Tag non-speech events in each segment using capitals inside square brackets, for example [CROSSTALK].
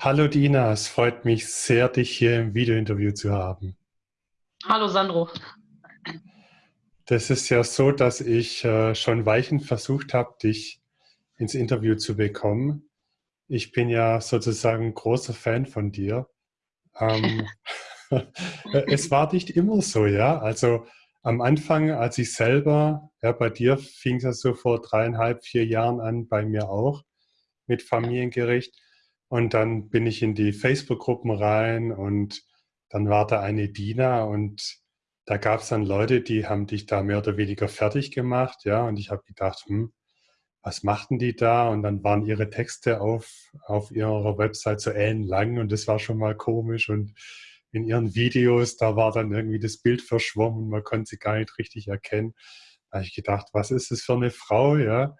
Hallo Dina, es freut mich sehr, dich hier im Videointerview zu haben. Hallo Sandro. Das ist ja so, dass ich äh, schon Weichen versucht habe, dich ins Interview zu bekommen. Ich bin ja sozusagen großer Fan von dir. Ähm, [LAUGHS] [LAUGHS] es war nicht immer so, ja. Also am Anfang, als ich selber, ja, bei dir fing es ja so vor dreieinhalb, vier Jahren an, bei mir auch mit Familiengericht. Und dann bin ich in die Facebook-Gruppen rein und dann war da eine Dina und da gab es dann Leute, die haben dich da mehr oder weniger fertig gemacht, ja, und ich habe gedacht, hm, was machten die da? Und dann waren ihre Texte auf, auf ihrer Website so ellenlang und das war schon mal komisch und in ihren Videos, da war dann irgendwie das Bild verschwommen, man konnte sie gar nicht richtig erkennen. Da habe ich gedacht, was ist das für eine Frau, ja?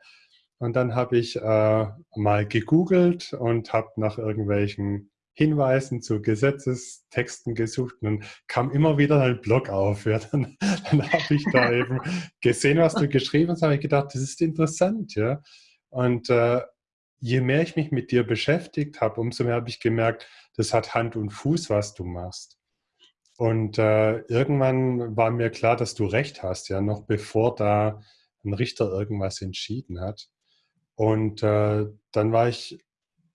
Und dann habe ich äh, mal gegoogelt und habe nach irgendwelchen Hinweisen zu Gesetzestexten gesucht und dann kam immer wieder ein Blog auf. Ja, [LAUGHS] dann, dann habe ich da eben gesehen, was du [LAUGHS] geschrieben hast, habe ich gedacht, das ist interessant. Ja. Und äh, je mehr ich mich mit dir beschäftigt habe, umso mehr habe ich gemerkt, das hat Hand und Fuß, was du machst. Und äh, irgendwann war mir klar, dass du recht hast, ja, noch bevor da ein Richter irgendwas entschieden hat. Und äh, dann war ich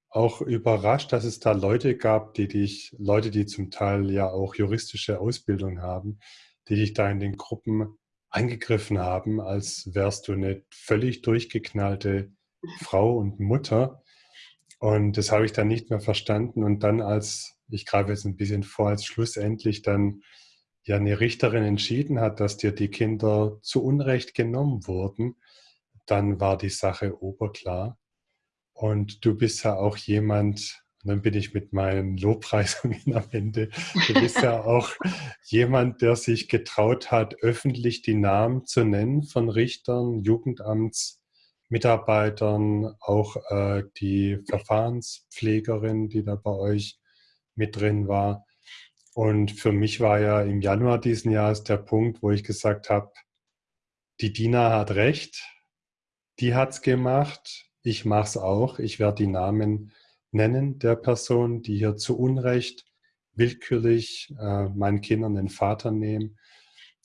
auch überrascht, dass es da Leute gab, die dich, Leute, die zum Teil ja auch juristische Ausbildung haben, die dich da in den Gruppen angegriffen haben, als wärst du eine völlig durchgeknallte Frau und Mutter. Und das habe ich dann nicht mehr verstanden. Und dann als, ich greife jetzt ein bisschen vor, als schlussendlich dann ja eine Richterin entschieden hat, dass dir die Kinder zu Unrecht genommen wurden, dann war die Sache oberklar. Und du bist ja auch jemand, und dann bin ich mit meinen Lobpreisungen [LAUGHS] am Ende, du bist ja [LAUGHS] auch jemand, der sich getraut hat, öffentlich die Namen zu nennen von Richtern, Jugendamtsmitarbeitern, auch äh, die Verfahrenspflegerin, die da bei euch mit drin war. Und für mich war ja im Januar diesen Jahres der Punkt, wo ich gesagt habe, die Dina hat recht, die hat es gemacht, ich mache es auch. Ich werde die Namen nennen der Person, die hier zu Unrecht willkürlich äh, meinen Kindern den Vater nehmen.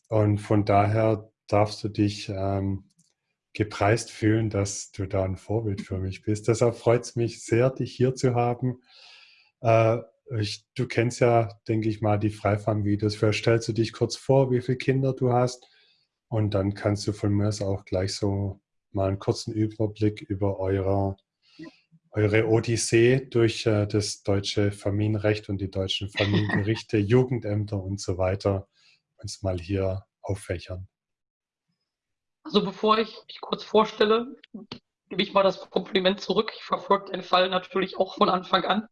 Und von daher darfst du dich ähm, gepreist fühlen, dass du da ein Vorbild für mich bist. Deshalb freut es mich sehr, dich hier zu haben. Äh, ich, du kennst ja, denke ich mal, die Freifarm-Videos. Vielleicht stellst du dich kurz vor, wie viele Kinder du hast. Und dann kannst du von mir auch gleich so mal einen kurzen Überblick über eure, eure Odyssee durch äh, das deutsche Familienrecht und die deutschen Familiengerichte, [LAUGHS] Jugendämter und so weiter uns mal hier auffächern. Also bevor ich mich kurz vorstelle, gebe ich mal das Kompliment zurück. Ich verfolge den Fall natürlich auch von Anfang an.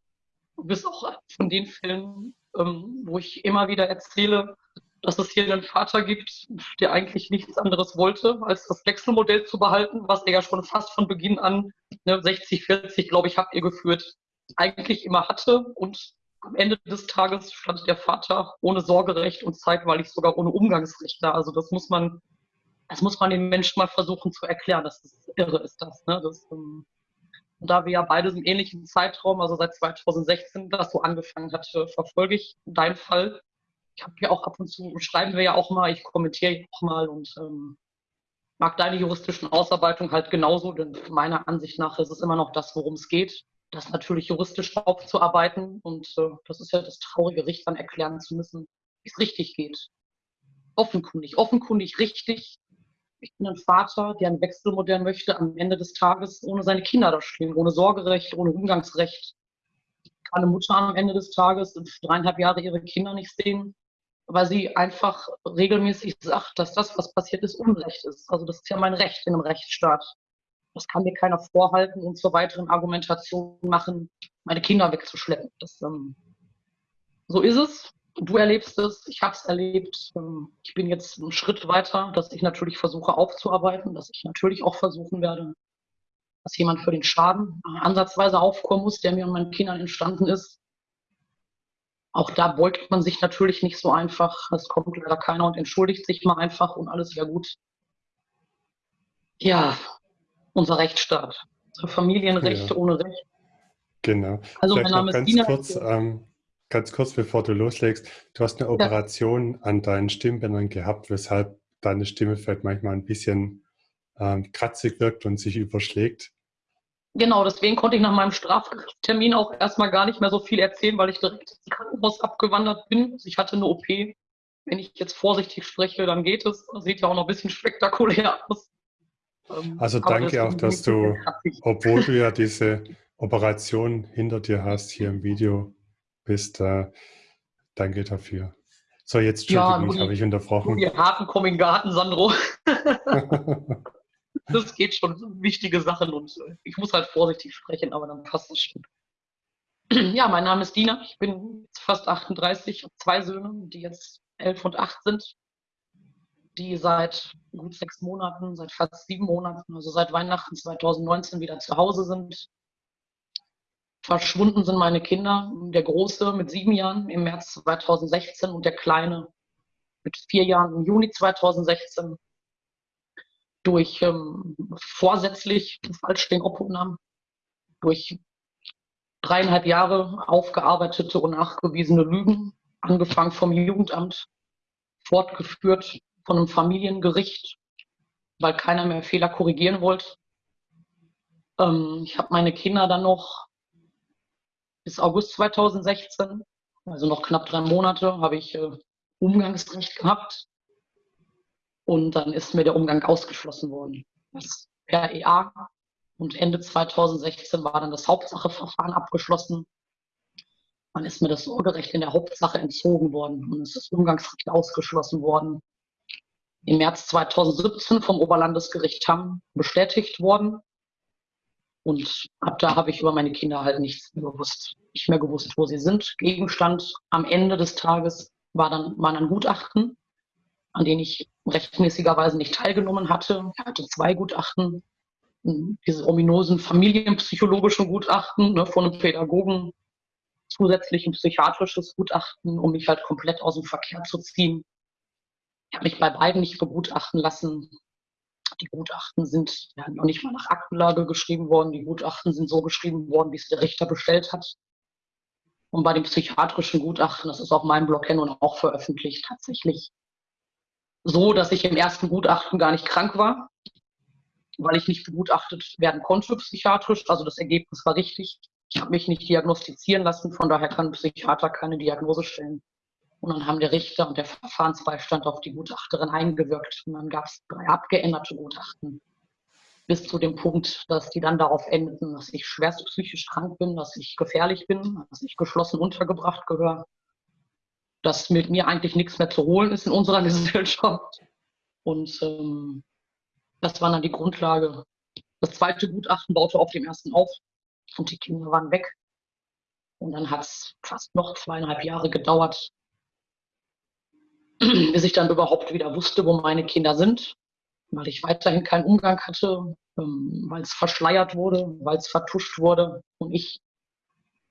Du bist auch von den Fällen, ähm, wo ich immer wieder erzähle, dass es hier einen Vater gibt, der eigentlich nichts anderes wollte, als das Wechselmodell zu behalten, was er ja schon fast von Beginn an, ne, 60, 40, glaube ich, habt ihr geführt, eigentlich immer hatte. Und am Ende des Tages stand der Vater ohne Sorgerecht und zeitweilig sogar ohne Umgangsrecht da. Also das muss man, das muss man den Menschen mal versuchen zu erklären. Das ist irre, ist das. Ne? das ähm, und da wir ja beide im ähnlichen Zeitraum, also seit 2016, das so angefangen hat, verfolge ich deinen Fall ich habe ja auch ab und zu, schreiben wir ja auch mal, ich kommentiere auch mal und ähm, mag deine juristischen Ausarbeitungen halt genauso, denn meiner Ansicht nach ist es immer noch das, worum es geht, das natürlich juristisch aufzuarbeiten und äh, das ist ja das traurige Richtern erklären zu müssen, wie es richtig geht. Offenkundig, offenkundig richtig. Ich bin ein Vater, der ein Wechselmodell möchte, am Ende des Tages ohne seine Kinder da stehen, ohne Sorgerecht, ohne Umgangsrecht. Kann eine Mutter am Ende des Tages dreieinhalb Jahre ihre Kinder nicht sehen, weil sie einfach regelmäßig sagt, dass das, was passiert ist, Unrecht ist. Also das ist ja mein Recht in einem Rechtsstaat. Das kann mir keiner vorhalten und zur weiteren Argumentation machen, meine Kinder wegzuschleppen. Das, ähm, so ist es. Du erlebst es, ich habe es erlebt. Ähm, ich bin jetzt einen Schritt weiter, dass ich natürlich versuche aufzuarbeiten, dass ich natürlich auch versuchen werde, dass jemand für den Schaden ansatzweise aufkommen muss, der mir und meinen Kindern entstanden ist, auch da beugt man sich natürlich nicht so einfach. Es kommt leider keiner und entschuldigt sich mal einfach und alles wäre gut. Ja, unser Rechtsstaat. Familienrechte ja. ohne Recht. Genau. Also Vielleicht mein Name ganz ist Dina. kurz, ähm, ganz kurz, bevor du loslegst. Du hast eine Operation an deinen Stimmbändern gehabt, weshalb deine Stimme vielleicht manchmal ein bisschen ähm, kratzig wirkt und sich überschlägt. Genau, deswegen konnte ich nach meinem Straftermin auch erstmal gar nicht mehr so viel erzählen, weil ich direkt ins Krankenhaus abgewandert bin. Also ich hatte eine OP. Wenn ich jetzt vorsichtig spreche, dann geht es. Das sieht ja auch noch ein bisschen spektakulär aus. Ähm, also danke auch, dass du, obwohl du ja [LAUGHS] diese Operation hinter dir hast, hier im Video bist. Äh, danke dafür. So, jetzt Entschuldigung, ja, habe ich unterbrochen. Die harten kommen in den Garten, Sandro. [LAUGHS] [LAUGHS] das geht schon wichtige Sachen und äh, ich muss halt vorsichtig sprechen, aber dann passt es schon. [CLEARS THROAT] Ja, mein Name ist Dina, ich bin fast 38, habe zwei Söhne, die jetzt elf und acht sind, die seit gut sechs Monaten, seit fast sieben Monaten, also seit Weihnachten 2019 wieder zu Hause sind. Verschwunden sind meine Kinder, der Große mit sieben Jahren im März 2016 und der Kleine mit vier Jahren im Juni 2016 durch ähm, vorsätzlich falsch den Obhutnahmen, durch dreieinhalb Jahre aufgearbeitete und nachgewiesene Lügen, angefangen vom Jugendamt, fortgeführt von einem Familiengericht, weil keiner mehr Fehler korrigieren wollte. Ähm, ich habe meine Kinder dann noch bis August 2016, also noch knapp drei Monate, habe ich äh, Umgangsrecht gehabt. Und dann ist mir der Umgang ausgeschlossen worden. Das per EA. Und Ende 2016 war dann das Hauptsacheverfahren abgeschlossen. Dann ist mir das Sorgerecht in der Hauptsache entzogen worden und es ist Umgangsrecht ausgeschlossen worden. Im März 2017 vom Oberlandesgericht Hamm bestätigt worden. Und ab da habe ich über meine Kinder halt nichts mehr gewusst. Nicht mehr gewusst, wo sie sind. Gegenstand am Ende des Tages war dann, waren dann Gutachten an denen ich rechtmäßigerweise nicht teilgenommen hatte. Er hatte zwei Gutachten, diese ominosen familienpsychologischen Gutachten ne, von einem Pädagogen, zusätzlich ein psychiatrisches Gutachten, um mich halt komplett aus dem Verkehr zu ziehen. Ich habe mich bei beiden nicht begutachten lassen. Die Gutachten sind ja, noch nicht mal nach Aktenlage geschrieben worden. Die Gutachten sind so geschrieben worden, wie es der Richter bestellt hat. Und bei dem psychiatrischen Gutachten, das ist auf meinem Blog hin und auch veröffentlicht, tatsächlich so, dass ich im ersten Gutachten gar nicht krank war, weil ich nicht begutachtet werden konnte psychiatrisch. Also das Ergebnis war richtig. Ich habe mich nicht diagnostizieren lassen, von daher kann ein Psychiater keine Diagnose stellen. Und dann haben der Richter und der Verfahrensbeistand auf die Gutachterin eingewirkt. Und dann gab es drei abgeänderte Gutachten. Bis zu dem Punkt, dass die dann darauf endeten, dass ich schwerst psychisch krank bin, dass ich gefährlich bin, dass ich geschlossen untergebracht gehöre dass mit mir eigentlich nichts mehr zu holen ist in unserer [LAUGHS] Gesellschaft. Und ähm, das war dann die Grundlage. Das zweite Gutachten baute auf dem ersten auf und die Kinder waren weg. Und dann hat es fast noch zweieinhalb Jahre gedauert, [CLEARS THROAT] bis ich dann überhaupt wieder wusste, wo meine Kinder sind, weil ich weiterhin keinen Umgang hatte, ähm, weil es verschleiert wurde, weil es vertuscht wurde und ich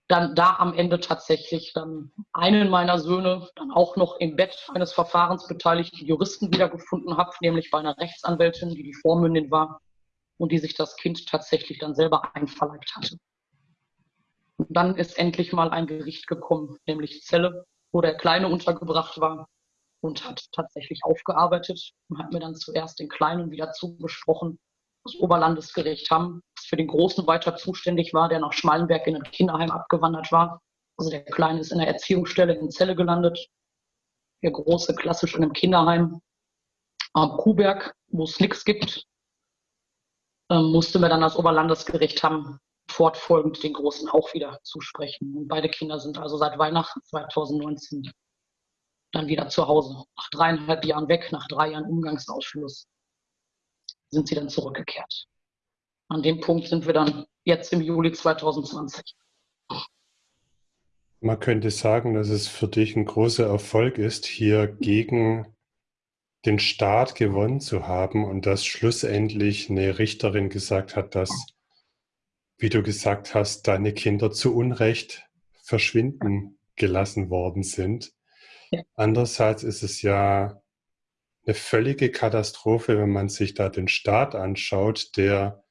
dann da am Ende tatsächlich dann einen meiner Söhne dann auch noch im Bett eines verfahrensbeteiligten Juristen wiedergefunden habe, nämlich bei einer Rechtsanwältin, die die Vormündin war und die sich das Kind tatsächlich dann selber einverleibt hatte. Und dann ist endlich mal ein Gericht gekommen, nämlich Zelle, wo der Kleine untergebracht war und hat tatsächlich aufgearbeitet und hat mir dann zuerst den Kleinen wieder zugesprochen das Oberlandesgericht Hamm, das für den Großen weiter zuständig war, der nach Schmalenberg in ein Kinderheim abgewandert war. Also der Kleine ist in der Erziehungsstelle in Zelle gelandet. Der Große klassisch in einem Kinderheim am Kuhberg, wo es nichts gibt. Ähm, musste mir dann das Oberlandesgericht Hamm fortfolgend den Großen auch wieder zusprechen. Und beide Kinder sind also seit Weihnachten 2019 dann wieder zu Hause. Nach dreieinhalb Jahren weg, nach drei Jahren Umgangsausschluss sind sie dann zurückgekehrt. An dem Punkt sind wir dann jetzt im Juli 2020. Man könnte sagen, dass es für dich ein großer Erfolg ist, hier gegen den Staat gewonnen zu haben und dass schlussendlich eine Richterin gesagt hat, dass, wie du gesagt hast, deine Kinder zu Unrecht verschwinden gelassen worden sind. Ja. Andererseits ist es ja eine völlige Katastrophe, wenn man sich da den Staat anschaut, der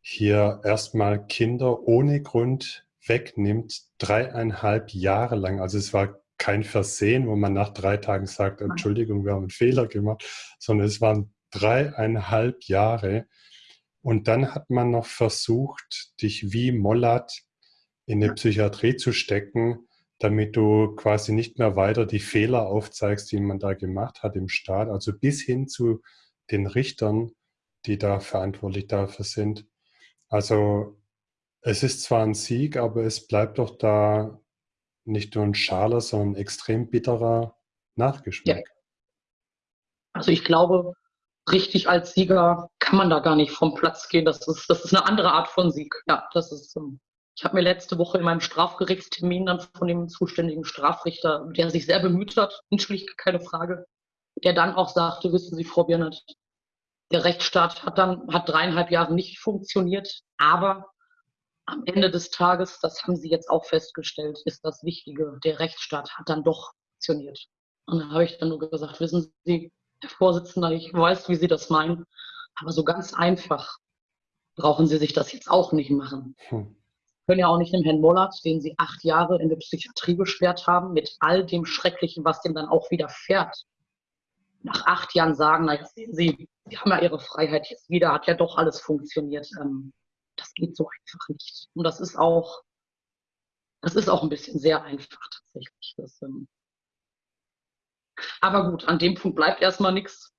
hier erstmal Kinder ohne Grund wegnimmt, dreieinhalb Jahre lang. Also es war kein Versehen, wo man nach drei Tagen sagt, Entschuldigung, wir haben einen Fehler gemacht, sondern es waren dreieinhalb Jahre. Und dann hat man noch versucht, dich wie Mollat in eine Psychiatrie zu stecken, damit du quasi nicht mehr weiter die Fehler aufzeigst, die man da gemacht hat im Staat, also bis hin zu den Richtern, die da verantwortlich dafür sind. Also es ist zwar ein Sieg, aber es bleibt doch da nicht nur ein schaler, sondern ein extrem bitterer Nachgeschmack. Ja. Also ich glaube, richtig als Sieger kann man da gar nicht vom Platz gehen. Das ist, das ist eine andere Art von Sieg. Ja, das ist. Ich habe mir letzte Woche in meinem Strafgerichtstermin dann von dem zuständigen Strafrichter, der sich sehr bemüht hat, natürlich keine Frage, der dann auch sagte, wissen Sie, Frau Biernert, der Rechtsstaat hat dann, hat dreieinhalb Jahre nicht funktioniert, aber am Ende des Tages, das haben Sie jetzt auch festgestellt, ist das Wichtige, der Rechtsstaat hat dann doch funktioniert. Und dann habe ich dann nur gesagt, wissen Sie, Herr Vorsitzender, ich weiß, wie Sie das meinen, aber so ganz einfach brauchen Sie sich das jetzt auch nicht machen. Hm. Können ja auch nicht dem Herrn Mollert, den Sie acht Jahre in der Psychiatrie beschwert haben, mit all dem Schrecklichen, was dem dann auch widerfährt, nach acht Jahren sagen, naja, sehen Sie, Sie haben ja Ihre Freiheit jetzt wieder, hat ja doch alles funktioniert. Ähm, das geht so einfach nicht. Und das ist auch, das ist auch ein bisschen sehr einfach tatsächlich. Das, ähm, aber gut, an dem Punkt bleibt erstmal nichts.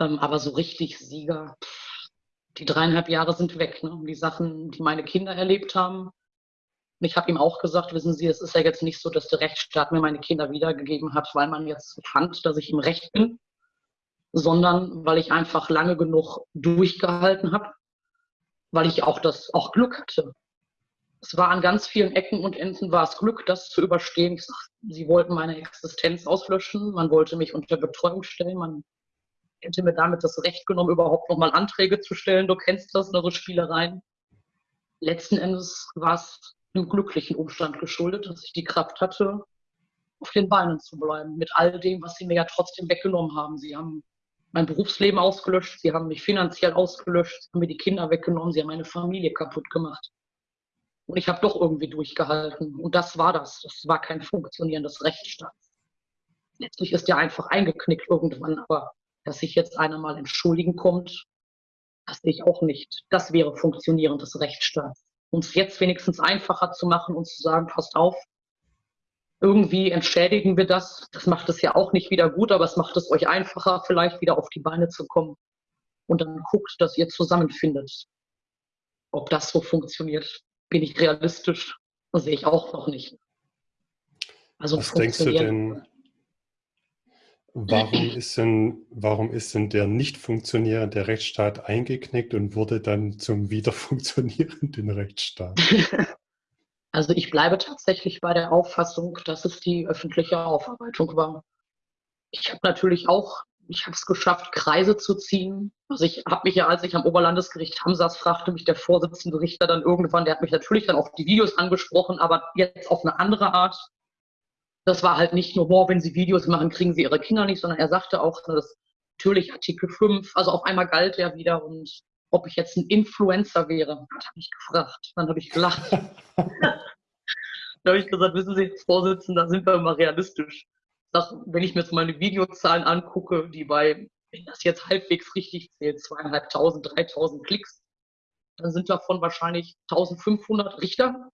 Ähm, aber so richtig Sieger, die dreieinhalb Jahre sind weg. Ne? Die Sachen, die meine Kinder erlebt haben. Ich habe ihm auch gesagt, wissen Sie, es ist ja jetzt nicht so, dass der Rechtsstaat mir meine Kinder wiedergegeben hat, weil man jetzt fand, dass ich im Recht bin, sondern weil ich einfach lange genug durchgehalten habe, weil ich auch das auch Glück hatte es war an ganz vielen Ecken und Enden war es Glück, das zu überstehen. Ich sag, sie wollten meine Existenz auslöschen, man wollte mich unter Betreuung stellen, man hätte mir damit das Recht genommen, überhaupt nochmal Anträge zu stellen. Du kennst das, so Spielereien. Letzten Endes war es einem glücklichen Umstand geschuldet, dass ich die Kraft hatte, auf den Beinen zu bleiben, mit all dem, was sie mir ja trotzdem weggenommen haben. Sie haben mein Berufsleben ausgelöscht, sie haben mich finanziell ausgelöscht, sie haben mir die Kinder weggenommen, sie haben meine Familie kaputt gemacht. Und ich habe doch irgendwie durchgehalten. Und das war das. Das war kein funktionierendes Rechtsstaat. Letztlich ist der einfach eingeknickt irgendwann. Aber dass sich jetzt einer mal entschuldigen kommt, das sehe ich auch nicht. Das wäre funktionierendes Rechtsstaat. Uns jetzt wenigstens einfacher zu machen und zu sagen, passt auf, irgendwie entschädigen wir das. Das macht es ja auch nicht wieder gut, aber es macht es euch einfacher, vielleicht wieder auf die Beine zu kommen. Und dann guckt, dass ihr zusammenfindet. Ob das so funktioniert, bin ich realistisch, das sehe ich auch noch nicht. Also Was denkst du denn, warum [CLEARS THROAT] ist denn, warum ist denn der nicht funktionierende Rechtsstaat eingeknickt und wurde dann zum wieder funktionierenden [LAUGHS] Rechtsstaat? Also ich bleibe tatsächlich bei der Auffassung, dass es die öffentliche Aufarbeitung war. Ich habe natürlich auch ich habe es geschafft, Kreise zu ziehen. Also ich habe mich ja, als ich am Oberlandesgericht Hamm saß, fragte mich der Vorsitzende Richter dann irgendwann, der hat mich natürlich dann auf die Videos angesprochen, aber jetzt auf eine andere Art. Das war halt nicht nur, boah, wenn Sie Videos machen, kriegen Sie Ihre Kinder nicht, sondern er sagte auch, dass natürlich Artikel 5, also auf einmal galt er wieder und ob ich jetzt ein Influencer wäre, hat er mich gefragt. Dann habe ich gelacht. [LAUGHS] da habe ich gesagt, wissen Sie, Vorsitzender, sind wir mal realistisch sag, wenn ich mir jetzt meine Videozahlen angucke, die bei, wenn das jetzt halbwegs richtig zählt, zweieinhalbtausend, dreitausend Klicks, dann sind davon wahrscheinlich 1500 Richter,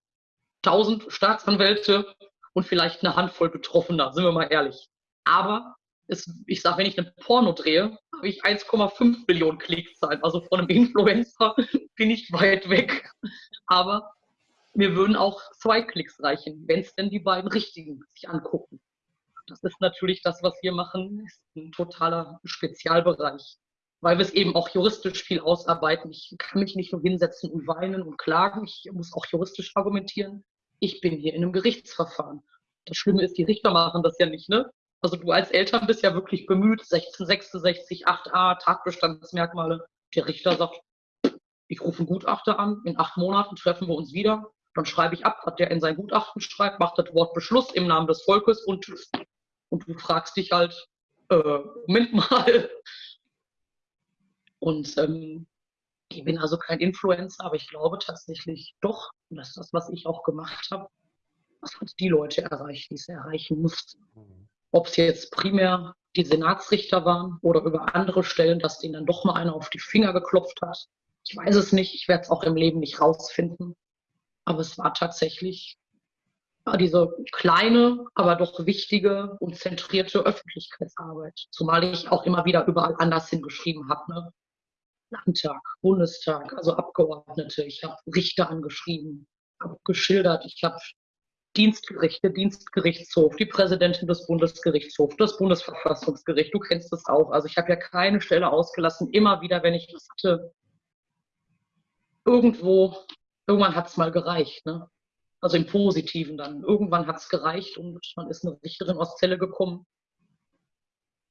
1000 Staatsanwälte und vielleicht eine Handvoll Betroffener, sind wir mal ehrlich. Aber es, ich sage, wenn ich ein Porno drehe, habe ich 1,5 Millionen Klickzahlen. Also von einem Influencer [LAUGHS] bin ich weit weg. Aber mir würden auch zwei Klicks reichen, wenn es denn die beiden richtigen sich angucken. Das ist natürlich das, was wir machen, ist ein totaler Spezialbereich, weil wir es eben auch juristisch viel ausarbeiten. Ich kann mich nicht nur hinsetzen und weinen und klagen, ich muss auch juristisch argumentieren. Ich bin hier in einem Gerichtsverfahren. Das Schlimme ist, die Richter machen das ja nicht, ne? Also du als Eltern bist ja wirklich bemüht, 1666, 8a, Tatbestandsmerkmale. Der Richter sagt, ich rufe einen Gutachter an, in acht Monaten treffen wir uns wieder, dann schreibe ich ab, was der in sein Gutachten schreibt, macht das Wort Beschluss im Namen des Volkes und und du fragst dich halt, äh, Moment mal. Und ähm, Ich bin also kein Influencer, aber ich glaube tatsächlich doch, dass das, was ich auch gemacht habe, das hat die Leute erreicht, die es erreichen mussten. Mhm. Ob es jetzt primär die Senatsrichter waren oder über andere Stellen, dass denen dann doch mal einer auf die Finger geklopft hat. Ich weiß es nicht, ich werde es auch im Leben nicht rausfinden. Aber es war tatsächlich diese kleine, aber doch wichtige und zentrierte Öffentlichkeitsarbeit. Zumal ich auch immer wieder überall anders hingeschrieben habe. Ne? Landtag, Bundestag, also Abgeordnete. Ich habe Richter angeschrieben, habe geschildert. Ich habe Dienstgerichte, Dienstgerichtshof, die Präsidentin des Bundesgerichtshofs, das Bundesverfassungsgericht. Du kennst das auch. Also ich habe ja keine Stelle ausgelassen. Immer wieder, wenn ich was hatte, irgendwo, irgendwann hat es mal gereicht. Ne? Also im Positiven dann. Irgendwann hat es gereicht und man ist eine Richterin aus Zelle gekommen,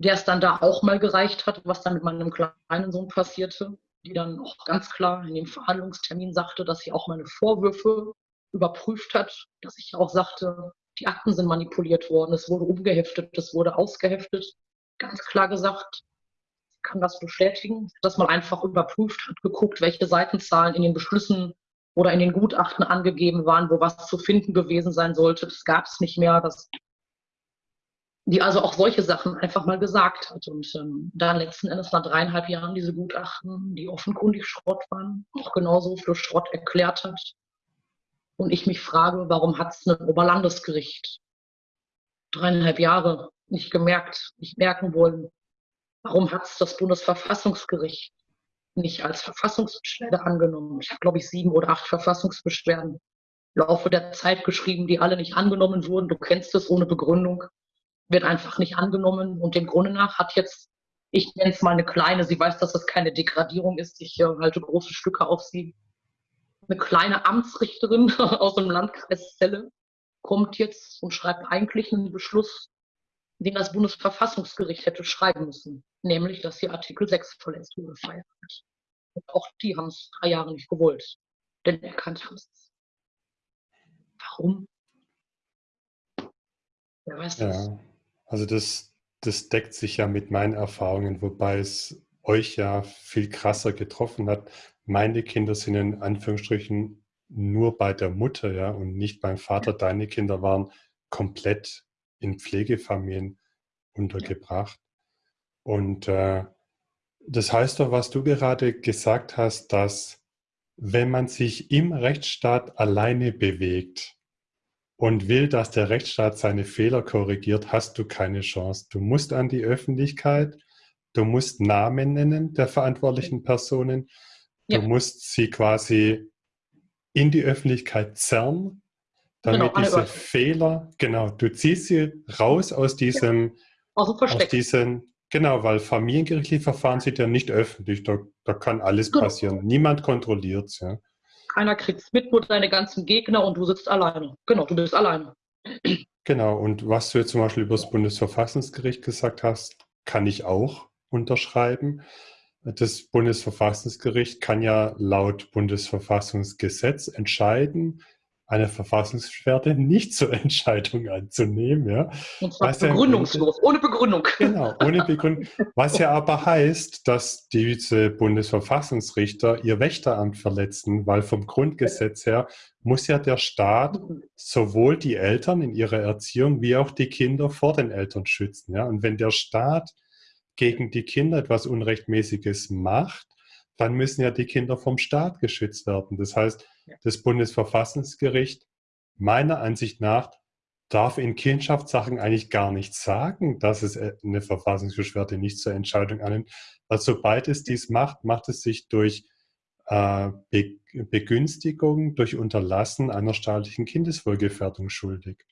der es dann da auch mal gereicht hat, was dann mit meinem kleinen Sohn passierte, die dann auch ganz klar in dem Verhandlungstermin sagte, dass sie auch meine Vorwürfe überprüft hat, dass ich auch sagte, die Akten sind manipuliert worden, es wurde umgeheftet, es wurde ausgeheftet. Ganz klar gesagt, kann das bestätigen, dass man einfach überprüft hat, geguckt, welche Seitenzahlen in den Beschlüssen oder in den Gutachten angegeben waren, wo was zu finden gewesen sein sollte. Das gab es nicht mehr. Das, die also auch solche Sachen einfach mal gesagt hat. Und ähm, dann letzten Endes nach dreieinhalb Jahren diese Gutachten, die offenkundig Schrott waren, auch genauso für Schrott erklärt hat. Und ich mich frage, warum hat es ein Oberlandesgericht dreieinhalb Jahre nicht gemerkt, nicht merken wollen? Warum hat es das Bundesverfassungsgericht nicht als Verfassungsbeschwerde angenommen. Ich habe, glaube ich, sieben oder acht Verfassungsbeschwerden im Laufe der Zeit geschrieben, die alle nicht angenommen wurden. Du kennst es ohne Begründung, wird einfach nicht angenommen. Und dem Grunde nach hat jetzt, ich nenne es mal eine kleine, sie weiß, dass das keine Degradierung ist, ich äh, halte große Stücke auf sie. Eine kleine Amtsrichterin [LAUGHS] aus dem Landkreis Celle kommt jetzt und schreibt eigentlich einen Beschluss, den das Bundesverfassungsgericht hätte schreiben müssen, nämlich, dass hier Artikel 6 verletzt wurde, feiert. Und auch die haben es drei Jahre nicht gewollt, denn erkannt haben es. Warum? Wer weiß das? Ja, also das, das deckt sich ja mit meinen Erfahrungen, wobei es euch ja viel krasser getroffen hat. Meine Kinder sind in Anführungsstrichen nur bei der Mutter, ja, und nicht beim Vater. Deine Kinder waren komplett in Pflegefamilien untergebracht. Und äh, das heißt doch, was du gerade gesagt hast, dass wenn man sich im Rechtsstaat alleine bewegt und will, dass der Rechtsstaat seine Fehler korrigiert, hast du keine Chance. Du musst an die Öffentlichkeit, du musst Namen nennen der verantwortlichen Personen, du ja. musst sie quasi in die Öffentlichkeit zerren damit genau, diese Fehler, genau, du ziehst sie raus aus diesem, ja. aus, aus diesen, genau, weil familiengerichtliche Verfahren sind ja nicht öffentlich, da, da kann alles genau. passieren. Niemand kontrolliert es, ja. Keiner kriegt mit, nur deine ganzen Gegner und du sitzt alleine. Genau, du bist alleine. Genau, und was du jetzt zum Beispiel über das Bundesverfassungsgericht gesagt hast, kann ich auch unterschreiben. Das Bundesverfassungsgericht kann ja laut Bundesverfassungsgesetz entscheiden, eine Verfassungsbeschwerde nicht zur Entscheidung anzunehmen. Ja. Und zwar was begründungslos, ja, ohne Begründung. Genau, ohne Begründung. Was ja aber heißt, dass diese Bundesverfassungsrichter ihr Wächteramt verletzen, weil vom Grundgesetz her muss ja der Staat sowohl die Eltern in ihrer Erziehung wie auch die Kinder vor den Eltern schützen. Ja. Und wenn der Staat gegen die Kinder etwas Unrechtmäßiges macht, dann müssen ja die Kinder vom Staat geschützt werden. Das heißt, das Bundesverfassungsgericht meiner Ansicht nach darf in Kindschaftssachen eigentlich gar nicht sagen, dass es äh, eine Verfassungsbeschwerde nicht zur Entscheidung annimmt. Weil sobald es dies macht, macht es sich durch äh, Be Begünstigung, durch Unterlassen einer staatlichen Kindeswohlgefährdung schuldig.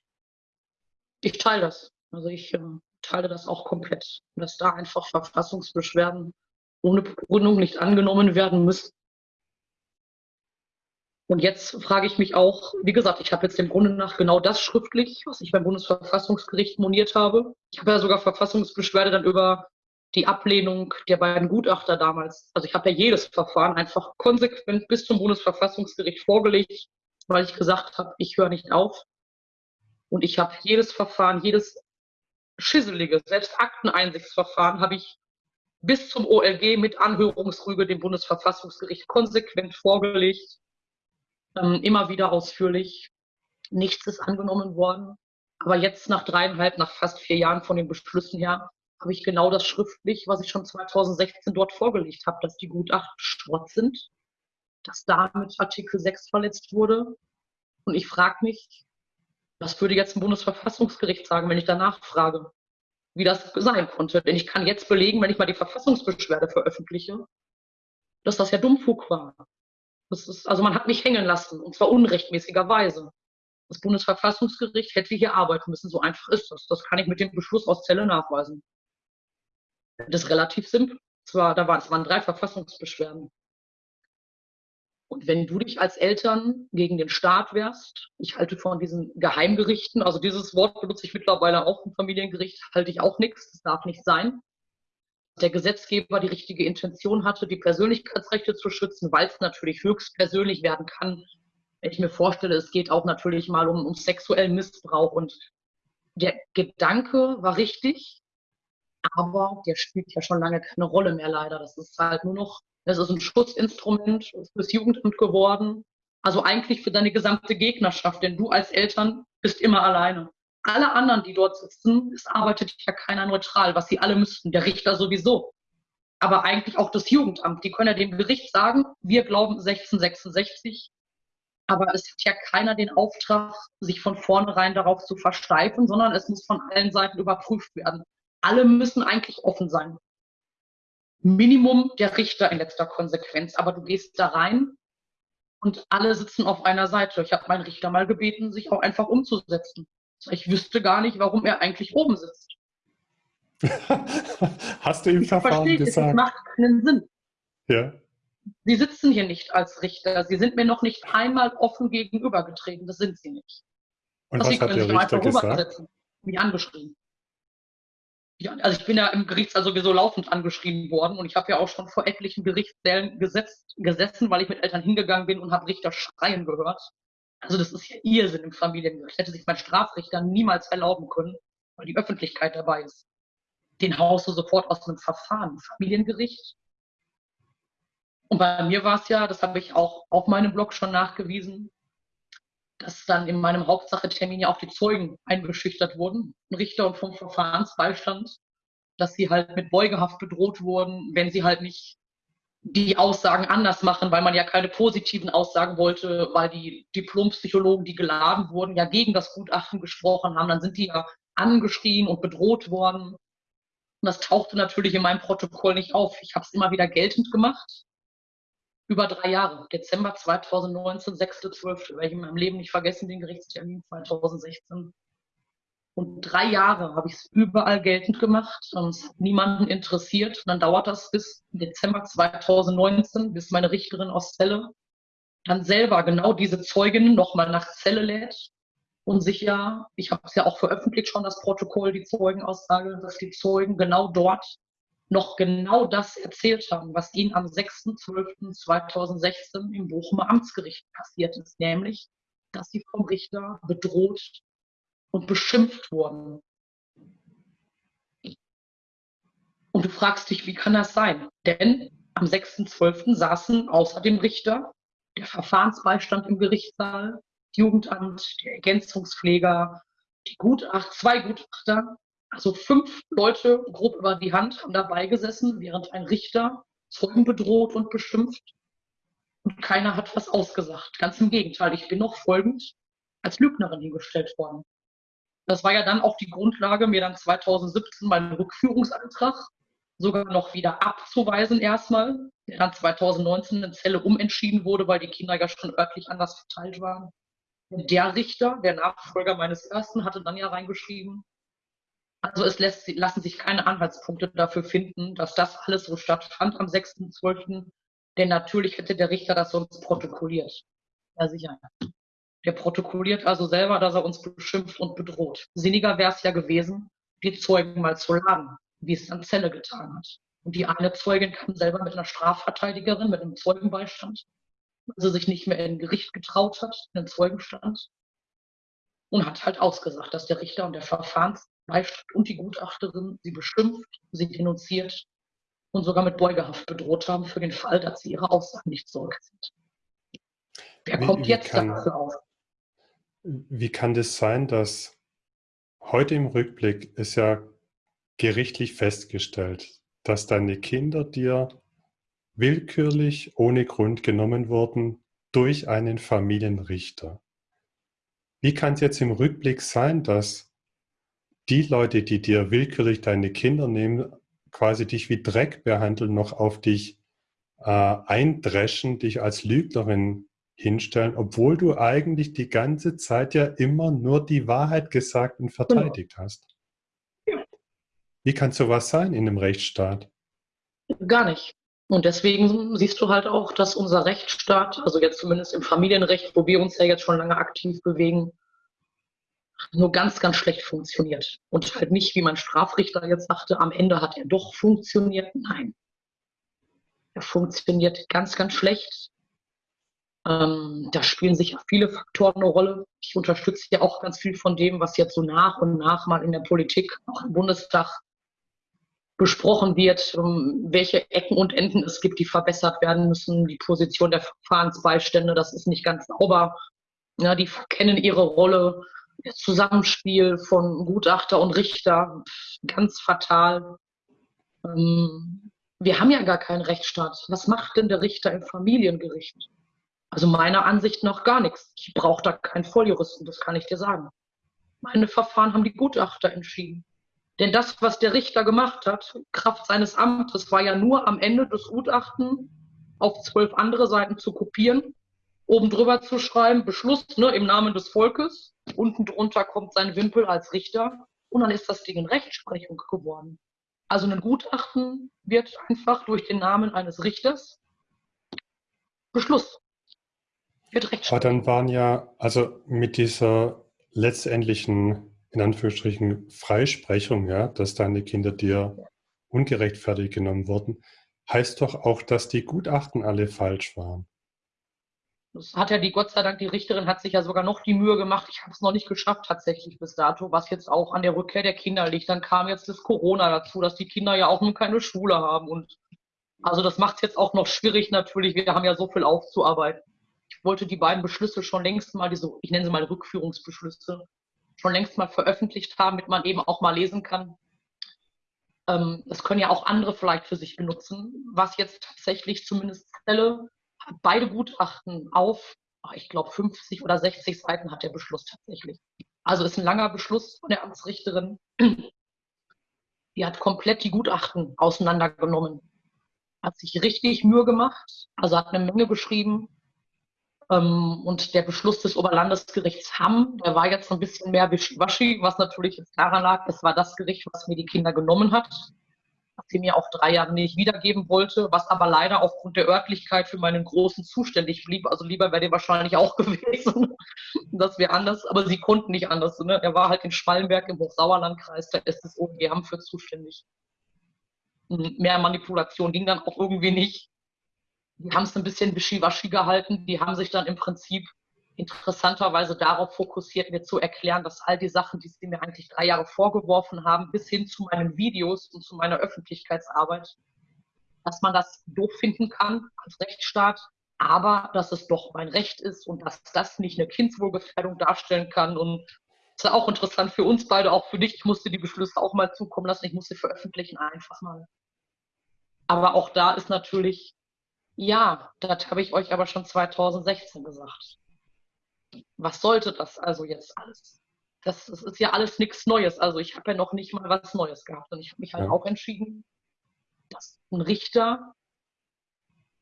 Ich teile das. Also ich äh, teile das auch komplett. Dass da einfach Verfassungsbeschwerden ohne Begründung nicht angenommen werden müssen. Und jetzt frage ich mich auch, wie gesagt, ich habe jetzt im Grunde nach genau das schriftlich, was ich beim Bundesverfassungsgericht moniert habe. Ich habe ja sogar Verfassungsbeschwerde dann über die Ablehnung der beiden Gutachter damals. Also ich habe ja jedes Verfahren einfach konsequent bis zum Bundesverfassungsgericht vorgelegt, weil ich gesagt habe, ich höre nicht auf. Und ich habe jedes Verfahren, jedes schisselige, selbst Akteneinsichtsverfahren habe ich bis zum OLG mit Anhörungsrüge dem Bundesverfassungsgericht konsequent vorgelegt, ähm, immer wieder ausführlich. Nichts ist angenommen worden. Aber jetzt nach dreieinhalb, nach fast vier Jahren von den Beschlüssen her, habe ich genau das schriftlich, was ich schon 2016 dort vorgelegt habe, dass die Gutachten Schrott sind, dass damit Artikel 6 verletzt wurde. Und ich frage mich, was würde jetzt ein Bundesverfassungsgericht sagen, wenn ich danach frage, wie das sein konnte? Denn ich kann jetzt belegen, wenn ich mal die Verfassungsbeschwerde veröffentliche, dass das ja Dummfug war. Das ist, also man hat mich hängen lassen, und zwar unrechtmäßigerweise. Das Bundesverfassungsgericht hätte hier arbeiten müssen. So einfach ist das. Das kann ich mit dem Beschluss aus Zelle nachweisen. Das ist relativ simpel. Zwar, da waren, es waren drei Verfassungsbeschwerden. Und wenn du dich als Eltern gegen den Staat wehrst, ich halte von diesen Geheimgerichten, also dieses Wort benutze ich mittlerweile auch im Familiengericht, halte ich auch nichts, das darf nicht sein. Der Gesetzgeber die richtige Intention hatte, die Persönlichkeitsrechte zu schützen, weil es natürlich höchst persönlich werden kann. Wenn ich mir vorstelle, es geht auch natürlich mal um, um sexuellen Missbrauch und der Gedanke war richtig, aber der spielt ja schon lange keine Rolle mehr leider. Das ist halt nur noch, das ist ein Schutzinstrument fürs Jugendamt geworden. Also eigentlich für deine gesamte Gegnerschaft, denn du als Eltern bist immer alleine. Alle anderen, die dort sitzen, es arbeitet ja keiner neutral, was sie alle müssten, der Richter sowieso. Aber eigentlich auch das Jugendamt. Die können ja dem Gericht sagen, wir glauben 1666, aber es hat ja keiner den Auftrag, sich von vornherein darauf zu versteifen, sondern es muss von allen Seiten überprüft werden alle müssen eigentlich offen sein. Minimum der Richter in letzter Konsequenz. Aber du gehst da rein und alle sitzen auf einer Seite. Ich habe meinen Richter mal gebeten, sich auch einfach umzusetzen. Ich wüsste gar nicht, warum er eigentlich oben sitzt. [LAUGHS] Hast du ihm Verfahren gesagt? Das macht keinen Sinn. Ja. Sie sitzen hier nicht als Richter. Sie sind mir noch nicht einmal offen gegenübergetreten. Das sind sie nicht. Und was, was hat der Richter gesagt? Mich angeschrieben ja, also ich bin ja im Gerichtssaal sowieso laufend angeschrieben worden und ich habe ja auch schon vor etlichen Gerichtssälen gesetzt, gesessen, weil ich mit Eltern hingegangen bin und habe Richter schreien gehört. Also das ist ja Irrsinn im Familiengericht. Hätte sich mein Strafrichter niemals erlauben können, weil die Öffentlichkeit dabei ist. Den haust du sofort aus einem Verfahren, Familiengericht. Und bei mir war es ja, das habe ich auch auf meinem Blog schon nachgewiesen, dass dann in meinem Hauptsachetermin ja auch die Zeugen eingeschüchtert wurden, Richter und vom Verfahrensbeistand, dass sie halt mit Beugehaft bedroht wurden, wenn sie halt nicht die Aussagen anders machen, weil man ja keine positiven Aussagen wollte, weil die Diplompsychologen, die geladen wurden, ja gegen das Gutachten gesprochen haben, dann sind die ja angeschrien und bedroht worden. Und das tauchte natürlich in meinem Protokoll nicht auf. Ich habe es immer wieder geltend gemacht über drei Jahre. Dezember 2019, 6.12. Werde ich in meinem Leben nicht vergessen, den Gerichtstermin 2016. Und drei Jahre habe ich es überall geltend gemacht hat niemanden interessiert. Und dann dauert das bis Dezember 2019, bis meine Richterin aus Celle dann selber genau diese Zeuginnen nochmal nach Celle lädt und sich ja, ich habe es ja auch veröffentlicht schon, das Protokoll, die Zeugenaussage, dass die Zeugen genau dort noch genau das erzählt haben, was ihnen am 6.12.2016 im Bochumer Amtsgericht passiert ist, nämlich, dass sie vom Richter bedroht und beschimpft wurden. Und du fragst dich, wie kann das sein? Denn am 6.12. saßen außer dem Richter der Verfahrensbeistand im Gerichtssaal, Jugendamt, der Ergänzungspfleger, die Gutacht, zwei Gutachter also fünf Leute grob über die Hand haben dabei gesessen, während ein Richter Zeugen bedroht und beschimpft. Und keiner hat was ausgesagt. Ganz im Gegenteil, ich bin noch folgend als Lügnerin hingestellt worden. Das war ja dann auch die Grundlage, mir dann 2017 meinen Rückführungsantrag sogar noch wieder abzuweisen erstmal, der dann 2019 in Zelle umentschieden wurde, weil die Kinder ja schon örtlich anders verteilt waren. Der Richter, der Nachfolger meines ersten, hatte dann ja reingeschrieben, also es lässt, lassen sich keine Anhaltspunkte dafür finden, dass das alles so stattfand am 6.12. Denn natürlich hätte der Richter das sonst protokolliert. Ja, sicher. Der protokolliert also selber, dass er uns beschimpft und bedroht. Sinniger wäre es ja gewesen, die Zeugen mal zu laden, wie es dann Zelle getan hat. Und die eine Zeugin kam selber mit einer Strafverteidigerin, mit einem Zeugenbeistand, weil sie sich nicht mehr in Gericht getraut hat, in den Zeugenstand. Und hat halt ausgesagt, dass der Richter und der Verfahrens Beistand und die Gutachterin sie beschimpft, sie denunziert und sogar mit Beugehaft bedroht haben für den Fall, dass sie ihre Aussagen nicht zurückziehen. Wer wie, kommt wie jetzt kann, dafür auf? Wie kann das sein, dass heute im Rückblick ist ja gerichtlich festgestellt, dass deine Kinder dir willkürlich ohne Grund genommen wurden durch einen Familienrichter. Wie kann es jetzt im Rückblick sein, dass die Leute, die dir willkürlich deine Kinder nehmen, quasi dich wie Dreck behandeln, noch auf dich äh, eindreschen, dich als Lügnerin hinstellen, obwohl du eigentlich die ganze Zeit ja immer nur die Wahrheit gesagt und verteidigt genau. hast. Ja. Wie kann sowas sein in einem Rechtsstaat? Gar nicht. Und deswegen siehst du halt auch, dass unser Rechtsstaat, also jetzt zumindest im Familienrecht, wo wir uns ja jetzt schon lange aktiv bewegen, nur ganz, ganz schlecht funktioniert. Und halt nicht, wie mein Strafrichter jetzt sagte, am Ende hat er doch funktioniert. Nein. Er funktioniert ganz, ganz schlecht. Ähm, da spielen sicher viele Faktoren eine Rolle. Ich unterstütze ja auch ganz viel von dem, was jetzt so nach und nach mal in der Politik, auch im Bundestag besprochen wird, um welche Ecken und Enden es gibt, die verbessert werden müssen. Die Position der Verfahrensbeistände, das ist nicht ganz sauber. Ja, die verkennen ihre Rolle. Das Zusammenspiel von Gutachter und Richter, ganz fatal. Ähm, wir haben ja gar keinen Rechtsstaat. Was macht denn der Richter im Familiengericht? Also meiner Ansicht nach gar nichts. Ich brauche da keinen Volljuristen, das kann ich dir sagen. Meine Verfahren haben die Gutachter entschieden. Denn das, was der Richter gemacht hat, Kraft seines Amtes, war ja nur am Ende des Gutachten auf zwölf andere Seiten zu kopieren, oben drüber zu schreiben, Beschluss ne, im Namen des Volkes, unten drunter kommt sein Wimpel als Richter und dann ist das Ding in Rechtsprechung geworden. Also ein Gutachten wird einfach durch den Namen eines Richters Beschluss wird recht Aber dann waren ja, also mit dieser letztendlichen, in Anführungsstrichen, Freisprechung, ja, dass deine Kinder dir ungerechtfertigt genommen wurden, heißt doch auch, dass die Gutachten alle falsch waren. Das hat ja die, Gott sei Dank, die Richterin hat sich ja sogar noch die Mühe gemacht. Ich habe es noch nicht geschafft tatsächlich bis dato, was jetzt auch an der Rückkehr der Kinder liegt. Dann kam jetzt das Corona dazu, dass die Kinder ja auch nun keine Schule haben. Und also das macht es jetzt auch noch schwierig natürlich. Wir haben ja so viel aufzuarbeiten wollte die beiden Beschlüsse schon längst mal, diese, ich nenne sie mal Rückführungsbeschlüsse, schon längst mal veröffentlicht haben, damit man eben auch mal lesen kann. Ähm, das können ja auch andere vielleicht für sich benutzen. Was jetzt tatsächlich zumindest Zelle beide Gutachten auf, ich glaube 50 oder 60 Seiten hat der Beschluss tatsächlich. Also ist ein langer Beschluss von der Amtsrichterin. [CLEARS THROAT] Die hat komplett die Gutachten auseinandergenommen. Hat sich richtig Mühe gemacht, also hat eine Menge geschrieben, ähm, und der Beschluss des Oberlandesgerichts Hamm, der war jetzt ein bisschen mehr wischiwaschi, was natürlich jetzt daran lag, das war das Gericht, was mir die Kinder genommen hat, was sie mir auch drei Jahre nicht wiedergeben wollte, was aber leider aufgrund der Örtlichkeit für meinen Großen zuständig blieb. Also lieber wäre der wahrscheinlich auch [LAUGHS] gewesen. das wäre anders, aber sie konnten nicht anders. Ne? Er war halt in Schwallenberg im Hochsauerlandkreis, da ist das OG Hamm für zuständig. Mehr Manipulation ging dann auch irgendwie nicht die haben es ein bisschen wischiwaschi gehalten. Die haben sich dann im Prinzip interessanterweise darauf fokussiert, mir zu erklären, dass all die Sachen, die sie mir eigentlich drei Jahre vorgeworfen haben, bis hin zu meinen Videos und zu meiner Öffentlichkeitsarbeit, dass man das doof finden kann als Rechtsstaat, aber dass es doch mein Recht ist und dass das nicht eine Kindswohlgefährdung darstellen kann. Und das ist auch interessant für uns beide, auch für dich. Ich musste die Beschlüsse auch mal zukommen lassen. Ich musste veröffentlichen einfach mal. Aber auch da ist natürlich ja, das habe ich euch aber schon 2016 gesagt. Was sollte das also jetzt alles? Das, das ist ja alles nichts Neues. Also ich habe ja noch nicht mal was Neues gehabt. Und ich habe mich halt ja. auch entschieden, dass ein Richter,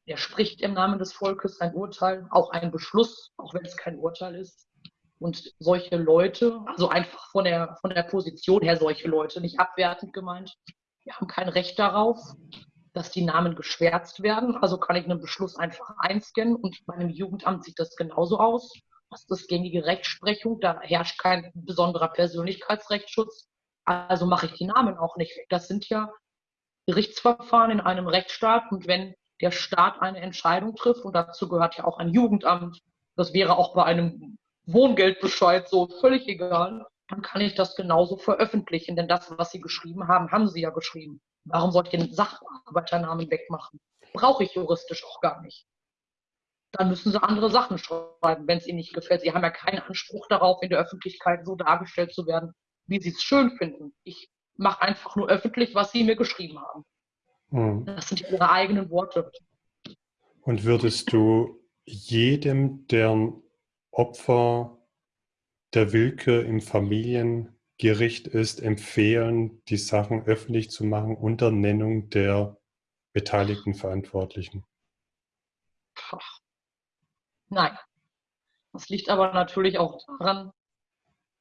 der spricht im Namen des Volkes ein Urteil, auch ein Beschluss, auch wenn es kein Urteil ist. Und solche Leute, also einfach von der, von der Position her solche Leute, nicht abwertend gemeint, die haben kein Recht darauf, dass die Namen geschwärzt werden. Also kann ich einen Beschluss einfach einscannen und bei einem Jugendamt sieht das genauso aus. Das ist gängige Rechtsprechung, da herrscht kein besonderer Persönlichkeitsrechtsschutz. Also mache ich die Namen auch nicht weg. Das sind ja Gerichtsverfahren in einem Rechtsstaat und wenn der Staat eine Entscheidung trifft, und dazu gehört ja auch ein Jugendamt, das wäre auch bei einem Wohngeldbescheid so völlig egal, dann kann ich das genauso veröffentlichen, denn das, was Sie geschrieben haben, haben Sie ja geschrieben. Warum sollte ich den Sachbearbeiternamen wegmachen? Brauche ich juristisch auch gar nicht. Dann müssen sie andere Sachen schreiben, wenn es ihnen nicht gefällt. Sie haben ja keinen Anspruch darauf, in der Öffentlichkeit so dargestellt zu werden, wie sie es schön finden. Ich mache einfach nur öffentlich, was sie mir geschrieben haben. Mhm. Das sind ihre eigenen Worte. Und würdest du jedem, der Opfer der Willkür im Familiengericht ist, empfehlen, die Sachen öffentlich zu machen unter Nennung der beteiligten Verantwortlichen? Nein. Das liegt aber natürlich auch daran,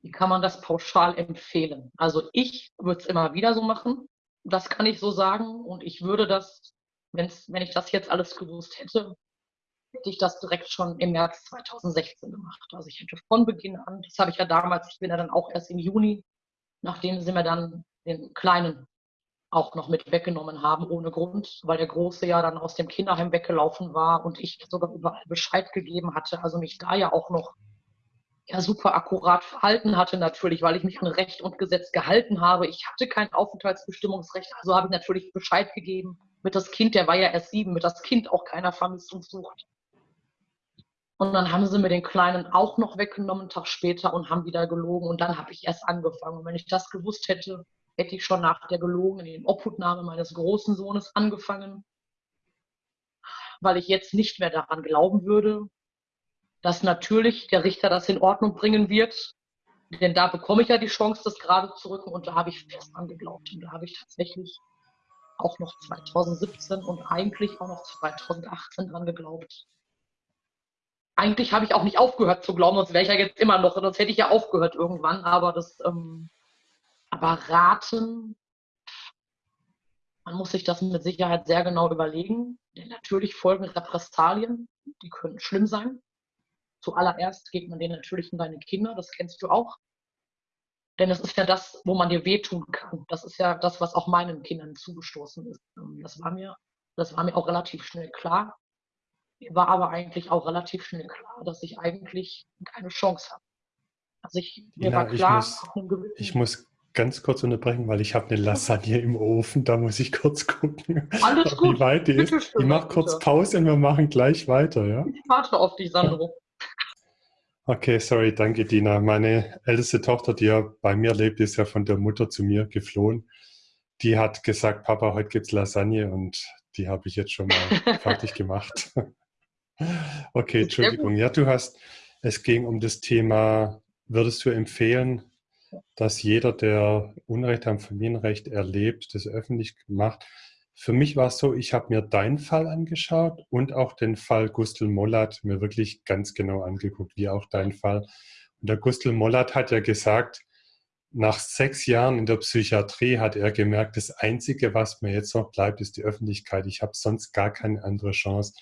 wie kann man das pauschal empfehlen. Also ich würde es immer wieder so machen. Das kann ich so sagen. Und ich würde das, wenn's, wenn ich das jetzt alles gewusst hätte, hätte ich das direkt schon im März 2016 gemacht. Also ich hätte von Beginn an, das habe ich ja damals, ich bin ja dann auch erst im Juni, nachdem sie mir dann den Kleinen auch noch mit weggenommen haben, ohne Grund, weil der Große ja dann aus dem Kinderheim weggelaufen war und ich sogar überall Bescheid gegeben hatte, also mich da ja auch noch ja super akkurat verhalten hatte natürlich, weil ich mich an Recht und Gesetz gehalten habe. Ich hatte kein Aufenthaltsbestimmungsrecht, also habe ich natürlich Bescheid gegeben. Mit das Kind, der war ja erst sieben, mit das Kind auch keiner vermisst und sucht. Und dann haben sie mir den Kleinen auch noch weggenommen, einen Tag später, und haben wieder gelogen. Und dann habe ich erst angefangen. Und wenn ich das gewusst hätte, hätte ich schon nach der gelogenen Obhutnahme meines großen Sohnes angefangen, weil ich jetzt nicht mehr daran glauben würde, dass natürlich der Richter das in Ordnung bringen wird. Denn da bekomme ich ja die Chance, das gerade zu rücken. Und da habe ich fest angeglaubt. Und da habe ich tatsächlich auch noch 2017 und eigentlich auch noch 2018 dran geglaubt eigentlich habe ich auch nicht aufgehört zu glauben, sonst wäre ich ja jetzt immer noch, sonst hätte ich ja aufgehört irgendwann, aber das, ähm, aber raten, man muss sich das mit Sicherheit sehr genau überlegen, denn natürlich folgen Repressalien, die können schlimm sein. Zuallererst geht man denen natürlich in deine Kinder, das kennst du auch. Denn es ist ja das, wo man dir wehtun kann. Das ist ja das, was auch meinen Kindern zugestoßen ist. Ähm, das war mir, das war mir auch relativ schnell klar. Mir war aber eigentlich auch relativ schnell klar, dass ich eigentlich keine Chance habe. Also ich, mir ja, war klar, ich muss, ich muss ganz kurz unterbrechen, weil ich habe eine Lasagne im Ofen, da muss ich kurz gucken, Alles gut. wie weit die ist. Ich mache kurz Pause und wir machen gleich weiter. Ja? Ich warte auf dich, Sandro. Okay, sorry, danke Dina. Meine älteste Tochter, die ja bei mir lebt, ist ja von der Mutter zu mir geflohen. Die hat gesagt, Papa, heute gibt es Lasagne und die habe ich jetzt schon mal [LAUGHS] fertig gemacht. [LAUGHS] Okay, Entschuldigung. Ja, du hast, es ging um das Thema, würdest du empfehlen, dass jeder, der Unrecht am Familienrecht erlebt, das öffentlich macht? Für mich war es so, ich habe mir deinen Fall angeschaut und auch den Fall Gustl Mollat mir wirklich ganz genau angeguckt, wie auch dein Fall. Und der Gustl Mollat hat ja gesagt, nach sechs Jahren in der Psychiatrie hat er gemerkt, das Einzige, was mir jetzt noch bleibt, ist die Öffentlichkeit. Ich habe sonst gar keine andere Chance.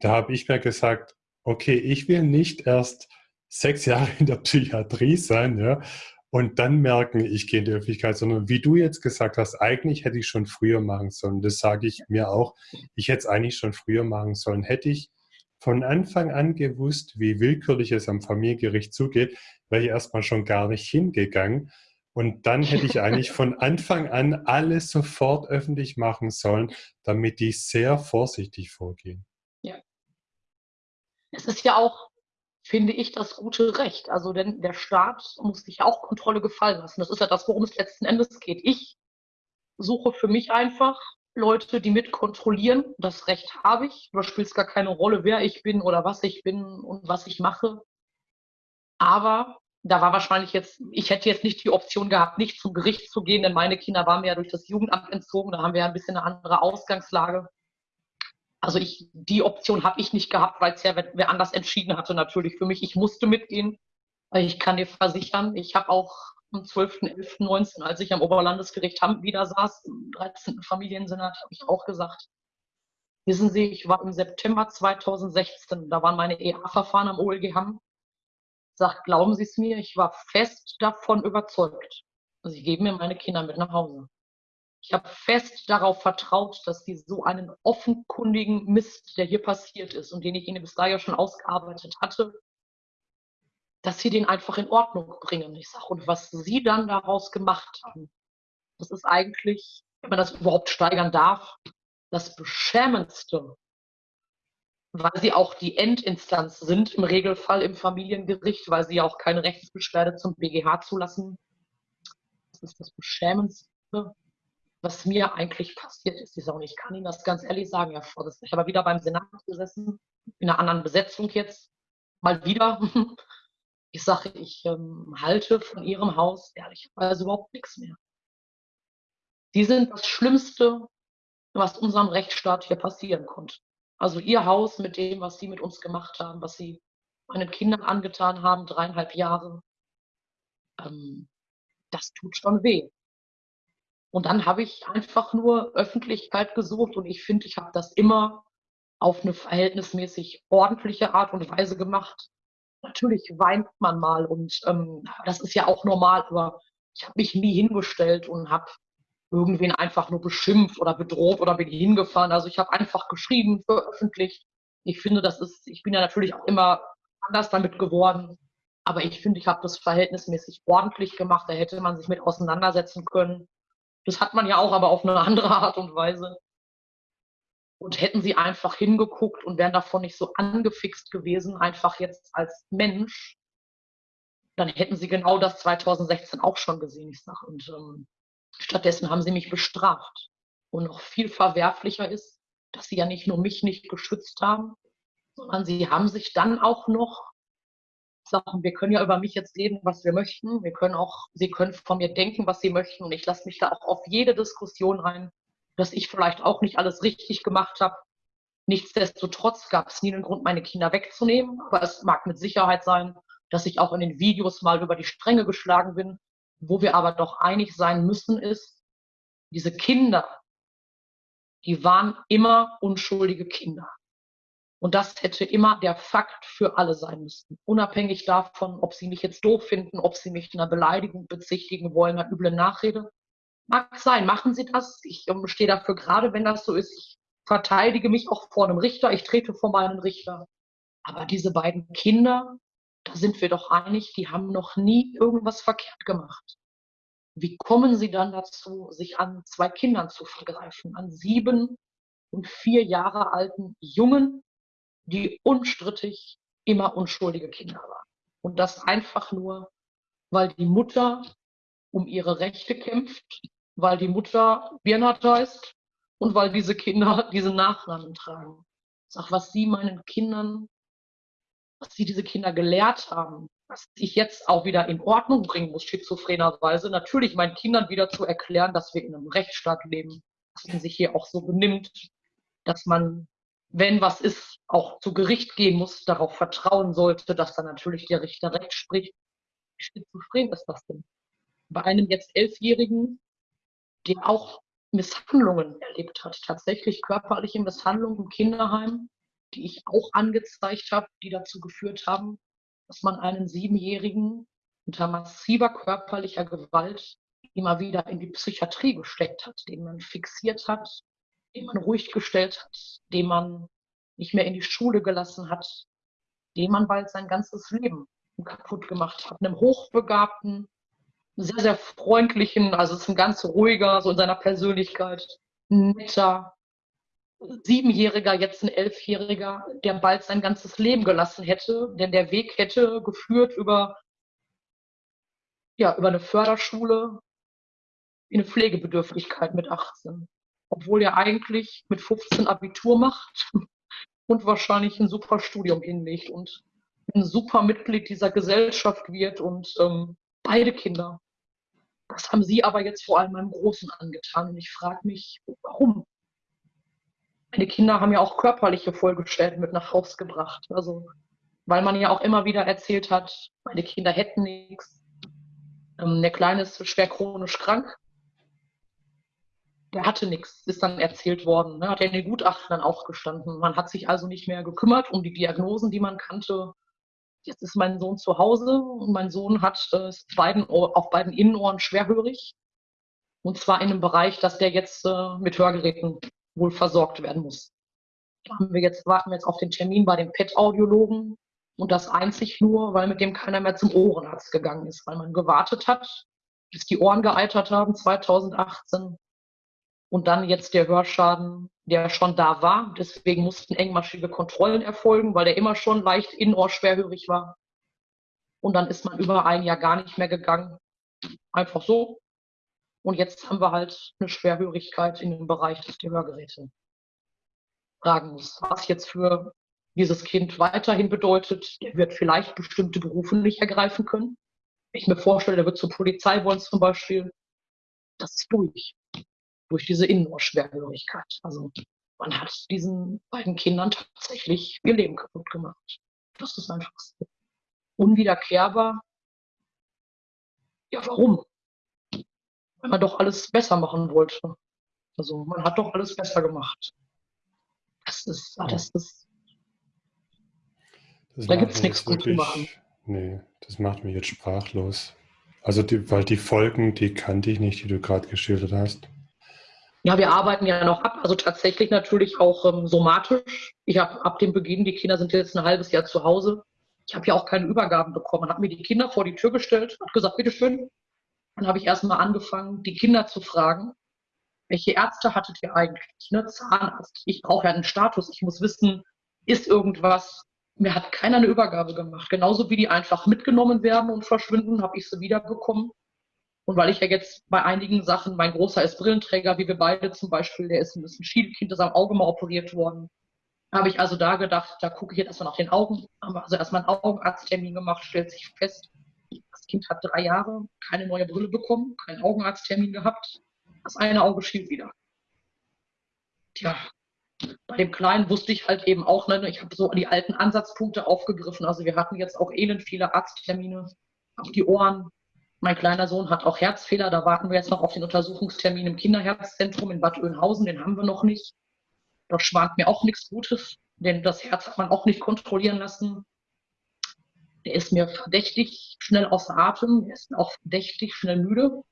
Da habe ich mir gesagt, okay, ich will nicht erst sechs Jahre in der Psychiatrie sein, ja, und dann merken, ich gehe in die Öffentlichkeit, sondern wie du jetzt gesagt hast, eigentlich hätte ich schon früher machen sollen. Das sage ich mir auch. Ich hätte es eigentlich schon früher machen sollen. Hätte ich von Anfang an gewusst, wie willkürlich es am Familiengericht zugeht, wäre ich erstmal schon gar nicht hingegangen. Und dann hätte ich eigentlich von [LAUGHS] Anfang an alles sofort öffentlich machen sollen, damit die sehr vorsichtig vorgehen. Ja. Es ist ja auch, finde ich, das gute Recht. Also denn der Staat muss sich auch Kontrolle gefallen lassen. Das ist ja das, worum es letzten Endes geht. Ich suche für mich einfach Leute, die mit kontrollieren. Das Recht habe ich. Da spielt es gar keine Rolle, wer ich bin oder was ich bin und was ich mache. Aber da war wahrscheinlich jetzt, ich hätte jetzt nicht die Option gehabt, nicht zum Gericht zu gehen, denn meine Kinder waren mir ja durch das Jugendamt entzogen. Da haben wir ja ein bisschen eine andere Ausgangslage. Also ich, die Option habe ich nicht gehabt, weil es ja wer, wer, anders entschieden hatte natürlich für mich. Ich musste mitgehen. Ich kann dir versichern, ich habe auch am 12.11.19, als ich am Oberlandesgericht Hamm wieder saß, im 13. Familiensenat, habe ich auch gesagt, wissen Sie, ich war im September 2016, da waren meine EA-Verfahren am OLG Hamm. Sagt, glauben Sie es mir, ich war fest davon überzeugt. Sie geben mir meine Kinder mit nach Hause. Ich habe fest darauf vertraut, dass die so einen offenkundigen Mist, der hier passiert ist und den ich Ihnen bis dahin schon ausgearbeitet hatte, dass sie den einfach in Ordnung bringen. Ich sage, und was Sie dann daraus gemacht haben, das ist eigentlich wenn man das überhaupt steigern darf, das Beschämendste, weil sie auch die Endinstanz sind, im Regelfall im Familiengericht, weil sie ja auch keine Rechtsbeschwerde zum BGH zulassen. Das ist das Beschämendste, was mir eigentlich passiert ist. Ich ich kann Ihnen das ganz ehrlich sagen, Herr Vorsitzender. Ich habe wieder beim Senat gesessen, in einer anderen Besetzung jetzt, mal wieder. [LAUGHS] Ich sage, ich ähm, halte von Ihrem Haus ehrlicherweise überhaupt nichts mehr. Sie sind das Schlimmste, was unserem Rechtsstaat hier passieren konnte. Also Ihr Haus mit dem, was Sie mit uns gemacht haben, was Sie meinen Kindern angetan haben, dreieinhalb Jahre, ähm, das tut schon weh. Und dann habe ich einfach nur Öffentlichkeit gesucht und ich finde, ich habe das immer auf eine verhältnismäßig ordentliche Art und Weise gemacht. Natürlich weint man mal und ähm, das ist ja auch normal, aber ich habe mich nie hingestellt und habe irgendwen einfach nur beschimpft oder bedroht oder bin hingefahren. Also ich habe einfach geschrieben, veröffentlicht. Ich finde, das ist, ich bin ja natürlich auch immer anders damit geworden. Aber ich finde, ich habe das verhältnismäßig ordentlich gemacht. Da hätte man sich mit auseinandersetzen können. Das hat man ja auch, aber auf eine andere Art und Weise. Und hätten sie einfach hingeguckt und wären davon nicht so angefixt gewesen, einfach jetzt als Mensch, dann hätten sie genau das 2016 auch schon gesehen, ich sag. Und ähm, Stattdessen haben sie mich bestraft. Und noch viel verwerflicher ist, dass sie ja nicht nur mich nicht geschützt haben, sondern sie haben sich dann auch noch sagen, wir können ja über mich jetzt reden, was wir möchten. Wir können auch, sie können von mir denken, was sie möchten. Und ich lasse mich da auch auf jede Diskussion rein, dass ich vielleicht auch nicht alles richtig gemacht habe. Nichtsdestotrotz gab es nie einen Grund, meine Kinder wegzunehmen. Aber es mag mit Sicherheit sein, dass ich auch in den Videos mal über die Stränge geschlagen bin, wo wir aber doch einig sein müssen, ist, diese Kinder, die waren immer unschuldige Kinder. Und das hätte immer der Fakt für alle sein müssen. Unabhängig davon, ob sie mich jetzt doof finden, ob sie mich einer Beleidigung bezichtigen wollen, einer üblen Nachrede. Mag sein, machen Sie das. Ich stehe dafür gerade, wenn das so ist. Ich verteidige mich auch vor einem Richter. Ich trete vor meinen Richter. Aber diese beiden Kinder, da sind wir doch einig, die haben noch nie irgendwas verkehrt gemacht. Wie kommen sie dann dazu, sich an zwei Kindern zu vergreifen, an sieben und vier Jahre alten Jungen, die unstrittig immer unschuldige Kinder waren? Und das einfach nur, weil die Mutter um ihre Rechte kämpft, weil die Mutter Birnat heißt und weil diese Kinder diese Nachnamen tragen. Sag, was sie meinen Kindern was sie diese Kinder gelehrt haben, was ich jetzt auch wieder in Ordnung bringen muss, schizophrenerweise, natürlich meinen Kindern wieder zu erklären, dass wir in einem Rechtsstaat leben, dass man sich hier auch so benimmt, dass man, wenn was ist, auch zu Gericht gehen muss, darauf vertrauen sollte, dass dann natürlich der Richter recht spricht. Wie schizophren ist das denn? Bei einem jetzt Elfjährigen, der auch Misshandlungen erlebt hat, tatsächlich körperliche Misshandlungen im Kinderheim, die ich auch angezeigt habe, die dazu geführt haben, dass man einen Siebenjährigen unter massiver körperlicher Gewalt immer wieder in die Psychiatrie gesteckt hat, den man fixiert hat, den man ruhig gestellt hat, den man nicht mehr in die Schule gelassen hat, den man bald sein ganzes Leben kaputt gemacht hat. Einem hochbegabten, sehr, sehr freundlichen, also ist ein ganz ruhiger, so in seiner Persönlichkeit, netter, Siebenjähriger, jetzt ein Elfjähriger, der bald sein ganzes Leben gelassen hätte, denn der Weg hätte geführt über, ja, über eine Förderschule in eine Pflegebedürftigkeit mit 18. Obwohl er eigentlich mit 15 Abitur macht [LAUGHS] und wahrscheinlich ein super Studium hinlegt und ein super Mitglied dieser Gesellschaft wird und ähm, beide Kinder. Das haben sie aber jetzt vor allem meinem Großen angetan. Und ich frage mich, warum? meine Kinder haben ja auch körperliche Folgeschäden mit nach Hause gebracht. Also, weil man ja auch immer wieder erzählt hat, meine Kinder hätten nichts. Ähm, der Kleine ist schwer chronisch krank. Der hatte nichts, ist dann erzählt worden. Ne? Hat ja in den Gutachten dann auch gestanden. Man hat sich also nicht mehr gekümmert um die Diagnosen, die man kannte. Jetzt ist mein Sohn zu Hause und mein Sohn hat äh, beiden auf beiden Innenohren schwerhörig. Und zwar in einem Bereich, dass der jetzt äh, mit Hörgeräten wohl versorgt werden muss. Haben wir jetzt, warten wir jetzt auf den Termin bei dem PET-Audiologen und das einzig nur, weil mit dem keiner mehr zum Ohrenarzt gegangen ist, weil man gewartet hat, bis die Ohren geeitert haben 2018 Und dann jetzt der Hörschaden, der schon da war. Deswegen mussten engmaschige Kontrollen erfolgen, weil der immer schon leicht innenohrschwerhörig war. Und dann ist man über ein Jahr gar nicht mehr gegangen. Einfach so. Und jetzt haben wir halt eine Schwerhörigkeit in dem Bereich, dass die Hörgeräte tragen muss. Was jetzt für dieses Kind weiterhin bedeutet, der wird vielleicht bestimmte Berufe nicht ergreifen können. Ich mir vorstelle, der wird zur Polizei wollen zum Beispiel, das ist durch. Durch diese Innenohrschwerhörigkeit. Also man hat diesen beiden Kindern tatsächlich ihr Leben kaputt gemacht. Das ist einfach so. unwiederkehrbar. Ja, warum? Wenn man doch alles besser machen wollte. Also man hat doch alles besser gemacht. Das ist, das ist Das Da gibt's mich nichts gut zu machen. Nee, das macht mich jetzt sprachlos. Also, die, weil die Folgen, die kannte ich nicht, die du gerade geschildert hast. Ja, wir arbeiten ja noch ab, also tatsächlich natürlich auch ähm, somatisch. Ich habe ab dem Beginn, die Kinder sind jetzt ein halbes Jahr zu Hause. Ich habe ja auch keine Übergaben bekommen. Hat mir die Kinder vor die Tür gestellt, hat gesagt, bitteschön. Dann habe ich erstmal angefangen, die Kinder zu fragen, welche Ärzte hattet ihr eigentlich? Ne? Zahnarzt. Ich brauche ja einen Status. Ich muss wissen, ist irgendwas. Mir hat keiner eine Übergabe gemacht. Genauso wie die einfach mitgenommen werden und verschwinden, habe ich sie wiederbekommen. Und weil ich ja jetzt bei einigen Sachen, mein Großer ist Brillenträger, wie wir beide zum Beispiel, der ist ein bisschen Schielkind, ist am Auge mal operiert worden. Habe ich also da gedacht, da gucke ich jetzt erstmal nach den Augen. Haben also erstmal einen Augenarzttermin gemacht, stellt sich fest, das Kind hat drei Jahre keine neue Brille bekommen, keinen Augenarzttermin gehabt. Das eine Auge schielt wieder. Tja, bei dem Kleinen wusste ich halt eben auch, ne, ich habe so die alten Ansatzpunkte aufgegriffen. Also wir hatten jetzt auch elend viele Arzttermine, auch die Ohren. Mein kleiner Sohn hat auch Herzfehler, da warten wir jetzt noch auf den Untersuchungstermin im Kinderherzzentrum in Bad Oeynhausen, den haben wir noch nicht. Da schwant mir auch nichts Gutes, denn das Herz hat man auch nicht kontrollieren lassen. Der ist mir verdächtig schnell außer Atem, der ist auch verdächtig schnell müde.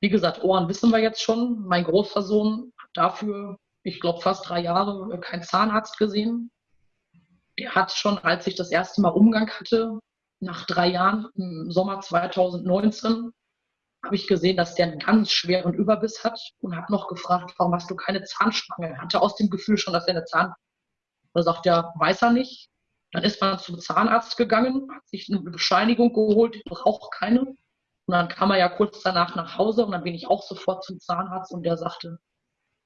Wie gesagt, Ohren wissen wir jetzt schon. Mein großer Sohn hat dafür, ich glaube, fast drei Jahre keinen Zahnarzt gesehen. Der hat schon, als ich das erste Mal Umgang hatte, nach drei Jahren im Sommer 2019, habe ich gesehen, dass der einen ganz schweren Überbiss hat und habe noch gefragt, warum hast du keine Zahnspange? Er hatte aus dem Gefühl schon, dass er eine Zahn. Da sagt er, weiß er nicht. Dann ist man zum Zahnarzt gegangen, hat sich eine Bescheinigung geholt, ich brauche keine. Und dann kam er ja kurz danach nach Hause und dann bin ich auch sofort zum Zahnarzt und der sagte,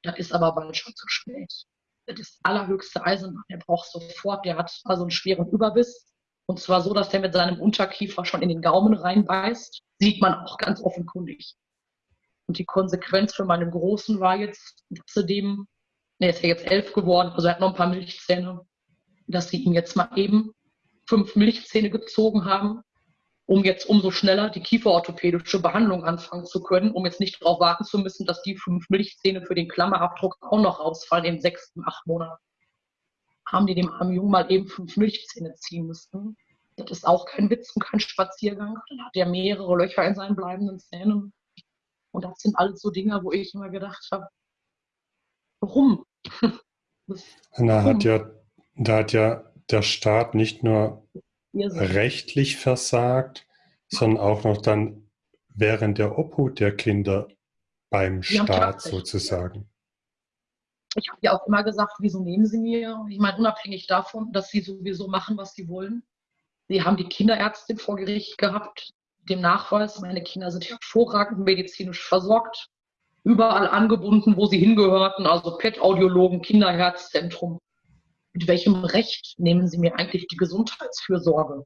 das ist aber bald schon zu spät. Das ist allerhöchste Eisenbahn. Der braucht sofort, der hat also einen schweren Überbiss. Und zwar so, dass der mit seinem Unterkiefer schon in den Gaumen reinbeißt. Sieht man auch ganz offenkundig. Und die Konsequenz für meinen Großen war jetzt, dass sie dem, ne, ist ja jetzt elf geworden, also er hat noch ein paar Milchzähne, dass sie ihm jetzt mal eben fünf Milchzähne gezogen haben, um jetzt umso schneller die kieferorthopädische Behandlung anfangen zu können, um jetzt nicht darauf warten zu müssen, dass die fünf Milchzähne für den Klammerabdruck auch noch rausfallen in sechs, acht Monaten. Haben die dem armen Jungen mal eben fünf Milchzähne ziehen müssen. Das ist auch kein Witz und kein Spaziergang. Dann hat er mehrere Löcher in seinen bleibenden Zähnen. Und das sind alles so Dinge, wo ich immer gedacht habe, warum? [LAUGHS] Warum? hat ja, da hat ja der Staat nicht nur rechtlich versagt, sondern auch noch dann während der Obhut der Kinder beim Staat sozusagen. Ich habe ja auch immer gesagt, wieso nehmen Sie mir? Ich meine, unabhängig davon, dass Sie sowieso machen, was Sie wollen. Sie haben die Kinderärztin vor Gericht gehabt, dem Nachweis, meine Kinder sind hervorragend medizinisch versorgt, überall angebunden, wo sie hingehörten, also PET-Audiologen, Kinderherzzentrum. Mit welchem Recht nehmen Sie mir eigentlich die Gesundheitsfürsorge?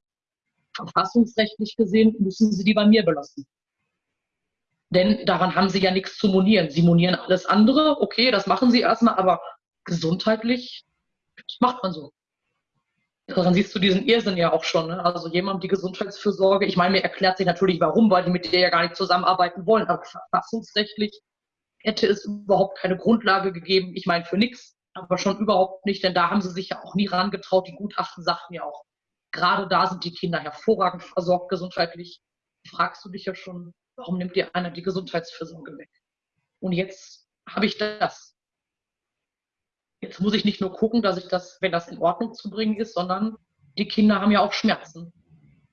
Verfassungsrechtlich gesehen müssen Sie die bei mir belassen. Denn daran haben sie ja nichts zu monieren. Sie monieren alles andere, okay, das machen sie erstmal, aber gesundheitlich, das macht man so. Daran siehst du diesen Irrsinn ja auch schon. Ne? Also jemand die Gesundheitsfürsorge, ich meine, mir erklärt sich natürlich warum, weil die mit der ja gar nicht zusammenarbeiten wollen, aber verfassungsrechtlich hätte es überhaupt keine Grundlage gegeben. Ich meine, für nichts, aber schon überhaupt nicht, denn da haben sie sich ja auch nie rangetraut. Die Gutachten sagten ja auch, gerade da sind die Kinder hervorragend versorgt gesundheitlich. Fragst du dich ja schon, warum nimmt dir einer die Gesundheitsfürsorge weg? Und jetzt habe ich das. Jetzt muss ich nicht nur gucken, dass ich das, wenn das in Ordnung zu bringen ist, sondern die Kinder haben ja auch Schmerzen.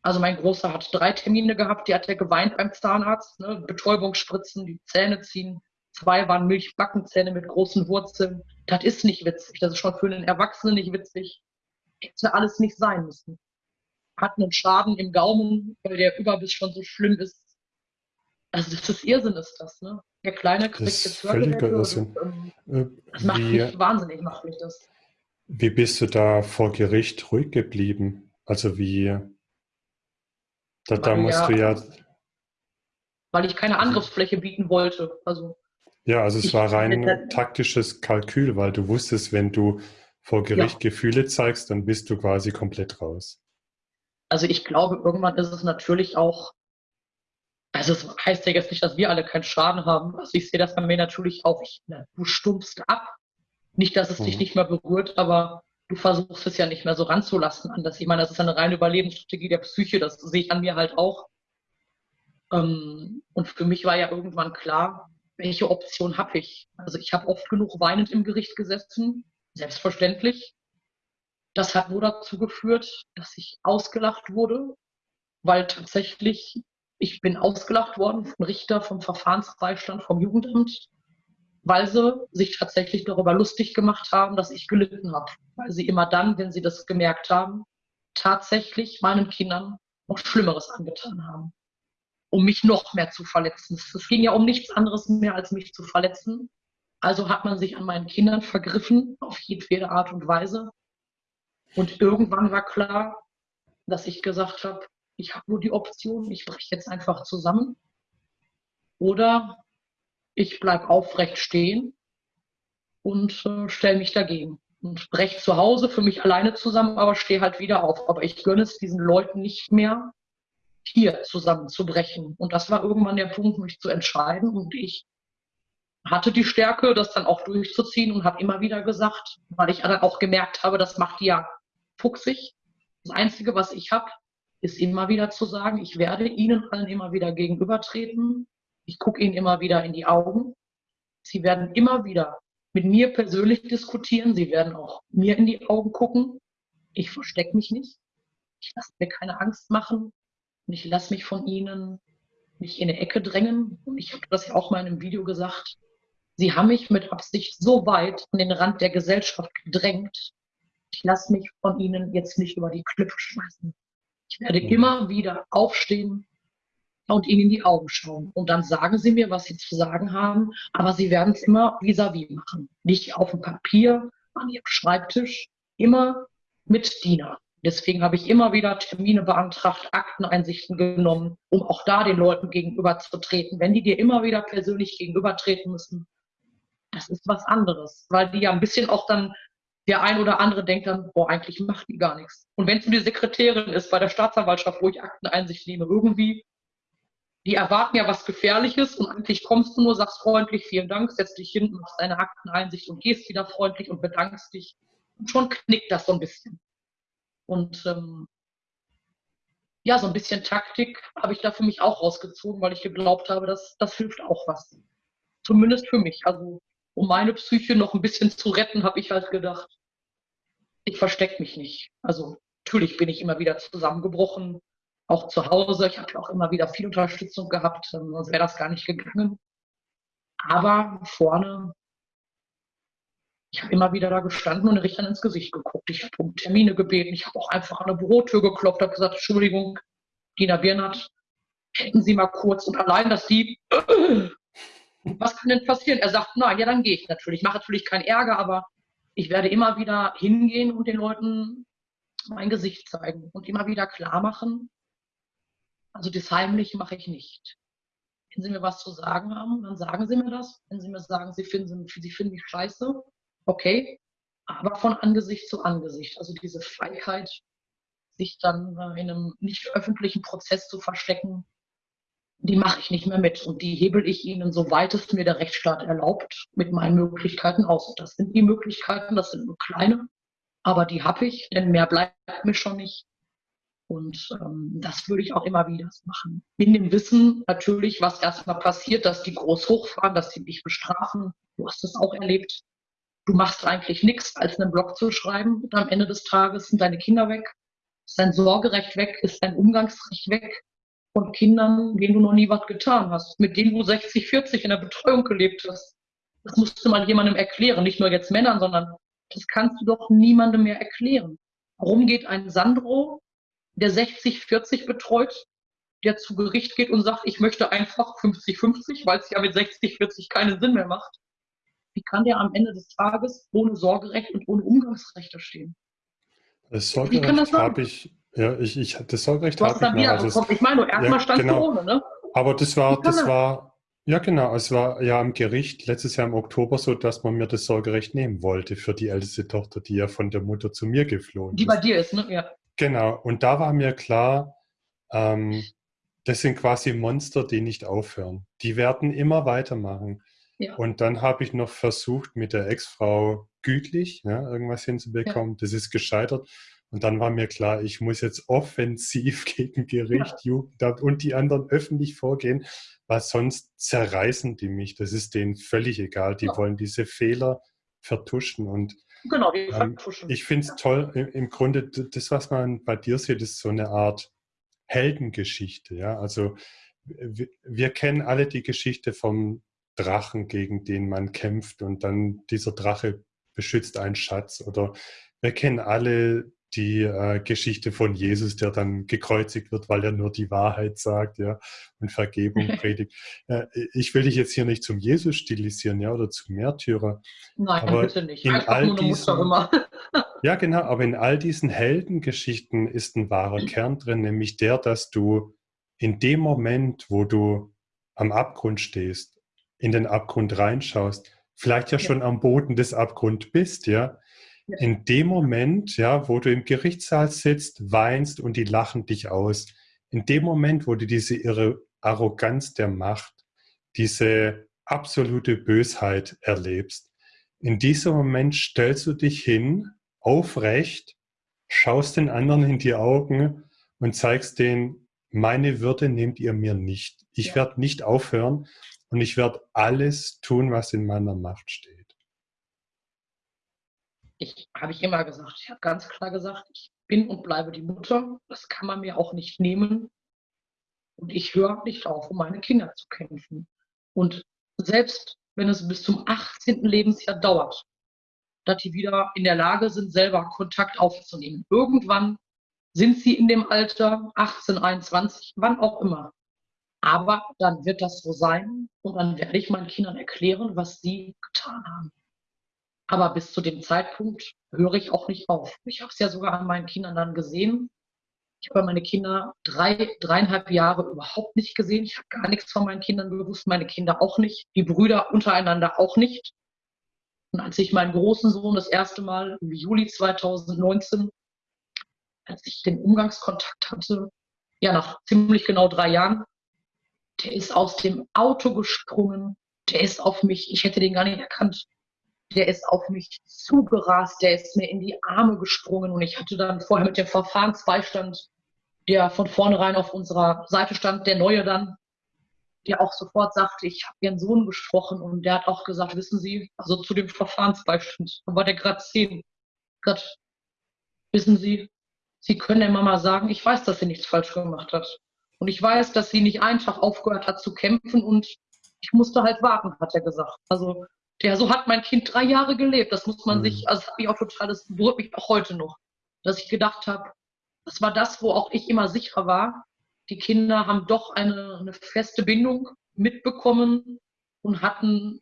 Also mein Großer hat drei Termine gehabt, die hat er geweint beim Zahnarzt, ne? Betäubungsspritzen, die Zähne ziehen, Zwei waren Milchbackenzähne mit großen Wurzeln. Das ist nicht witzig. Das ist schon für einen Erwachsenen nicht witzig. Hätte alles nicht sein müssen. Hat einen Schaden im Gaumen, weil der Überbiss schon so schlimm ist. Also das ist Irrsinn, ist das, ne? Der Kleine kriegt Das jetzt völliger. Irrsinn. und, ähm, Äh, Das macht Wie, mich wahnsinnig, macht mich das. wie bist du da vor Gericht ruhig geblieben? Also wie, da, da musst ja- du ja, Weil ich keine Angriffsfläche bieten wollte. Also ja, also es Ich- war rein das- taktisches Kalkül, weil du wusstest, wenn du vor Gericht Gefühle zeigst, dann bist du quasi komplett raus. Also ich glaube, irgendwann ist es natürlich auch, also es heißt ja jetzt nicht, dass wir alle keinen Schaden haben. Also ich sehe das bei mir natürlich auch, ich, na, du stumpfst ab. Nicht, dass es dich Mhm. nicht mehr berührt, aber du versuchst es ja nicht mehr so ranzulassen an das. Ich meine, das ist eine reine Überlebensstrategie der Psyche, das sehe ich an mir halt auch. Ähm, und für mich war ja irgendwann klar, welche Option habe ich? Also ich habe oft genug weinend im Gericht gesessen, selbstverständlich. Das hat nur dazu geführt, dass ich ausgelacht wurde, weil tatsächlich ich bin ausgelacht worden vom Richter, vom Verfahrensbeistand, vom Jugendamt, weil sie sich tatsächlich darüber lustig gemacht haben, dass ich gelitten habe. Weil sie immer dann, wenn sie das gemerkt haben, tatsächlich meinen Kindern noch Schlimmeres angetan haben, um mich noch mehr zu verletzen. Es ging ja um nichts anderes mehr, als mich zu verletzen. Also hat man sich an meinen Kindern vergriffen, auf jedwede Art und Weise. Und irgendwann war klar, dass ich gesagt habe, ich habe nur die Option, ich breche jetzt einfach zusammen. Oder ich bleibe aufrecht stehen und äh, stelle mich dagegen. Und breche zu Hause für mich alleine zusammen, aber stehe halt wieder auf. Aber ich gönne es diesen Leuten nicht mehr, hier zusammenzubrechen. Und das war irgendwann der Punkt, mich zu entscheiden. Und ich hatte die Stärke, das dann auch durchzuziehen und habe immer wieder gesagt, weil ich dann auch gemerkt habe, das macht die ja fuchsig. Das Einzige, was ich habe, ist immer wieder zu sagen, ich werde Ihnen allen immer wieder gegenübertreten. Ich gucke Ihnen immer wieder in die Augen. Sie werden immer wieder mit mir persönlich diskutieren. Sie werden auch mir in die Augen gucken. Ich verstecke mich nicht. Ich lasse mir keine Angst machen. Und ich lasse mich von Ihnen nicht in eine Ecke drängen. Und ich habe das ja auch mal in einem Video gesagt. Sie haben mich mit Absicht so weit an den Rand der Gesellschaft gedrängt. Ich lasse mich von Ihnen jetzt nicht über die Klippe schmeißen. Ich werde immer wieder aufstehen und Ihnen in die Augen schauen. Und dann sagen Sie mir, was Sie zu sagen haben, aber Sie werden es immer vis-à-vis machen. Nicht auf dem Papier, an Ihrem Schreibtisch, immer mit Diener. Deswegen habe ich immer wieder Termine beantragt, Akteneinsichten genommen, um auch da den Leuten gegenüberzutreten. Wenn die dir immer wieder persönlich gegenübertreten müssen, das ist was anderes, weil die ja ein bisschen auch dann der ein oder andere denkt dann, boah, eigentlich macht die gar nichts. Und wenn es nur die Sekretärin ist bei der Staatsanwaltschaft, wo ich Akteneinsicht nehme, irgendwie, die erwarten ja was Gefährliches und eigentlich kommst du nur, sagst freundlich, vielen Dank, setzt dich hin, machst deine Akteneinsicht und gehst wieder freundlich und bedankst dich. Und schon knickt das so ein bisschen. Und ähm, ja, so ein bisschen Taktik habe ich da für mich auch rausgezogen, weil ich geglaubt habe, dass das hilft auch was. Zumindest für mich. Also um meine Psyche noch ein bisschen zu retten, habe ich halt gedacht, ich verstecke mich nicht. Also natürlich bin ich immer wieder zusammengebrochen, auch zu Hause. Ich habe auch immer wieder viel Unterstützung gehabt, ähm, sonst wäre das gar nicht gegangen. Aber vorne, ich habe immer wieder da gestanden und den Richtern ins Gesicht geguckt. Ich habe um Termine gebeten. Ich habe auch einfach an der Bürotür geklopft, habe gesagt, Entschuldigung, Dina Birnert, hätten Sie mal kurz und allein, dass Sie was kann denn passieren? Er sagt, na ja, dann gehe ich natürlich. Ich mache natürlich keinen Ärger, aber ich werde immer wieder hingehen und den Leuten mein Gesicht zeigen und immer wieder klar machen. Also das Heimliche mache ich nicht. Wenn Sie mir was zu sagen haben, dann sagen Sie mir das. Wenn Sie mir sagen, Sie finden, Sie finden mich scheiße, okay. Aber von Angesicht zu Angesicht. Also diese Feigheit, sich dann in einem nicht öffentlichen Prozess zu verstecken, die mache ich nicht mehr mit. Und die hebel ich ihnen, soweit es mir der Rechtsstaat erlaubt, mit meinen Möglichkeiten aus. Und das sind die Möglichkeiten, das sind nur kleine, aber die habe ich, denn mehr bleibt mir schon nicht. Und ähm, das würde ich auch immer wieder machen. In dem Wissen natürlich, was erstmal passiert, dass die groß hochfahren, dass sie dich bestrafen. Du hast es auch erlebt. Du machst eigentlich nichts, als einen Blog zu schreiben. Und am Ende des Tages sind deine Kinder weg, ist dein Sorgerecht weg, ist dein Umgangsrecht weg. Von Kindern, denen du noch nie was getan hast, mit denen du 60, 40 in der Betreuung gelebt hast. Das musst du mal jemandem erklären, nicht nur jetzt Männern, sondern das kannst du doch niemandem mehr erklären. Warum geht ein Sandro, der 60, 40 betreut, der zu Gericht geht und sagt, ich möchte einfach 50-50, weil es ja mit 60, 40 keinen Sinn mehr macht. Wie kann der am Ende des Tages ohne Sorgerecht und ohne Umgangsrecht da stehen? Das Sorgerecht habe ich, ja, ich, ich, das Sorgerecht habe ich noch. Also ich meine, erstmal ja, stand genau. ohne, ne? Aber das war, das war, ja genau, es war ja am Gericht letztes Jahr im Oktober so, dass man mir das Sorgerecht nehmen wollte für die älteste Tochter, die ja von der Mutter zu mir geflohen die ist. Die bei dir ist, ne? Ja. Genau, und da war mir klar, ähm, das sind quasi Monster, die nicht aufhören. Die werden immer weitermachen. Ja. Und dann habe ich noch versucht, mit der Ex-Frau gütlich ja, irgendwas hinzubekommen. Ja. Das ist gescheitert. Und dann war mir klar, ich muss jetzt offensiv [LAUGHS] gegen Gericht, ja. Jugendamt und die anderen öffentlich vorgehen, weil sonst zerreißen die mich. Das ist denen völlig egal. Die wollen diese Fehler vertuschen. Und genau, die ähm, vertuschen. ich finde es toll, im, im Grunde, das, was man bei dir sieht, ist so eine Art Heldengeschichte. Ja? Also wir, wir kennen alle die Geschichte vom Drachen, gegen den man kämpft und dann dieser Drache beschützt einen Schatz. Oder wir kennen alle die äh, Geschichte von Jesus, der dann gekreuzigt wird, weil er nur die Wahrheit sagt, ja, und Vergebung [LAUGHS] predigt. Äh, ich will dich jetzt hier nicht zum Jesus stilisieren, ja, oder zum Märtyrer. Nein, aber bitte nicht. In all diesen, [LAUGHS] ja, genau, aber in all diesen Heldengeschichten ist ein wahrer Kern drin, nämlich der, dass du in dem Moment, wo du am Abgrund stehst, in den Abgrund reinschaust, vielleicht ja, ja. schon am Boden des Abgrunds bist, ja, in dem Moment, ja, wo du im Gerichtssaal sitzt, weinst und die lachen dich aus, in dem Moment, wo du diese irre Arroganz der Macht, diese absolute Bösheit erlebst, in diesem Moment stellst du dich hin, aufrecht, schaust den anderen in die Augen und zeigst denen, meine Würde nehmt ihr mir nicht. Ich ja. werde nicht aufhören und ich werde alles tun, was in meiner Macht steht ich habe ich immer gesagt, ich habe ganz klar gesagt, ich bin und bleibe die Mutter. Das kann man mir auch nicht nehmen. Und ich höre nicht auf, um meine Kinder zu kämpfen. Und selbst wenn es bis zum 18. Lebensjahr dauert, dass die wieder in der Lage sind, selber Kontakt aufzunehmen. Irgendwann sind sie in dem Alter 18, 21, wann auch immer. Aber dann wird das so sein und dann werde ich meinen Kindern erklären, was sie getan haben. Aber bis zu dem Zeitpunkt höre ich auch nicht auf. Ich habe es ja sogar an meinen Kindern dann gesehen. Ich habe meine Kinder drei, dreieinhalb Jahre überhaupt nicht gesehen. Ich habe gar nichts von meinen Kindern gewusst, meine Kinder auch nicht, die Brüder untereinander auch nicht. Und als ich meinen großen Sohn das erste Mal im Juli 2019, als ich den Umgangskontakt hatte, ja, nach ziemlich genau drei Jahren, der ist aus dem Auto gesprungen, der ist auf mich, ich hätte den gar nicht erkannt der ist auf mich zugerast, der ist mir in die Arme gesprungen und ich hatte dann vorher mit dem Verfahrensbeistand, der von vornherein auf unserer Seite stand, der Neue dann, der auch sofort sagte, ich habe ihren Sohn gesprochen und der hat auch gesagt, wissen Sie, also zu dem Verfahrensbeistand, da war der gerade zehn, gerade, wissen Sie, Sie können der Mama sagen, ich weiß, dass sie nichts falsch gemacht hat. Und ich weiß, dass sie nicht einfach aufgehört hat zu kämpfen und ich musste halt warten, hat er gesagt. Also ja, so hat mein Kind drei Jahre gelebt. Das muss man mhm. sich, also das hat mich auch total, das berührt mich auch heute noch, dass ich gedacht habe, das war das, wo auch ich immer sicher war. Die Kinder haben doch eine, eine feste Bindung mitbekommen und hatten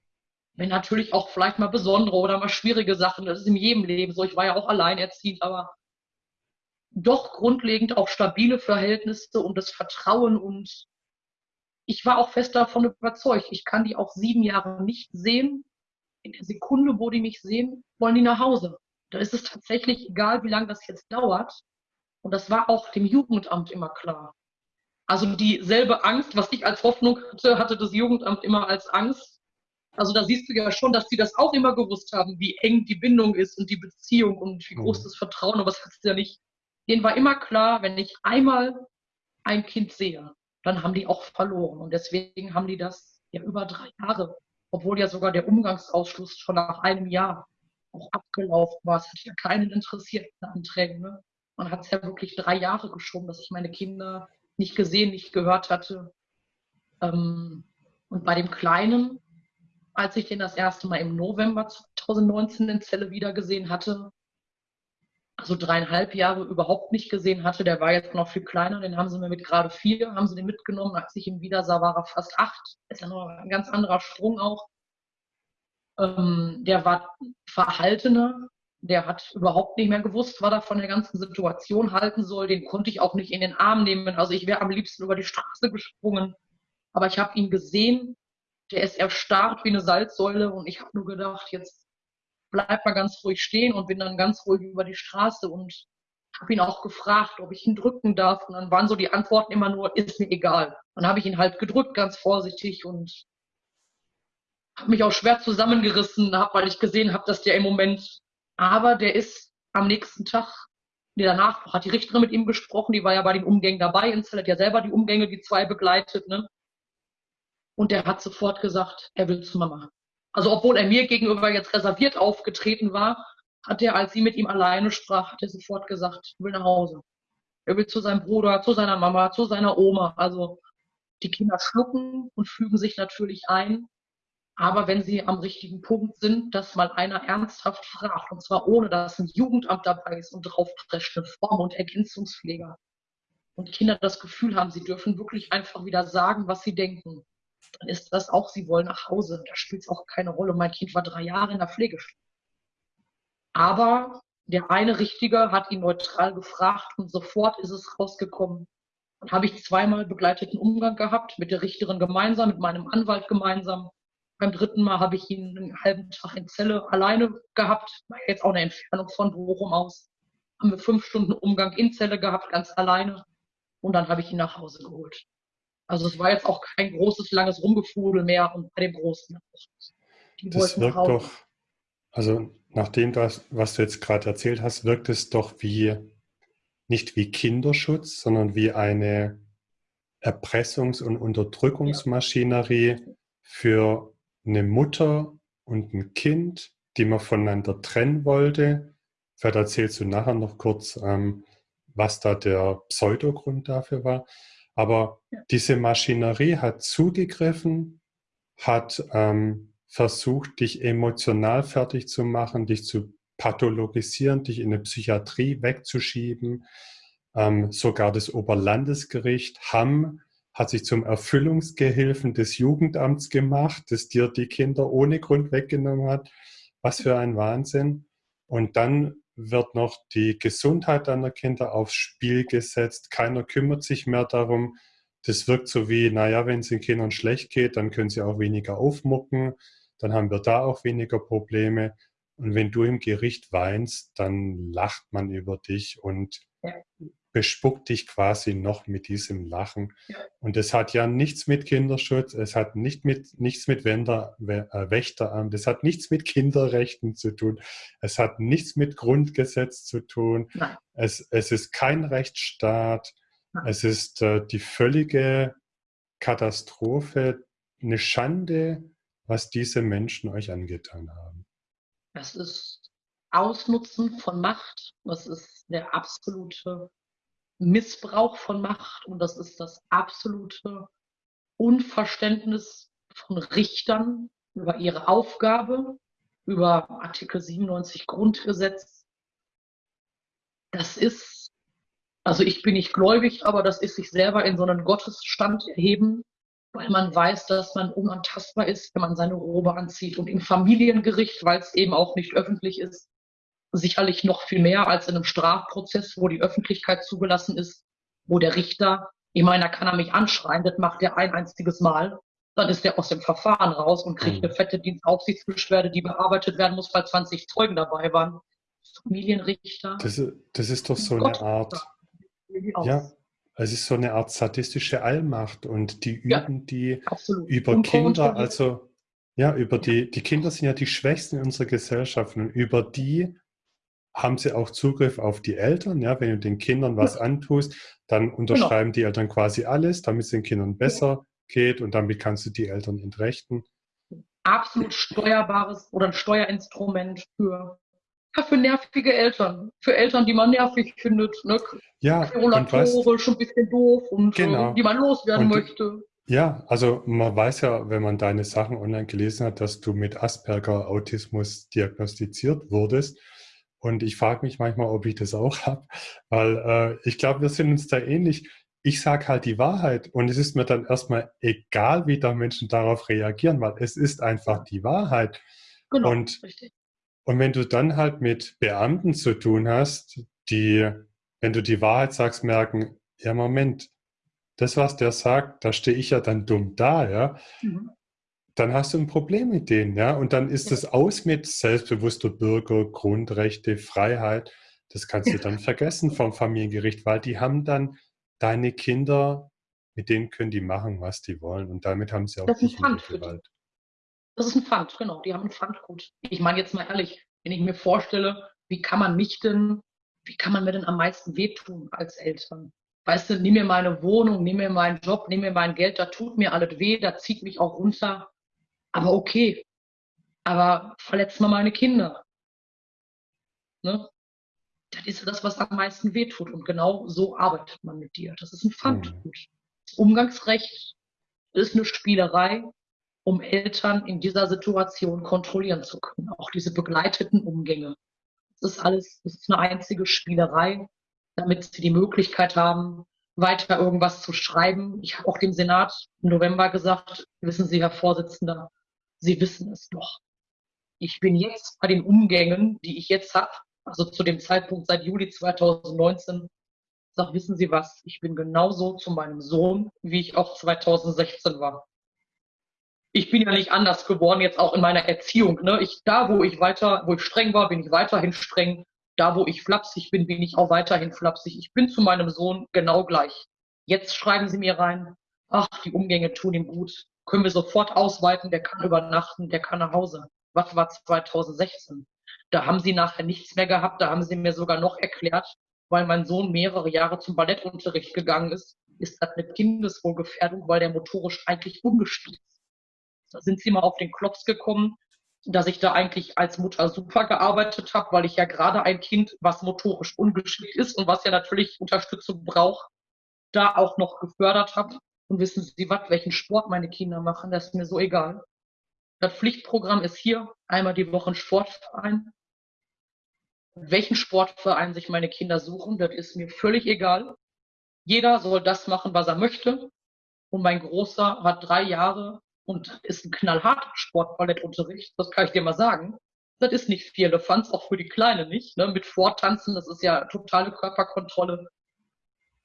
wenn natürlich auch vielleicht mal besondere oder mal schwierige Sachen. Das ist in jedem Leben so. Ich war ja auch alleinerziehend, aber doch grundlegend auch stabile Verhältnisse und das Vertrauen und ich war auch fest davon überzeugt. Ich kann die auch sieben Jahre nicht sehen in der Sekunde, wo die mich sehen, wollen die nach Hause. Da ist es tatsächlich egal, wie lange das jetzt dauert. Und das war auch dem Jugendamt immer klar. Also dieselbe Angst, was ich als Hoffnung hatte, hatte das Jugendamt immer als Angst. Also da siehst du ja schon, dass sie das auch immer gewusst haben, wie eng die Bindung ist und die Beziehung und wie groß mhm. das Vertrauen, aber das hast du ja nicht. Denen war immer klar, wenn ich einmal ein Kind sehe, dann haben die auch verloren. Und deswegen haben die das ja über drei Jahre obwohl ja sogar der Umgangsausschluss schon nach einem Jahr auch abgelaufen war. Es hat ja keinen interessiert in Anträgen. Ne? Man hat es ja wirklich drei Jahre geschoben, dass ich meine Kinder nicht gesehen, nicht gehört hatte. Ähm, und bei dem Kleinen, als ich den das erste Mal im November 2019 in Zelle wiedergesehen hatte, also dreieinhalb Jahre überhaupt nicht gesehen hatte, der war jetzt noch viel kleiner, den haben sie mir mit gerade vier, haben sie den mitgenommen, als ich ihn wieder sah, war er fast acht. Ist ja noch ein ganz anderer Sprung auch. Ähm, der war verhaltener, der hat überhaupt nicht mehr gewusst, was er von der ganzen Situation halten soll. Den konnte ich auch nicht in den Arm nehmen. Also ich wäre am liebsten über die Straße gesprungen. Aber ich habe ihn gesehen, der ist erstarrt wie eine Salzsäule und ich habe nur gedacht, jetzt bleib mal ganz ruhig stehen und bin dann ganz ruhig über die Straße und habe ihn auch gefragt, ob ich ihn drücken darf. Und dann waren so die Antworten immer nur, ist mir egal. Dann habe ich ihn halt gedrückt, ganz vorsichtig und habe mich auch schwer zusammengerissen, hab, weil ich gesehen habe, dass der im Moment, aber der ist am nächsten Tag, nee, danach hat die Richterin mit ihm gesprochen, die war ja bei den Umgängen dabei, Insel hat ja selber die Umgänge, die zwei begleitet, ne? Und der hat sofort gesagt, er will zu Mama. Also obwohl er mir gegenüber jetzt reserviert aufgetreten war, hat er, als sie mit ihm alleine sprach, hat er sofort gesagt, er will nach Hause. Er will zu seinem Bruder, zu seiner Mama, zu seiner Oma. Also die Kinder schlucken und fügen sich natürlich ein. Aber wenn sie am richtigen Punkt sind, dass mal einer ernsthaft fragt, und zwar ohne, dass ein Jugendamt dabei ist und draufprescht, eine Form- und Ergänzungspfleger. Und Kinder das Gefühl haben, sie dürfen wirklich einfach wieder sagen, was sie denken. Dann ist das auch, sie wollen nach Hause. Da spielt es auch keine Rolle. Mein Kind war drei Jahre in der Pflegestunde. Aber der eine Richtige hat ihn neutral gefragt und sofort ist es rausgekommen. Dann habe ich zweimal begleiteten Umgang gehabt, mit der Richterin gemeinsam, mit meinem Anwalt gemeinsam. Beim dritten Mal habe ich ihn einen halben Tag in Zelle alleine gehabt, jetzt auch eine Entfernung von Bochum aus. Haben wir fünf Stunden Umgang in Zelle gehabt, ganz alleine. Und dann habe ich ihn nach Hause geholt. Also es war jetzt auch kein großes, langes Rumgefudel mehr und bei dem Großen. Das wirkt doch, also nach dem, was du jetzt gerade erzählt hast, wirkt es doch wie, nicht wie Kinderschutz, sondern wie eine Erpressungs- und Unterdrückungsmaschinerie ja. für eine Mutter und ein Kind, die man voneinander trennen wollte. Vielleicht erzählst du nachher noch kurz, ähm, was da der Pseudogrund dafür war. Aber ja. diese Maschinerie hat zugegriffen, hat ähm, versucht, dich emotional fertig zu machen, dich zu pathologisieren, dich in eine Psychiatrie wegzuschieben. Ähm, sogar das Oberlandesgericht Hamm hat sich zum Erfüllungsgehilfen des Jugendamts gemacht, das dir die Kinder ohne Grund weggenommen hat. Was für ein Wahnsinn. Und dann wird noch die Gesundheit deiner Kinder aufs Spiel gesetzt. Keiner kümmert sich mehr darum. Das wirkt so wie, naja, wenn es den Kindern schlecht geht, dann können sie auch weniger aufmucken. Dann haben wir da auch weniger Probleme. Und wenn du im Gericht weinst, dann lacht man über dich und bespuckt dich quasi noch mit diesem Lachen. Ja. Und es hat ja nichts mit Kinderschutz, es hat nicht mit, nichts mit Wender, äh, Wächteramt, es hat nichts mit Kinderrechten zu tun, es hat nichts mit Grundgesetz zu tun, es, es ist kein Rechtsstaat, Nein. es ist äh, die völlige Katastrophe, eine Schande, was diese Menschen euch angetan haben. Das ist Ausnutzen von Macht, das ist der absolute Missbrauch von Macht und das ist das absolute Unverständnis von Richtern über ihre Aufgabe, über Artikel 97 Grundgesetz. Das ist, also ich bin nicht gläubig, aber das ist sich selber in so einen Gottesstand erheben, weil man weiß, dass man unantastbar ist, wenn man seine Robe anzieht. Und im Familiengericht, weil es eben auch nicht öffentlich ist, sicherlich noch viel mehr als in einem Strafprozess, wo die Öffentlichkeit zugelassen ist, wo der Richter, ich meine, da kann er mich anschreien, das macht er ein einziges Mal, dann ist er aus dem Verfahren raus und kriegt mhm. eine fette Dienstaufsichtsbeschwerde, die bearbeitet werden muss, weil 20 Zeugen dabei waren. Familienrichter. Das, das ist doch so Gott, eine Art, ja, es ist so eine Art sadistische Allmacht und die üben ja, die absolut. über Kinder, also ja, über die, die Kinder sind ja die Schwächsten in unserer Gesellschaft und über die haben sie auch Zugriff auf die Eltern. Ja, wenn du den Kindern was antust, dann genau. unterschreiben genau. die Eltern quasi alles, damit es den Kindern besser geht und damit kannst du die Eltern entrechten. Absolut steuerbares oder ein Steuerinstrument für Ja, für nervige Eltern. Für Eltern, die man nervig findet. Ne? Ja, Querulatorisch, ein bisschen doof und äh, genau. die man loswerden und, möchte. Ja, also man weiß ja, wenn man deine Sachen online gelesen hat, dass du mit Asperger Autismus diagnostiziert wurdest. Und ich frage mich manchmal, ob ich das auch habe, weil äh, ich glaube, wir sind uns da ähnlich. Ich sage halt die Wahrheit und es ist mir dann erstmal egal, wie da Menschen darauf reagieren, weil es ist einfach die Wahrheit. Genau, und, richtig. Und wenn du dann halt mit Beamten zu tun hast, die, wenn du die Wahrheit sagst, merken, ja, Moment, das, was der sagt, da stehe ich ja dann dumm da, ja. Mhm. Dann hast du ein Problem mit denen, ja. Und dann ist es aus mit selbstbewusster Bürger, Grundrechte, Freiheit. Das kannst du dann vergessen vom Familiengericht, weil die haben dann deine Kinder, mit denen können die machen, was die wollen. Und damit haben sie auch das nicht in Gewalt. Das ist ein Pfand, genau. Die haben ein Pfandgut. Ich meine jetzt mal ehrlich, wenn ich mir vorstelle, wie kann man mich denn, wie kann man mir denn am meisten wehtun als Eltern? Weißt du, nimm mir meine Wohnung, nimm mir meinen Job, nimm mir mein Geld, da tut mir alles weh, da zieht mich auch runter. Aber okay. Aber verletzt mal meine Kinder. Ne? Das ist das, was am meisten wehtut. Und genau so arbeitet man mit dir. Das ist ein Pfandgut. Mhm. Das Umgangsrecht ist eine Spielerei, um Eltern in dieser Situation kontrollieren zu können. Auch diese begleiteten Umgänge. Das ist alles, das ist eine einzige Spielerei, damit sie die Möglichkeit haben, weiter irgendwas zu schreiben. Ich habe auch dem Senat im November gesagt, wissen Sie, Herr Vorsitzender, Sie wissen es doch. Ich bin jetzt bei den Umgängen, die ich jetzt habe, also zu dem Zeitpunkt seit Juli 2019, sag, wissen Sie was, ich bin genauso zu meinem Sohn, wie ich auch 2016 war ich bin ja nicht anders geworden, jetzt auch in meiner Erziehung. Ne? Ich, da, wo ich weiter, wo ich streng war, bin ich weiterhin streng. Da, wo ich flapsig bin, bin ich auch weiterhin flapsig. Ich bin zu meinem Sohn genau gleich. Jetzt schreiben sie mir rein, ach, die Umgänge tun ihm gut. Können wir sofort ausweiten, der kann übernachten, der kann nach Hause. Was war 2016? Da haben sie nachher nichts mehr gehabt, da haben sie mir sogar noch erklärt, weil mein Sohn mehrere Jahre zum Ballettunterricht gegangen ist, ist das eine Kindeswohlgefährdung, weil der motorisch eigentlich ungespielt ist. Da sind sie mal auf den Klops gekommen, dass ich da eigentlich als Mutter super gearbeitet habe, weil ich ja gerade ein Kind, was motorisch ungeschickt ist und was ja natürlich Unterstützung braucht, da auch noch gefördert habe. Und wissen Sie was, welchen Sport meine Kinder machen, das ist mir so egal. Das Pflichtprogramm ist hier, einmal die Woche ein Sportverein. Welchen Sportverein sich meine Kinder suchen, das ist mir völlig egal. Jeder soll das machen, was er möchte. Und mein Großer hat drei Jahre und ist ein knallharter Sportballettunterricht, das kann ich dir mal sagen. Das ist nicht viel Elefanz, auch für die Kleine nicht. Ne? Mit Vortanzen, das ist ja totale Körperkontrolle.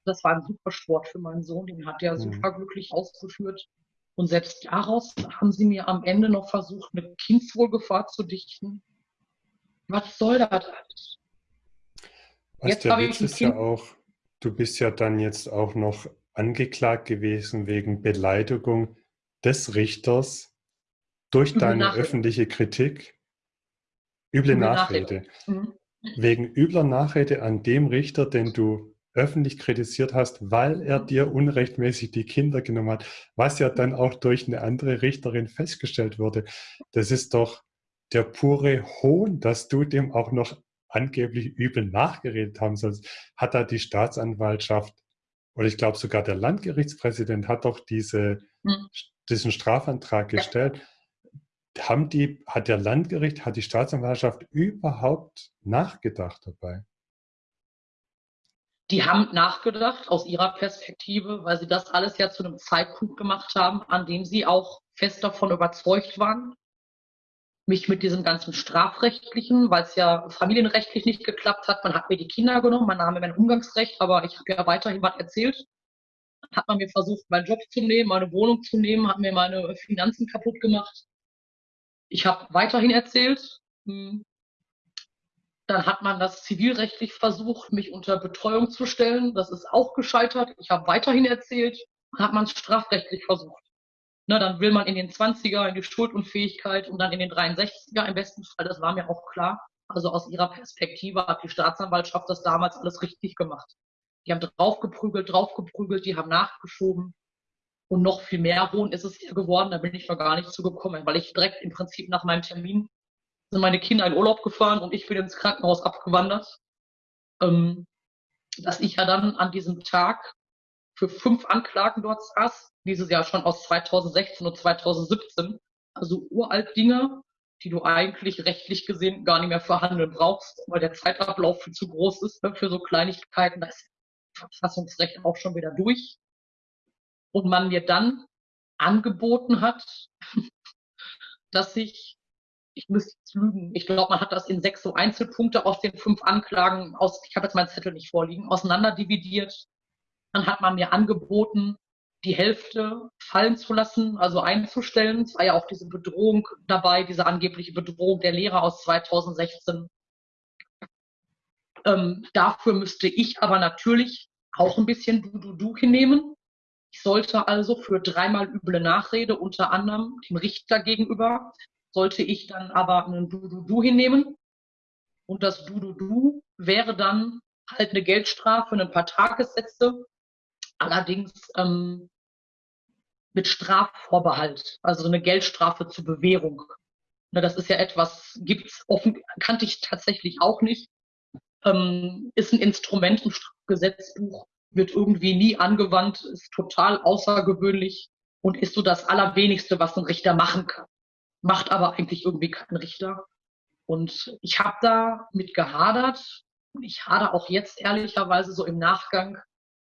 Das war ein super Sport für meinen Sohn, den hat er mhm. super glücklich ausgeführt. Und selbst daraus haben sie mir am Ende noch versucht, eine Kindswohlgefahr zu dichten. Was soll das alles? Was jetzt der Witz ist ja auch, du bist ja dann jetzt auch noch angeklagt gewesen wegen Beleidigung des Richters durch üble deine Nachrede. öffentliche Kritik, üble, üble Nachrede, Nachrede. Mhm. wegen übler Nachrede an dem Richter, den du öffentlich kritisiert hast, weil er dir unrechtmäßig die Kinder genommen hat, was ja dann auch durch eine andere Richterin festgestellt wurde. Das ist doch der pure Hohn, dass du dem auch noch angeblich übel nachgeredet haben sollst. Hat da die Staatsanwaltschaft oder ich glaube sogar der Landgerichtspräsident hat doch diese mhm diesen Strafantrag gestellt. Ja. Haben die, hat der Landgericht, hat die Staatsanwaltschaft überhaupt nachgedacht dabei? Die haben nachgedacht aus ihrer Perspektive, weil sie das alles ja zu einem Zeitpunkt gemacht haben, an dem sie auch fest davon überzeugt waren, mich mit diesem ganzen strafrechtlichen, weil es ja familienrechtlich nicht geklappt hat. Man hat mir die Kinder genommen, man nahm mir mein Umgangsrecht, aber ich habe ja weiterhin was erzählt hat man mir versucht, meinen Job zu nehmen, meine Wohnung zu nehmen, hat mir meine Finanzen kaputt gemacht. Ich habe weiterhin erzählt. Dann hat man das zivilrechtlich versucht, mich unter Betreuung zu stellen. Das ist auch gescheitert. Ich habe weiterhin erzählt. Hat man es strafrechtlich versucht. Na, dann will man in den 20er, in die Schuldunfähigkeit und dann in den 63er im besten Fall. Das war mir auch klar. Also aus ihrer Perspektive hat die Staatsanwaltschaft das damals alles richtig gemacht. Die haben draufgeprügelt, draufgeprügelt, die haben nachgeschoben. Und noch viel mehr Hohn ist es hier geworden, da bin ich noch gar nicht zugekommen, weil ich direkt im Prinzip nach meinem Termin sind meine Kinder in Urlaub gefahren und ich bin ins Krankenhaus abgewandert. Ähm, dass ich ja dann an diesem Tag für fünf Anklagen dort saß, dieses Jahr schon aus 2016 und 2017, also uralt Dinge, die du eigentlich rechtlich gesehen gar nicht mehr verhandeln brauchst, weil der Zeitablauf viel zu groß ist ne, für so Kleinigkeiten. Da ist Verfassungsrecht auch schon wieder durch. Und man mir dann angeboten hat, [LAUGHS] dass ich, ich müsste jetzt lügen, ich glaube, man hat das in sechs so Einzelpunkte aus den fünf Anklagen, aus, ich habe jetzt meinen Zettel nicht vorliegen, auseinanderdividiert. Dann hat man mir angeboten, die Hälfte fallen zu lassen, also einzustellen. Es war ja auch diese Bedrohung dabei, diese angebliche Bedrohung der Lehrer aus 2016. Ähm, dafür müsste ich aber natürlich auch ein bisschen Du-Du-Du hinnehmen. Ich sollte also für dreimal üble Nachrede, unter anderem dem Richter gegenüber, sollte ich dann aber einen Du-Du-Du hinnehmen. Und das Du-Du-Du wäre dann halt eine Geldstrafe, ein paar Tagessätze allerdings ähm, mit Strafvorbehalt, also eine Geldstrafe zur Bewährung. Ne, das ist ja etwas, gibt's offen, kannte ich tatsächlich auch nicht. Ähm, ist ein Instrument im Strafgesetzbuch, wird irgendwie nie angewandt, ist total außergewöhnlich und ist so das Allerwenigste, was ein Richter machen kann. Macht aber eigentlich irgendwie kein Richter. Und ich habe da mit gehadert und ich hader auch jetzt ehrlicherweise so im Nachgang,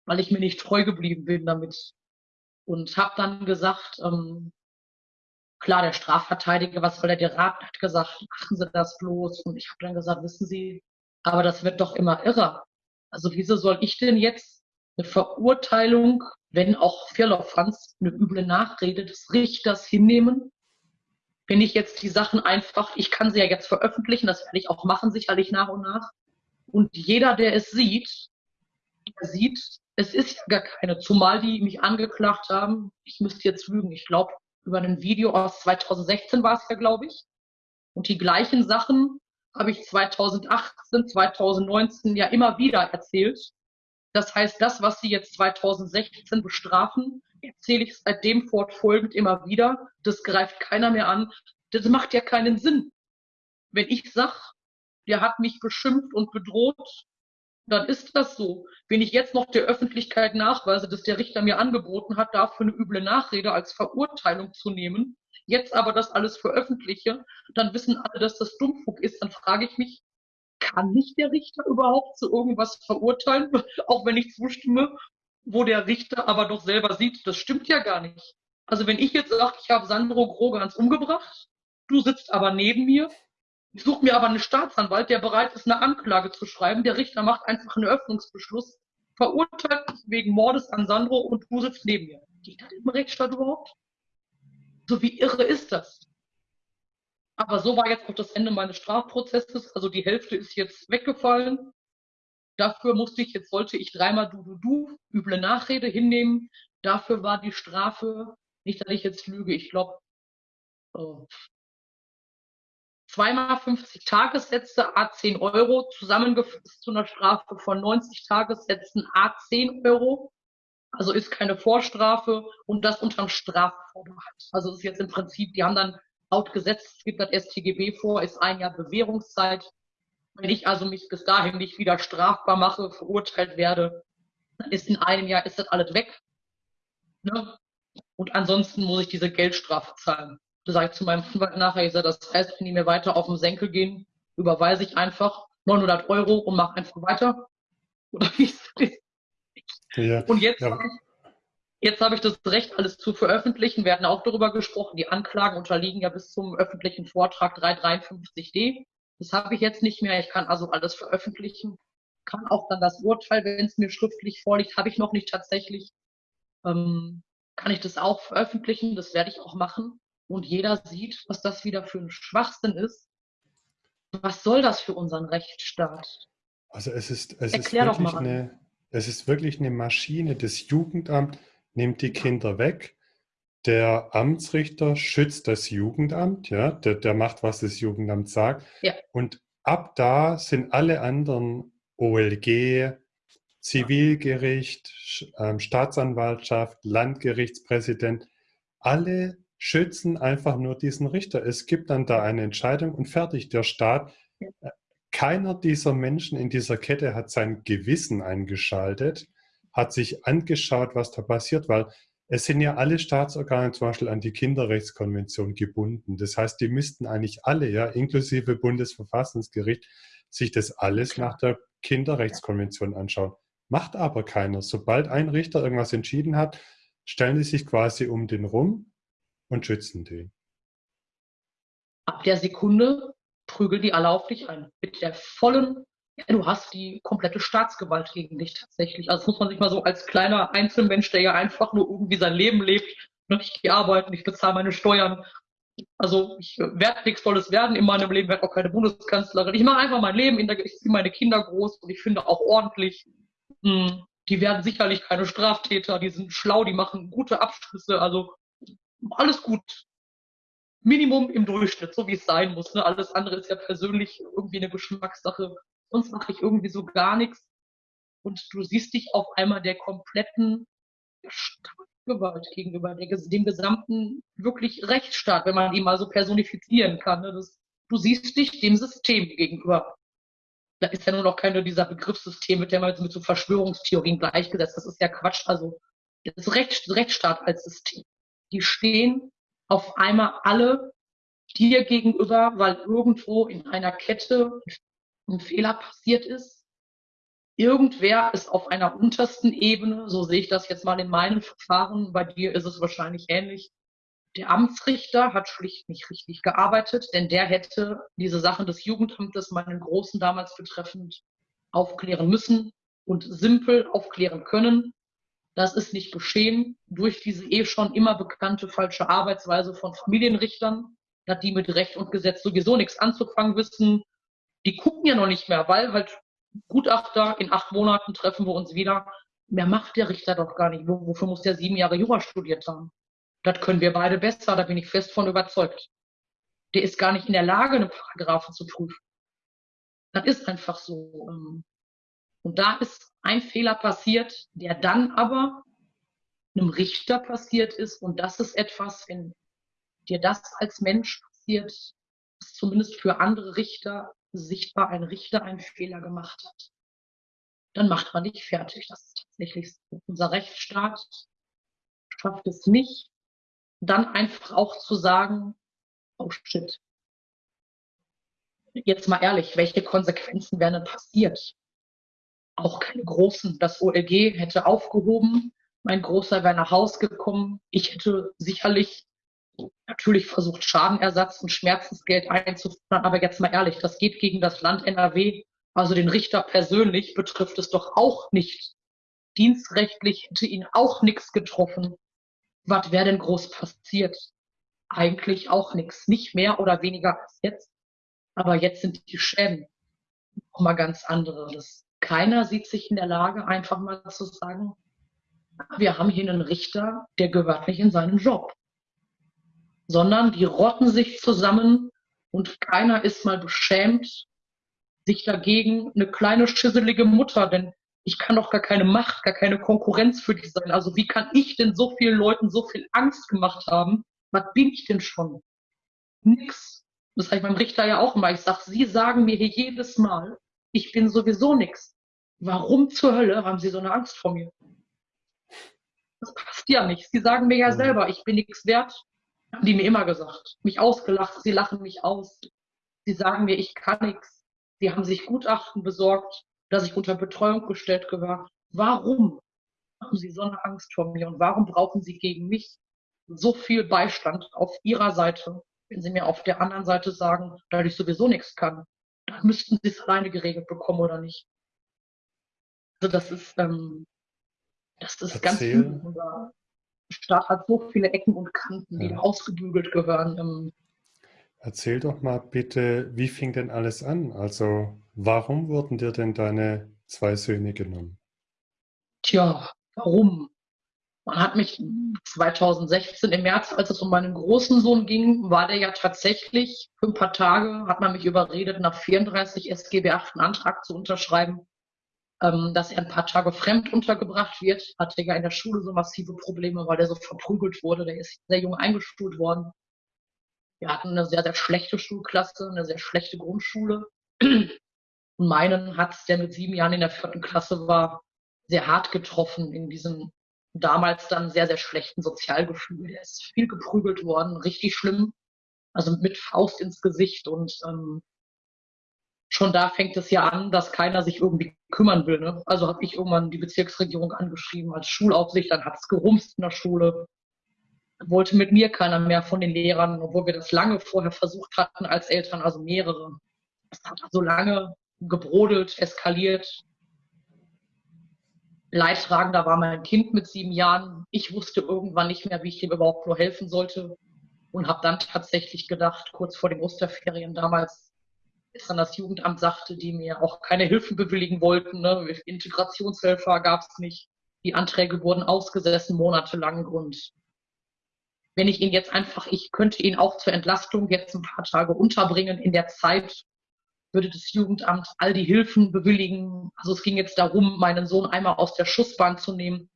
weil ich mir nicht treu geblieben bin damit. Und habe dann gesagt, ähm, klar, der Strafverteidiger, was soll er dir raten, hat gesagt, machen Sie das bloß. Und ich habe dann gesagt, wissen Sie, aber das wird doch immer irrer. Also wieso soll ich denn jetzt eine Verurteilung, wenn auch Firlefanz eine üble Nachrede des Richters hinnehmen? Wenn ich jetzt die Sachen einfach, ich kann sie ja jetzt veröffentlichen, das werde ich auch machen, sicherlich nach und nach. Und jeder, der es sieht, der sieht, es ist ja gar keine, zumal die mich angeklagt haben, ich müsste jetzt lügen, ich glaube, über ein Video aus 2016 war es ja, glaube ich. Und die gleichen Sachen habe ich 2018, 2019 ja immer wieder erzählt. Das heißt, das, was Sie jetzt 2016 bestrafen, erzähle ich seitdem fortfolgend immer wieder. Das greift keiner mehr an. Das macht ja keinen Sinn. Wenn ich sag, der hat mich beschimpft und bedroht, dann ist das so. Wenn ich jetzt noch der Öffentlichkeit nachweise, dass der Richter mir angeboten hat, dafür eine üble Nachrede als Verurteilung zu nehmen, jetzt aber das alles veröffentliche, dann wissen alle, dass das Dummfug ist. Dann frage ich mich, kann nicht der Richter überhaupt zu irgendwas verurteilen, [LAUGHS] auch wenn ich zustimme, wo der Richter aber doch selber sieht, das stimmt ja gar nicht. Also wenn ich jetzt sage, ich habe Sandro Grogans umgebracht, du sitzt aber neben mir, ich suche mir aber einen Staatsanwalt, der bereit ist, eine Anklage zu schreiben. Der Richter macht einfach einen Öffnungsbeschluss, verurteilt mich wegen Mordes an Sandro und du sitzt neben mir. Geht das im Rechtsstaat überhaupt? So wie irre ist das? Aber so war jetzt auch das Ende meines Strafprozesses. Also die Hälfte ist jetzt weggefallen. Dafür musste ich, jetzt sollte ich dreimal du, du, du, üble Nachrede hinnehmen. Dafür war die Strafe, nicht, dass ich jetzt lüge, ich glaube, oh, zweimal 50 Tagessätze, a 10 Euro, zusammengefasst zu einer Strafe von 90 Tagessätzen, a 10 Euro. Also ist keine Vorstrafe und das unterm Strafvorbehalt. Also ist jetzt im Prinzip, die haben dann laut Gesetz, es gibt das StGB vor, ist ein Jahr Bewährungszeit. Wenn ich also mich bis dahin nicht wieder strafbar mache, verurteilt werde, dann ist in einem Jahr ist das alles weg. Ne? Und ansonsten muss ich diese Geldstrafe zahlen. Da sage ich zu meinem Anwalt nachher, ich sage, das heißt, wenn die mir weiter auf den Senkel gehen, überweise ich einfach 900 Euro und mache einfach weiter. [LAUGHS] Oder wie ist das? Ja, und jetzt ja. habe ich, jetzt habe ich das Recht, alles zu veröffentlichen. Wir hatten auch darüber gesprochen, die Anklagen unterliegen ja bis zum öffentlichen Vortrag 353d. Das habe ich jetzt nicht mehr. Ich kann also alles veröffentlichen. Kann auch dann das Urteil, wenn es mir schriftlich vorliegt, habe ich noch nicht tatsächlich. Ähm, kann ich das auch veröffentlichen. Das werde ich auch machen und jeder sieht, was das wieder für ein Schwachsinn ist. Was soll das für unseren Rechtsstaat? Also es ist, es Erklär ist wirklich eine, es ist wirklich eine Maschine. Das Jugendamt nimmt die Kinder weg. Der Amtsrichter schützt das Jugendamt, ja, der, der macht, was das Jugendamt sagt. Ja. Und ab da sind alle anderen OLG, Zivilgericht, ähm, Staatsanwaltschaft, Landgerichtspräsident, alle schützen einfach nur diesen Richter. Es gibt dann da eine Entscheidung und fertig. Der Staat, äh, keiner dieser Menschen in dieser Kette hat sein Gewissen eingeschaltet, hat sich angeschaut, was da passiert, weil es sind ja alle Staatsorgane zum Beispiel an die Kinderrechtskonvention gebunden. Das heißt, die müssten eigentlich alle, ja, inklusive Bundesverfassungsgericht, sich das alles nach der Kinderrechtskonvention anschauen. Macht aber keiner. Sobald ein Richter irgendwas entschieden hat, stellen sie sich quasi um den rum und schützen den. Ab der Sekunde prügeln die alle auf dich ein. Mit der vollen, ja, du hast die komplette Staatsgewalt gegen dich tatsächlich. Also das muss man sich mal so als kleiner Einzelmensch, der ja einfach nur irgendwie sein Leben lebt, ne, ich gehe arbeiten, ich bezahle meine Steuern. Also ich werde nichts Tolles werden in meinem Leben, werde auch keine Bundeskanzlerin. Ich mache einfach mein Leben, ich ziehe meine Kinder groß und ich finde auch ordentlich. Hm, die werden sicherlich keine Straftäter, die sind schlau, die machen gute Abschlüsse, also alles gut. Minimum im Durchschnitt, so wie es sein muss. Ne? Alles andere ist ja persönlich irgendwie eine Geschmackssache. Sonst mache ich irgendwie so gar nichts. Und du siehst dich auf einmal der kompletten Gewalt gegenüber, der, dem gesamten wirklich Rechtsstaat, wenn man ihn mal so personifizieren kann. Ne? Das, du siehst dich dem System gegenüber. Da ist ja nur noch keine dieser Begriffssystem, der man jetzt mit so Verschwörungstheorien gleichgesetzt. Das ist ja Quatsch. Also das Recht, Rechtsstaat als System. Die stehen auf einmal alle dir gegenüber, weil irgendwo in einer Kette ein Fehler passiert ist. Irgendwer ist auf einer untersten Ebene, so sehe ich das jetzt mal in meinem Verfahren, bei dir ist es wahrscheinlich ähnlich. Der Amtsrichter hat schlicht nicht richtig gearbeitet, denn der hätte diese Sachen des Jugendamtes, meinen Großen damals betreffend, aufklären müssen und simpel aufklären können. Das ist nicht geschehen durch diese eh schon immer bekannte falsche Arbeitsweise von Familienrichtern, da die mit Recht und Gesetz sowieso nichts anzufangen wissen. Die gucken ja noch nicht mehr, weil halt Gutachter, in acht Monaten treffen wir uns wieder. Mehr macht der Richter doch gar nicht. Wofür muss der sieben Jahre Jura studiert haben? Das können wir beide besser, da bin ich fest von überzeugt. Der ist gar nicht in der Lage, einen Paragraphen zu prüfen. Das ist einfach so. Ähm, und da ist ein Fehler passiert, der dann aber einem Richter passiert ist. Und das ist etwas, wenn dir das als Mensch passiert, ist zumindest für andere Richter sichtbar ein Richter einen Fehler gemacht hat. Dann macht man dich fertig. Das ist tatsächlich so. Unser Rechtsstaat schafft es nicht, dann einfach auch zu sagen, oh shit. Jetzt mal ehrlich, welche Konsequenzen wären denn passiert? auch keine großen. Das OLG hätte aufgehoben, mein Großer wäre nach Haus gekommen. Ich hätte sicherlich natürlich versucht, Schadenersatz und Schmerzensgeld einzufordern. Aber jetzt mal ehrlich, das geht gegen das Land NRW. Also den Richter persönlich betrifft es doch auch nicht. Dienstrechtlich hätte ihn auch nichts getroffen. Was wäre denn groß passiert? Eigentlich auch nichts. Nicht mehr oder weniger als jetzt. Aber jetzt sind die Schäden noch mal ganz andere. Keiner sieht sich in der Lage, einfach mal zu sagen, wir haben hier einen Richter, der gehört nicht in seinen Job. Sondern die rotten sich zusammen und keiner ist mal beschämt, sich dagegen eine kleine schisselige Mutter, denn ich kann doch gar keine Macht, gar keine Konkurrenz für die sein. Also wie kann ich denn so vielen Leuten so viel Angst gemacht haben? Was bin ich denn schon? Nix. Das sage ich beim Richter ja auch immer. Ich sage, Sie sagen mir hier jedes Mal, ich bin sowieso nichts. Warum zur Hölle haben Sie so eine Angst vor mir? Das passt ja nicht. Sie sagen mir ja mhm. selber, ich bin nichts wert. Haben die mir immer gesagt. Mich ausgelacht, sie lachen mich aus. Sie sagen mir, ich kann nichts. Sie haben sich Gutachten besorgt, dass ich unter Betreuung gestellt gehöre. Warum haben Sie so eine Angst vor mir und warum brauchen Sie gegen mich so viel Beistand auf Ihrer Seite, wenn Sie mir auf der anderen Seite sagen, da ich sowieso nichts kann? dann müssten sie es alleine geregelt bekommen oder nicht. Also das ist, ähm, das ist Erzähl. ganz Staat hat so viele Ecken und Kanten, die ja. ausgebügelt gehören. Ähm, Erzähl doch mal bitte, wie fing denn alles an? Also warum wurden dir denn deine zwei Söhne genommen? Tja, warum? Man hat mich 2016 im März, als es um meinen großen Sohn ging, war der ja tatsächlich für ein paar Tage, hat man mich überredet, nach 34 SGB 8 einen Antrag zu unterschreiben. Ähm, dass er ein paar Tage fremd untergebracht wird. Hatte ja in der Schule so massive Probleme, weil der so verprügelt wurde. Der ist sehr jung eingeschult worden. Wir hatten eine sehr, sehr schlechte Schulklasse, eine sehr schlechte Grundschule. Und meinen hat der mit sieben Jahren in der vierten Klasse war, sehr hart getroffen in diesem damals dann sehr, sehr schlechten Sozialgefühl. Der ist viel geprügelt worden, richtig schlimm. Also mit Faust ins Gesicht und ähm, schon da fängt es ja an, dass keiner sich irgendwie kümmern will. Ne? Also habe ich irgendwann die Bezirksregierung angeschrieben als Schulaufsicht, dann hat es gerumst in der Schule. Wollte mit mir keiner mehr von den Lehrern, obwohl wir das lange vorher versucht hatten als Eltern, also mehrere. Es hat so lange gebrodelt, eskaliert. Leidtragender war mein Kind mit sieben Jahren. Ich wusste irgendwann nicht mehr, wie ich ihm überhaupt nur helfen sollte und habe dann tatsächlich gedacht, kurz vor den Osterferien damals, dann das Jugendamt sagte, die mir auch keine Hilfen bewilligen wollten. Ne? Integrationshelfer gab es nicht. Die Anträge wurden ausgesessen monatelang und wenn ich ihn jetzt einfach, ich könnte ihn auch zur Entlastung jetzt ein paar Tage unterbringen in der Zeit, würde das Jugendamt all die Hilfen bewilligen. Also es ging jetzt darum, meinen Sohn einmal aus der Schussbahn zu nehmen.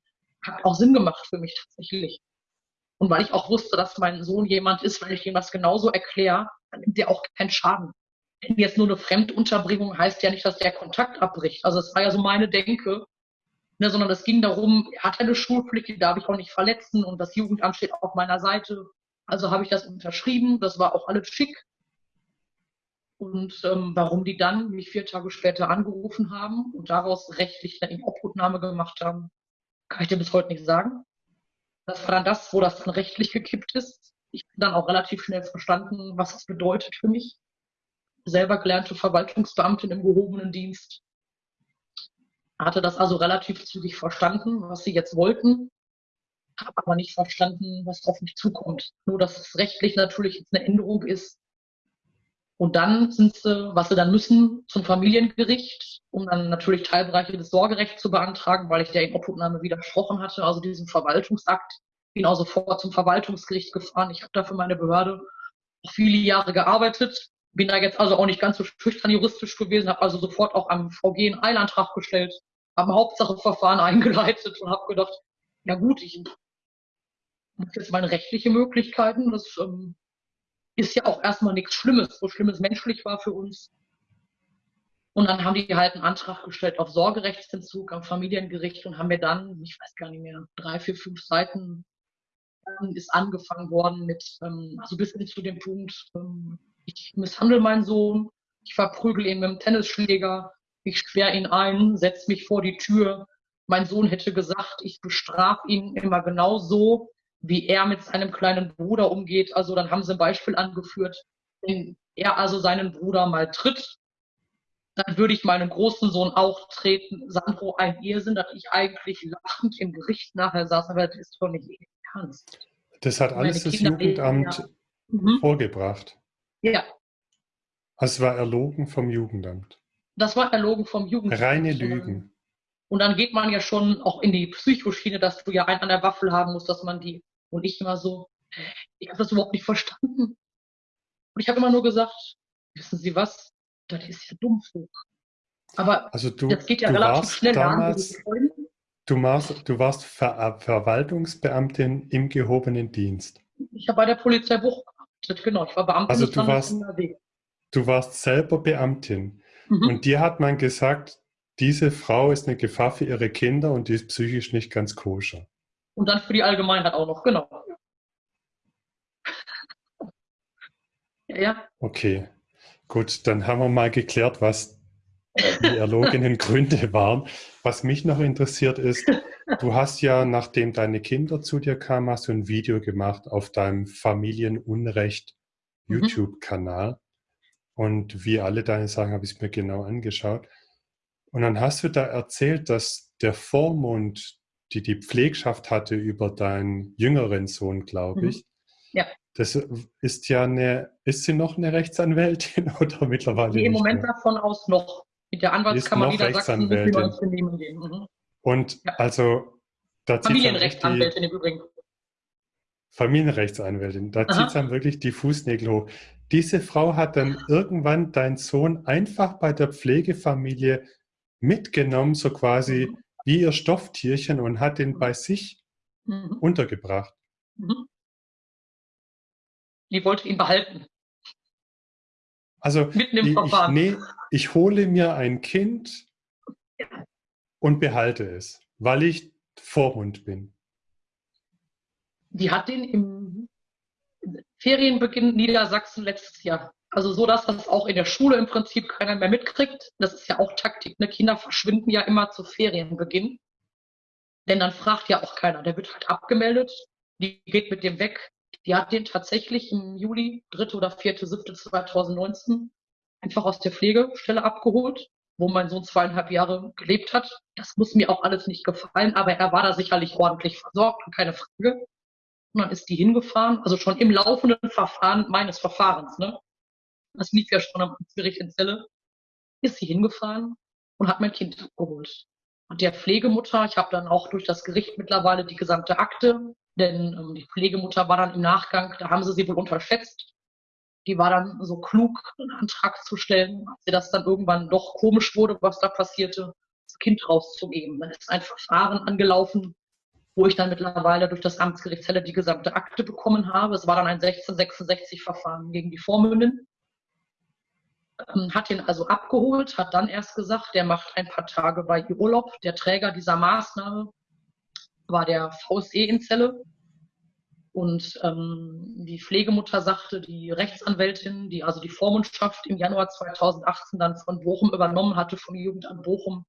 Hat auch Sinn gemacht für mich tatsächlich. Und weil ich auch wusste, dass mein Sohn jemand ist, weil ich ihm das genauso erkläre, dann nimmt er auch keinen Schaden. Jetzt nur eine Fremdunterbringung heißt ja nicht, dass der Kontakt abbricht. Also es war ja so meine Denke, ne, sondern es ging darum, er hat eine Schulpflicht, die darf ich auch nicht verletzen und das Jugendamt steht auf meiner Seite. Also habe ich das unterschrieben, das war auch alles schick. Und ähm, warum die dann mich vier Tage später angerufen haben und daraus rechtlich dann in Obhutnahme gemacht haben, kann ich dir bis heute nicht sagen. Das war dann das, wo das dann rechtlich gekippt ist. Ich habe dann auch relativ schnell verstanden, was es bedeutet für mich. Selber gelernte Verwaltungsbeamtin im gehobenen Dienst. Hatte das also relativ zügig verstanden, was sie jetzt wollten, habe aber nicht verstanden, was auf mich zukommt. Nur, dass es rechtlich natürlich jetzt eine Änderung ist, und dann sind sie, was sie dann müssen, zum Familiengericht, um dann natürlich Teilbereiche des Sorgerechts zu beantragen, weil ich der in Obhutnahme widersprochen hatte, also diesem Verwaltungsakt. Bin auch sofort zum Verwaltungsgericht gefahren. Ich habe da für meine Behörde viele Jahre gearbeitet, bin da jetzt also auch nicht ganz so schüchtern juristisch gewesen, habe also sofort auch am VG einen Eilantrag gestellt, habe ein Hauptsacheverfahren [LAUGHS] eingeleitet und habe gedacht, ja gut, ich habe jetzt meine rechtliche Möglichkeiten, das ähm, ist ja auch erstmal nichts Schlimmes, so schlimm es menschlich war für uns. Und dann haben die halt einen Antrag gestellt auf Sorgerechtsentzug am Familiengericht und haben mir dann, ich weiß gar nicht mehr, drei, vier, fünf Seiten ist angefangen worden mit, ähm, also bis hin zu dem Punkt, ähm, ich misshandle meinen Sohn, ich verprügel ihn mit dem Tennisschläger, ich sperre ihn ein, setze mich vor die Tür. Mein Sohn hätte gesagt, ich bestrafe ihn immer genau so, wie er mit seinem kleinen Bruder umgeht. Also dann haben sie ein Beispiel angeführt, wenn er also seinen Bruder mal tritt, dann würde ich meinen großen Sohn auch treten. Sandro, ein Irrsinn, dass ich eigentlich lachend im Gericht nachher saß, aber das ist doch nicht ernst. Das hat alles das Jugendamt ja. mhm. vorgebracht. Ja. Es war erlogen vom Jugendamt. Das war erlogen vom Jugendamt. Reine Lügen. Und dann geht man ja schon auch in die Psychoschiene, dass du ja einen an der Waffel haben musst, dass man die und ich immer so, ich habe das überhaupt nicht verstanden. Und ich habe immer nur gesagt, wissen Sie was, das ist ja Dummfug. Aber also du, das geht ja relativ schnell damals, an. Du, warst, du warst Ver Verwaltungsbeamtin im gehobenen Dienst. Ich habe bei der Polizei Buch genau. Ich war Beamtin also du warst, du warst selber Beamtin. Mhm. Und dir hat man gesagt, diese Frau ist eine Gefahr für ihre Kinder und die ist psychisch nicht ganz koscher. Und dann für die Allgemeinheit auch noch, genau. [LAUGHS] ja, ja. Okay, gut, dann haben wir mal geklärt, was die erlogenen [LAUGHS] Gründe waren. Was mich noch interessiert ist, [LAUGHS] du hast ja, nachdem deine Kinder zu dir kamen, hast du ein Video gemacht auf deinem Familienunrecht mhm. YouTube-Kanal. Und wie alle deine Sachen habe ich es mir genau angeschaut. Und dann hast du da erzählt, dass der Vormund die die Pflegschaft hatte über deinen jüngeren Sohn, glaube mhm. ich. Ja. Das ist ja eine, ist sie noch eine Rechtsanwältin [LAUGHS] oder mittlerweile? Nee, im Moment mehr? davon aus noch. Mit der Anwaltskammer Niedersachsen Rechtsanwältin. gehen. Mhm. Und ja. also da Familienrechtsanwältin im Übrigen. Familienrechtsanwältin, da zieht es dann wirklich die Fußnägel hoch. Diese Frau hat dann irgendwann deinen Sohn einfach bei der Pflegefamilie mitgenommen, so quasi mhm. wie ihr Stofftierchen und hat den bei sich mhm. untergebracht. Mhm. Die wollte ihn behalten. Also Mitten im ich, Verfahren. Ich, nee, ich hole mir ein Kind und behalte es, weil ich Vorhund bin. Die hat den im Ferienbeginn Niedersachsen letztes Jahr. Also so, dass das auch in der Schule im Prinzip keiner mehr mitkriegt. Das ist ja auch Taktik. Ne? Kinder verschwinden ja immer zu Ferienbeginn. Denn dann fragt ja auch keiner. Der wird halt abgemeldet. Die geht mit dem weg. Die hat den tatsächlich im Juli, 3. oder 4. 7. 2019 einfach aus der Pflegestelle abgeholt, wo mein Sohn zweieinhalb Jahre gelebt hat. Das muss mir auch alles nicht gefallen, aber er war da sicherlich ordentlich versorgt und keine Frage. Und dann ist die hingefahren, also schon im laufenden Verfahren meines Verfahrens, ne? Das lief ja schon am Gericht in Zelle. Ist sie hingefahren und hat mein Kind abgeholt. Und der Pflegemutter, ich habe dann auch durch das Gericht mittlerweile die gesamte Akte denn ähm, die Pflegemutter war dann im Nachgang, da haben sie sie wohl unterschätzt. Die war dann so klug, einen Antrag zu stellen, als das dann irgendwann doch komisch wurde, was da passierte, das Kind rauszugeben. Dann ist ein Verfahren angelaufen, wo ich dann mittlerweile durch das Amtsgericht Celle die gesamte Akte bekommen habe. Es war dann ein 1666-Verfahren gegen die Vormündin. Ähm, hat ihn also abgeholt, hat dann erst gesagt, der macht ein paar Tage bei ihr Urlaub. Der Träger dieser Maßnahme war der VSE in Zelle. Und ähm, die Pflegemutter sagte, die Rechtsanwältin, die also die Vormundschaft im Januar 2018 dann von Bochum übernommen hatte, vom Jugendamt Bochum,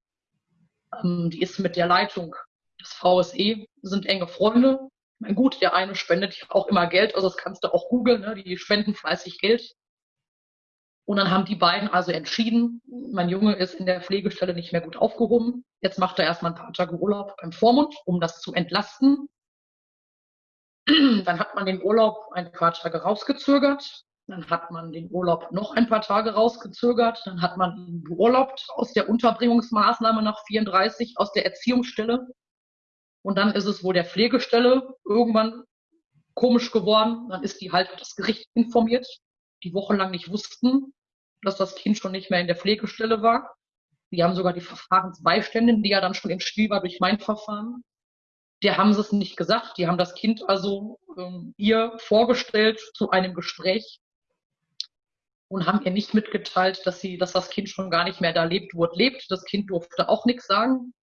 ähm, die ist mit der Leitung des VSE, sind enge Freunde. Mein gut, der eine spendet ja auch immer Geld, also das kannst du auch googeln, ne? die spenden fleißig Geld. Und dann haben die beiden also entschieden, mein Junge ist in der Pflegestelle nicht mehr gut aufgehoben. Jetzt macht er erstmal ein paar Tage Urlaub beim Vormund, um das zu entlasten. Dann hat man den Urlaub ein paar Tage rausgezögert. Dann hat man den Urlaub noch ein paar Tage rausgezögert. Dann hat man ihn beurlaubt aus der Unterbringungsmaßnahme nach 34, aus der Erziehungsstelle. Und dann ist es wohl der Pflegestelle irgendwann komisch geworden. Dann ist die halt das Gericht informiert die wochenlang nicht wussten, dass das Kind schon nicht mehr in der Pflegestelle war. Die haben sogar die Verfahrensbeiständin, die ja dann schon im Spiel war durch mein Verfahren. Die haben es nicht gesagt. Die haben das Kind also ähm, ihr vorgestellt zu einem Gespräch und haben ihr nicht mitgeteilt, dass sie, dass das Kind schon gar nicht mehr da lebt, wo es lebt. Das Kind durfte auch nichts sagen.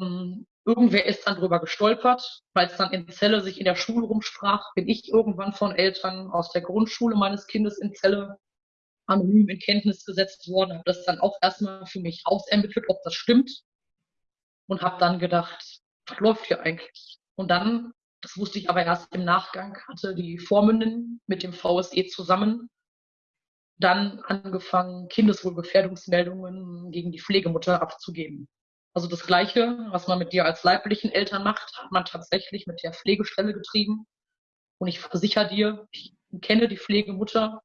Ähm, Irgendwer ist dann drüber gestolpert, weil es dann in Zelle sich in der Schule rumsprach, bin ich irgendwann von Eltern aus der Grundschule meines Kindes in Zelle anonym in Kenntnis gesetzt worden, habe das dann auch erstmal für mich ausermittelt, ob das stimmt und habe dann gedacht, läuft hier eigentlich? Und dann, das wusste ich aber erst im Nachgang, hatte die Vormündin mit dem VSE zusammen dann angefangen, Kindeswohlgefährdungsmeldungen gegen die Pflegemutter abzugeben. Also das Gleiche, was man mit dir als leiblichen Eltern macht, hat man tatsächlich mit der Pflegestelle getrieben. Und ich versichere dir, ich kenne die Pflegemutter.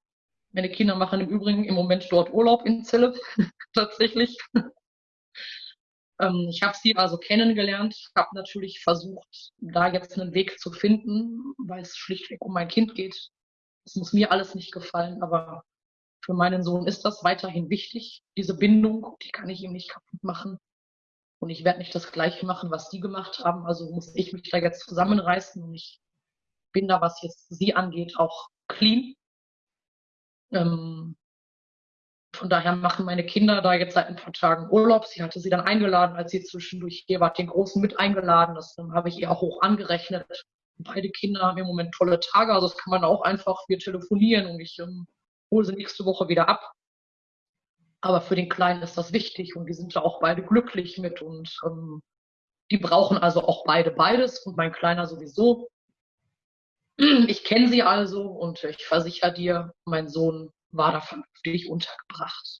Meine Kinder machen im Übrigen im Moment dort Urlaub in Zelle, [LAUGHS] tatsächlich. Ähm, ich habe sie also kennengelernt, habe natürlich versucht, da jetzt einen Weg zu finden, weil es schlichtweg um mein Kind geht. Das muss mir alles nicht gefallen, aber für meinen Sohn ist das weiterhin wichtig. Diese Bindung, die kann ich ihm nicht kaputt machen. Und ich werde nicht das Gleiche machen, was die gemacht haben. Also muss ich mich da jetzt zusammenreißen und ich bin da, was jetzt sie angeht, auch clean. Ähm, von daher machen meine Kinder da jetzt seit ein paar Tagen Urlaub. Sie hatte sie dann eingeladen, als sie zwischendurch hier war, den Großen mit eingeladen. Das ähm, habe ich ihr auch hoch angerechnet. Beide Kinder haben im Moment tolle Tage. Also das kann man auch einfach, wir telefonieren und ich ähm, hole sie nächste Woche wieder ab. Aber für den Kleinen ist das wichtig und die sind da auch beide glücklich mit und ähm, die brauchen also auch beide beides und mein Kleiner sowieso. Ich kenne sie also und ich versichere dir, mein Sohn war da vernünftig untergebracht.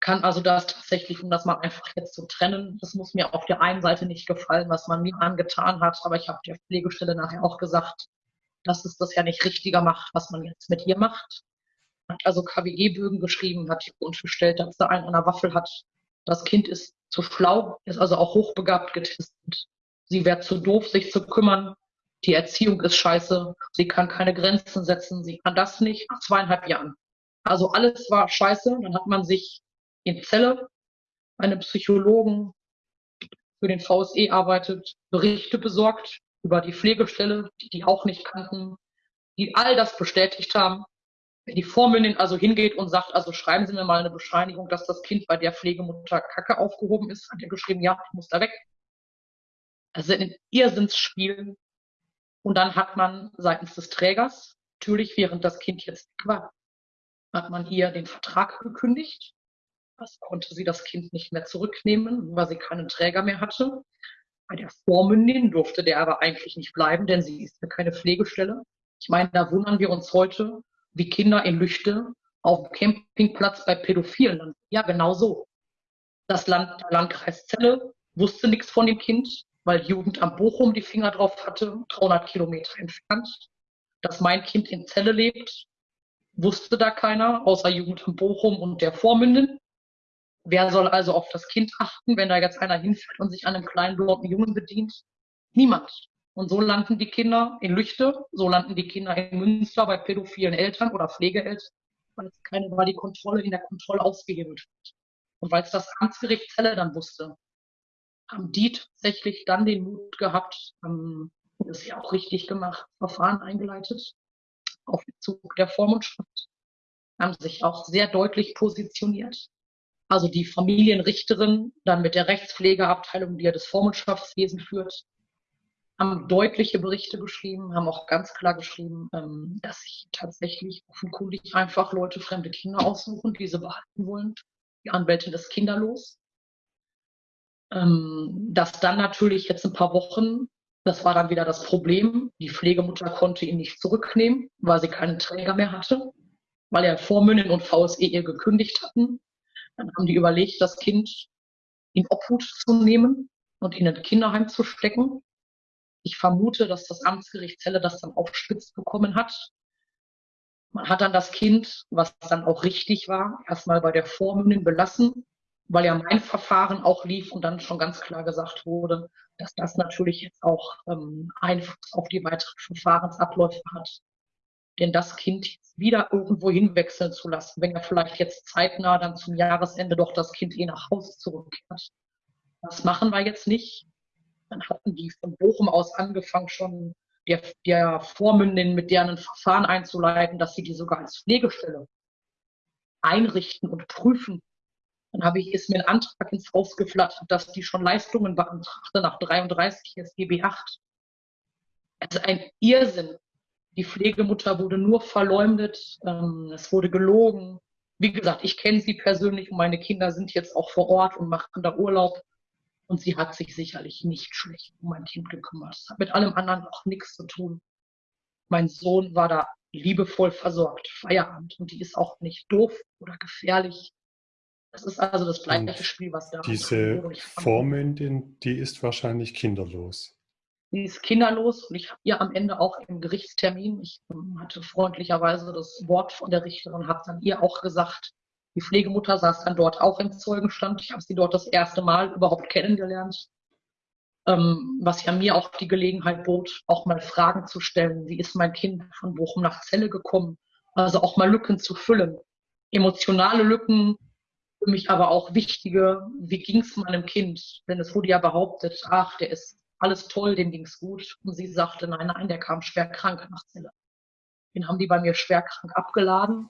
Kann also das tatsächlich, um das mal einfach jetzt zu trennen, das muss mir auf der einen Seite nicht gefallen, was man mir angetan hat, aber ich habe der Pflegestelle nachher auch gesagt, dass es das ja nicht richtiger macht, was man jetzt mit ihr macht hat also KWE-Bögen geschrieben, hat unterstellt, dass er einen an der Waffel hat. Das Kind ist zu schlau, ist also auch hochbegabt getestet. Sie wäre zu doof, sich zu kümmern. Die Erziehung ist scheiße. Sie kann keine Grenzen setzen. Sie kann das nicht. Nach zweieinhalb Jahren. Also alles war scheiße. Dann hat man sich in Zelle einem Psychologen für den VSE arbeitet, Berichte besorgt über die Pflegestelle, die die auch nicht kannten, die all das bestätigt haben. Wenn die Vormündin also hingeht und sagt, also schreiben Sie mir mal eine Bescheinigung, dass das Kind bei der Pflegemutter Kacke aufgehoben ist, hat er geschrieben, ja, ich muss da weg. Also ein Irrsinnsspiel. Und dann hat man seitens des Trägers, natürlich während das Kind jetzt war, hat man ihr den Vertrag gekündigt. Das konnte sie das Kind nicht mehr zurücknehmen, weil sie keinen Träger mehr hatte. Bei der Vormündin durfte der aber eigentlich nicht bleiben, denn sie ist ja keine Pflegestelle. Ich meine, da wundern wir uns heute, wie Kinder in Lüchte auf dem Campingplatz bei Pädophilen landen. Ja, genau so. Das Land, der Landkreis Celle wusste nichts von dem Kind, weil Jugendamt Bochum die Finger drauf hatte, 300 Kilometer entfernt. Dass mein Kind in Celle lebt, wusste da keiner, außer Jugendamt Bochum und der Vormündin. Wer soll also auf das Kind achten, wenn da jetzt einer hinfährt und sich an einem kleinen blonden Jungen bedient? Niemand. Und so landen die Kinder in Lüchte, so landen die Kinder in Münster bei pädophilen Eltern oder Pflegeeltern, weil es keine, weil die Kontrolle in der Kontrolle ausgehebelt wird. Und weil es das Amtsgericht Celle dann wusste, haben die tatsächlich dann den Mut gehabt, ähm, das ja auch richtig gemacht, Verfahren eingeleitet auf Bezug der Vormundschaft, haben sich auch sehr deutlich positioniert. Also die Familienrichterin dann mit der Rechtspflegeabteilung, die ja das Vormundschaftswesen führt, haben deutliche Berichte geschrieben, haben auch ganz klar geschrieben, ähm, dass sich tatsächlich offenkundig einfach Leute fremde Kinder aussuchen, die sie behalten wollen. Die Anwältin ist kinderlos. Ähm, dass dann natürlich jetzt ein paar Wochen, das war dann wieder das Problem, die Pflegemutter konnte ihn nicht zurücknehmen, weil sie keinen Träger mehr hatte, weil er Vormündin und VSE ihr gekündigt hatten. Dann haben die überlegt, das Kind in Obhut zu nehmen und in ein Kinderheim zu stecken. Ich vermute, dass das Amtsgericht Celle das dann aufspitzt bekommen hat. Man hat dann das Kind, was dann auch richtig war, erstmal bei der Vormündin belassen, weil ja mein Verfahren auch lief und dann schon ganz klar gesagt wurde, dass das natürlich jetzt auch ähm, Einfluss auf die weiteren Verfahrensabläufe hat. Denn das Kind wieder irgendwo hinwechseln zu lassen, wenn er vielleicht jetzt zeitnah dann zum Jahresende doch das Kind eh nach Hause zurückkehrt. Das machen wir jetzt nicht. Dann hatten die von Bochum aus angefangen, schon der, der Vormündin mit deren Verfahren einzuleiten, dass sie die sogar als Pflegestelle einrichten und prüfen. Dann habe ich, ist mir ein Antrag ins Haus geflattert, dass die schon Leistungen beantragte nach 33 SGB 8. Also ein Irrsinn. Die Pflegemutter wurde nur verleumdet, ähm, es wurde gelogen. Wie gesagt, ich kenne sie persönlich und meine Kinder sind jetzt auch vor Ort und machen da Urlaub. Und sie hat sich sicherlich nicht schlecht um mein Kind gekümmert. Das hat mit allem anderen auch nichts zu tun. Mein Sohn war da liebevoll versorgt, Feierabend. Und die ist auch nicht doof oder gefährlich. Das ist also das gleiche Spiel, was da Diese Vormündin, die ist wahrscheinlich kinderlos. Die ist kinderlos und ich habe ihr am Ende auch im Gerichtstermin, ich hatte freundlicherweise das Wort von der Richterin, habe dann ihr auch gesagt, die Pflegemutter saß dann dort auch im Zeugenstand. Ich habe sie dort das erste Mal überhaupt kennengelernt, ähm, was ja mir auch die Gelegenheit bot, auch mal Fragen zu stellen. Wie ist mein Kind von Bochum nach Celle gekommen? Also auch mal Lücken zu füllen. Emotionale Lücken, für mich aber auch wichtige, wie ging es meinem Kind? Denn es wurde ja behauptet, ach, der ist alles toll, dem ging es gut. Und sie sagte, nein, nein, der kam schwer krank nach Celle. Den haben die bei mir schwer krank abgeladen.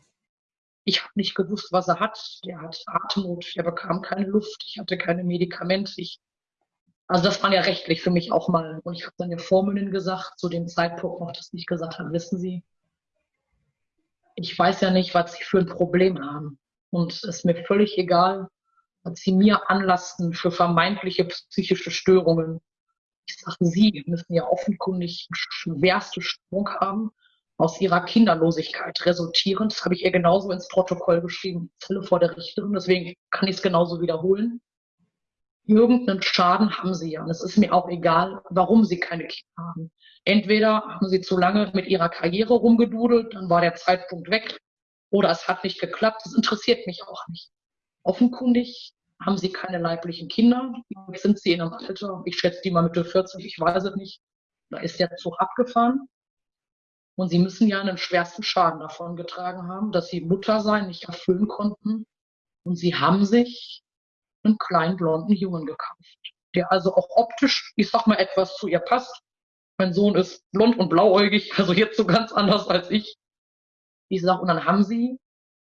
Ich habe nicht gewusst, was er hat. Der hat Atemnot, der bekam keine Luft, ich hatte keine Medikamente. Ich, also das war ja rechtlich für mich auch mal. Und ich habe dann der Vormündin gesagt, zu dem Zeitpunkt noch, dass ich gesagt habe, wissen Sie, ich weiß ja nicht, was Sie für ein Problem haben. Und es ist mir völlig egal, was Sie mir anlasten für vermeintliche psychische Störungen. Ich sage, Sie müssen ja offenkundig schwerste Störung haben aus ihrer Kinderlosigkeit resultierend. Das habe ich ihr genauso ins Protokoll geschrieben, Zelle vor der Richterin, deswegen kann ich es genauso wiederholen. Irgendeinen Schaden haben sie ja. Und es ist mir auch egal, warum sie keine Kinder haben. Entweder haben sie zu lange mit ihrer Karriere rumgedudelt, dann war der Zeitpunkt weg, oder es hat nicht geklappt. Das interessiert mich auch nicht. Offenkundig haben sie keine leiblichen Kinder. Jetzt sind sie in einem Alter, ich schätze die mal Mitte 40, ich weiß es nicht. Da ist der Zug abgefahren. Und sie müssen ja einen schwersten Schaden davon getragen haben, dass sie Mutter sein nicht erfüllen konnten. Und sie haben sich einen kleinen blonden Jungen gekauft, der also auch optisch, ich sag mal, etwas zu ihr passt. Mein Sohn ist blond und blauäugig, also jetzt so ganz anders als ich. Ich sag, und dann haben sie,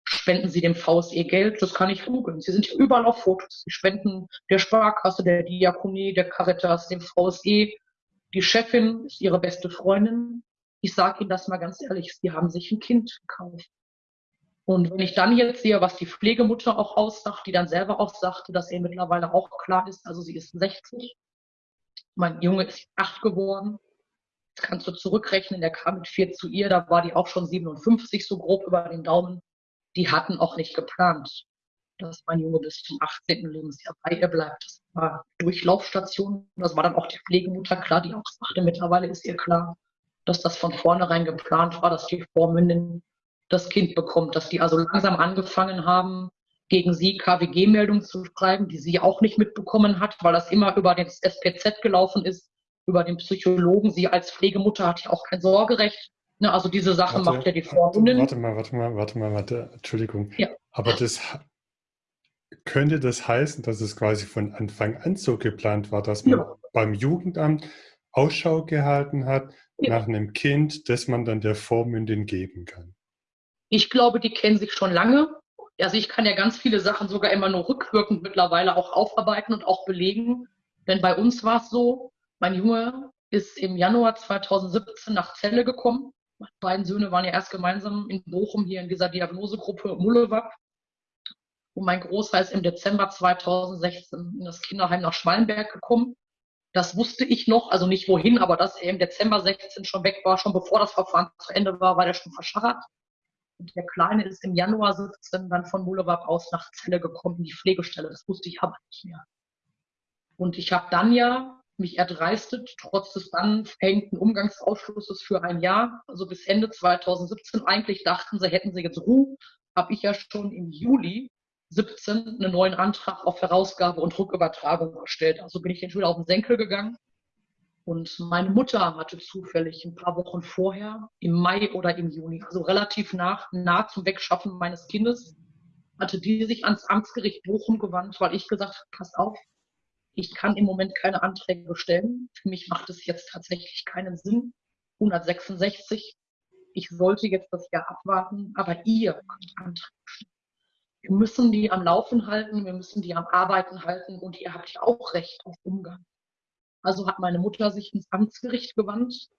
spenden sie dem VSE Geld, das kann ich googeln. Sie sind überall auf Fotos. Sie spenden der Sparkasse, der Diakonie, der Caritas, dem VSE. Die Chefin ist ihre beste Freundin. Ich sage Ihnen das mal ganz ehrlich, sie haben sich ein Kind gekauft. Und wenn ich dann jetzt sehe, was die Pflegemutter auch aussagt, die dann selber auch sagte, dass ihr mittlerweile auch klar ist, also sie ist 60, mein Junge ist acht geworden, kannst du zurückrechnen, der kam mit vier zu ihr, da war die auch schon 57 so grob über den Daumen. Die hatten auch nicht geplant, dass mein Junge bis zum 18. Lebensjahr bei ihr bleibt. Das war Durchlaufstation. Das war dann auch die Pflegemutter klar, die auch sagte, mittlerweile ist ihr klar, dass das von vornherein geplant war, dass die Vormündin das Kind bekommt, dass die also langsam angefangen haben, gegen sie KWG-Meldungen zu schreiben, die sie auch nicht mitbekommen hat, weil das immer über den SPZ gelaufen ist, über den Psychologen. Sie als Pflegemutter hat ja auch kein Sorgerecht. Ne, also diese Sache warte, macht ja die Vormündin. Warte mal, warte mal, warte mal, warte, Entschuldigung. Ja. Aber das könnte das heißen, dass es quasi von Anfang an so geplant war, dass man ja. beim Jugendamt Ausschau gehalten hat ja. nach einem Kind, das man dann der Vormündin geben kann? Ich glaube, die kennen sich schon lange. Also ich kann ja ganz viele Sachen sogar immer nur rückwirkend mittlerweile auch aufarbeiten und auch belegen. Denn bei uns war es so, mein Junge ist im Januar 2017 nach Celle gekommen. Meine beiden Söhne waren ja erst gemeinsam in Bochum hier in dieser Diagnosegruppe Mullewab. Und mein Großer ist im Dezember 2016 in das Kinderheim nach Schmalenberg gekommen. Das wusste ich noch, also nicht wohin, aber dass er im Dezember 16 schon weg war, schon bevor das Verfahren zu Ende war, war der schon verscharrt. Und der Kleine ist im Januar 17 dann von Mulewab aus nach Celle gekommen, in die Pflegestelle. Das wusste ich aber nicht mehr. Und ich habe dann ja mich erdreistet, trotz des dann verhängten Umgangsausschlusses für ein Jahr, also bis Ende 2017. Eigentlich dachten sie, hätten sie jetzt Ruhe, habe ich ja schon im Juli 17 einen neuen Antrag auf Herausgabe und Rückübertragung gestellt. Also bin ich den Schüler auf den Senkel gegangen und meine Mutter hatte zufällig ein paar Wochen vorher, im Mai oder im Juni, also relativ nach, nah zum Wegschaffen meines Kindes, hatte die sich ans Amtsgericht Bochum gewandt, weil ich gesagt habe, pass auf, ich kann im Moment keine Anträge stellen. Für mich macht es jetzt tatsächlich keinen Sinn. 166. Ich sollte jetzt das Jahr abwarten, aber ihr könnt Anträge stellen. Wir müssen die am Laufen halten, wir müssen die am Arbeiten halten und ihr habt ja auch Recht auf Umgang. Also hat meine Mutter sich ins Amtsgericht gewandt.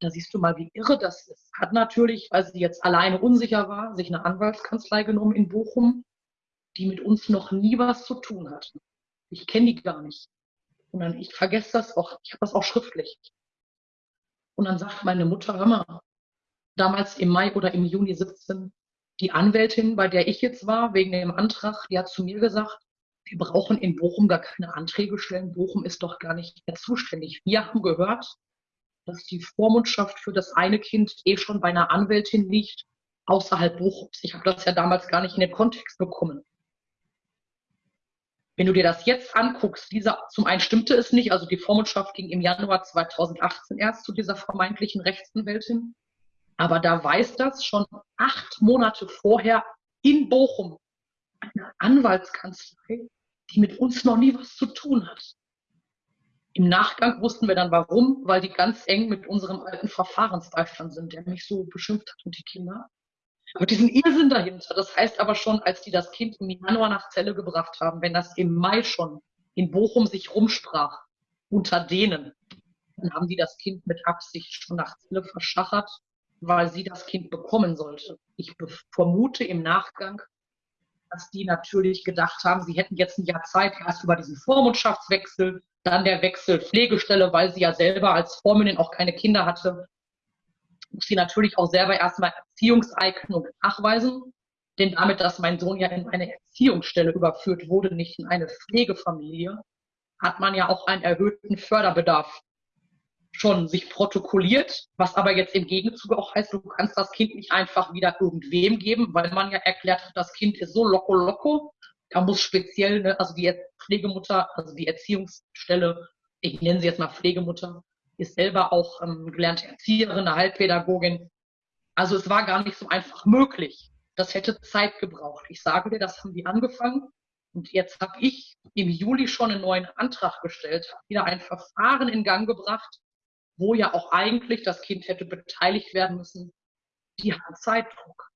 Da siehst du mal, wie irre das ist. Hat natürlich, weil sie jetzt alleine unsicher war, sich eine Anwaltskanzlei genommen in Bochum, die mit uns noch nie was zu tun hat. Ich kenne die gar nicht. Und dann, ich vergesse das auch, ich habe das auch schriftlich. Und dann sagt meine Mutter, hör mal, damals im Mai oder im Juni 17, die Anwältin, bei der ich jetzt war, wegen dem Antrag, die hat zu mir gesagt, wir brauchen in Bochum gar keine Anträge stellen. Bochum ist doch gar nicht mehr zuständig. Wir haben gehört, dass die Vormundschaft für das eine Kind eh schon bei einer Anwältin liegt, außerhalb Bochums. Ich habe das ja damals gar nicht in den Kontext bekommen. Wenn du dir das jetzt anguckst, dieser, zum einen stimmte es nicht, also die Vormundschaft ging im Januar 2018 erst zu dieser vermeintlichen Rechtsanwältin. Aber da weiß das schon acht Monate vorher in Bochum eine Anwaltskanzlei, die mit uns noch nie was zu tun hat. Im Nachgang wussten wir dann warum, weil die ganz eng mit unserem alten Verfahrensbeistand sind, der mich so beschimpft hat und die Kinder. Aber diesen Irrsinn dahinter, das heißt aber schon, als die das Kind im Januar nach Zelle gebracht haben, wenn das im Mai schon in Bochum sich rumsprach, unter denen, dann haben die das Kind mit Absicht schon nach Zelle verschachert, weil sie das Kind bekommen sollte. Ich vermute im Nachgang, dass die natürlich gedacht haben, sie hätten jetzt ein Jahr Zeit, erst über diesen Vormundschaftswechsel, dann der Wechsel Pflegestelle, weil sie ja selber als Vormündin auch keine Kinder hatte, muss sie natürlich auch selber erstmal Erziehungseignung nachweisen. Denn damit, dass mein Sohn ja in eine Erziehungsstelle überführt wurde, nicht in eine Pflegefamilie, hat man ja auch einen erhöhten Förderbedarf schon sich protokolliert, was aber jetzt im Gegenzug auch heißt, du kannst das Kind nicht einfach wieder irgendwem geben, weil man ja erklärt hat, das Kind ist so loco loco. Da muss speziell, ne, also die Pflegemutter, also die Erziehungsstelle, ich nenne sie jetzt mal Pflegemutter, ist selber auch ähm, gelernte Erzieherin, eine Heilpädagogin. Also es war gar nicht so einfach möglich. Das hätte Zeit gebraucht. Ich sage dir, das haben die angefangen Und jetzt habe ich im Juli schon einen neuen Antrag gestellt, wieder ein Verfahren in Gang gebracht, wo ja auch eigentlich das Kind hätte beteiligt werden müssen. Die haben Zeitdruck.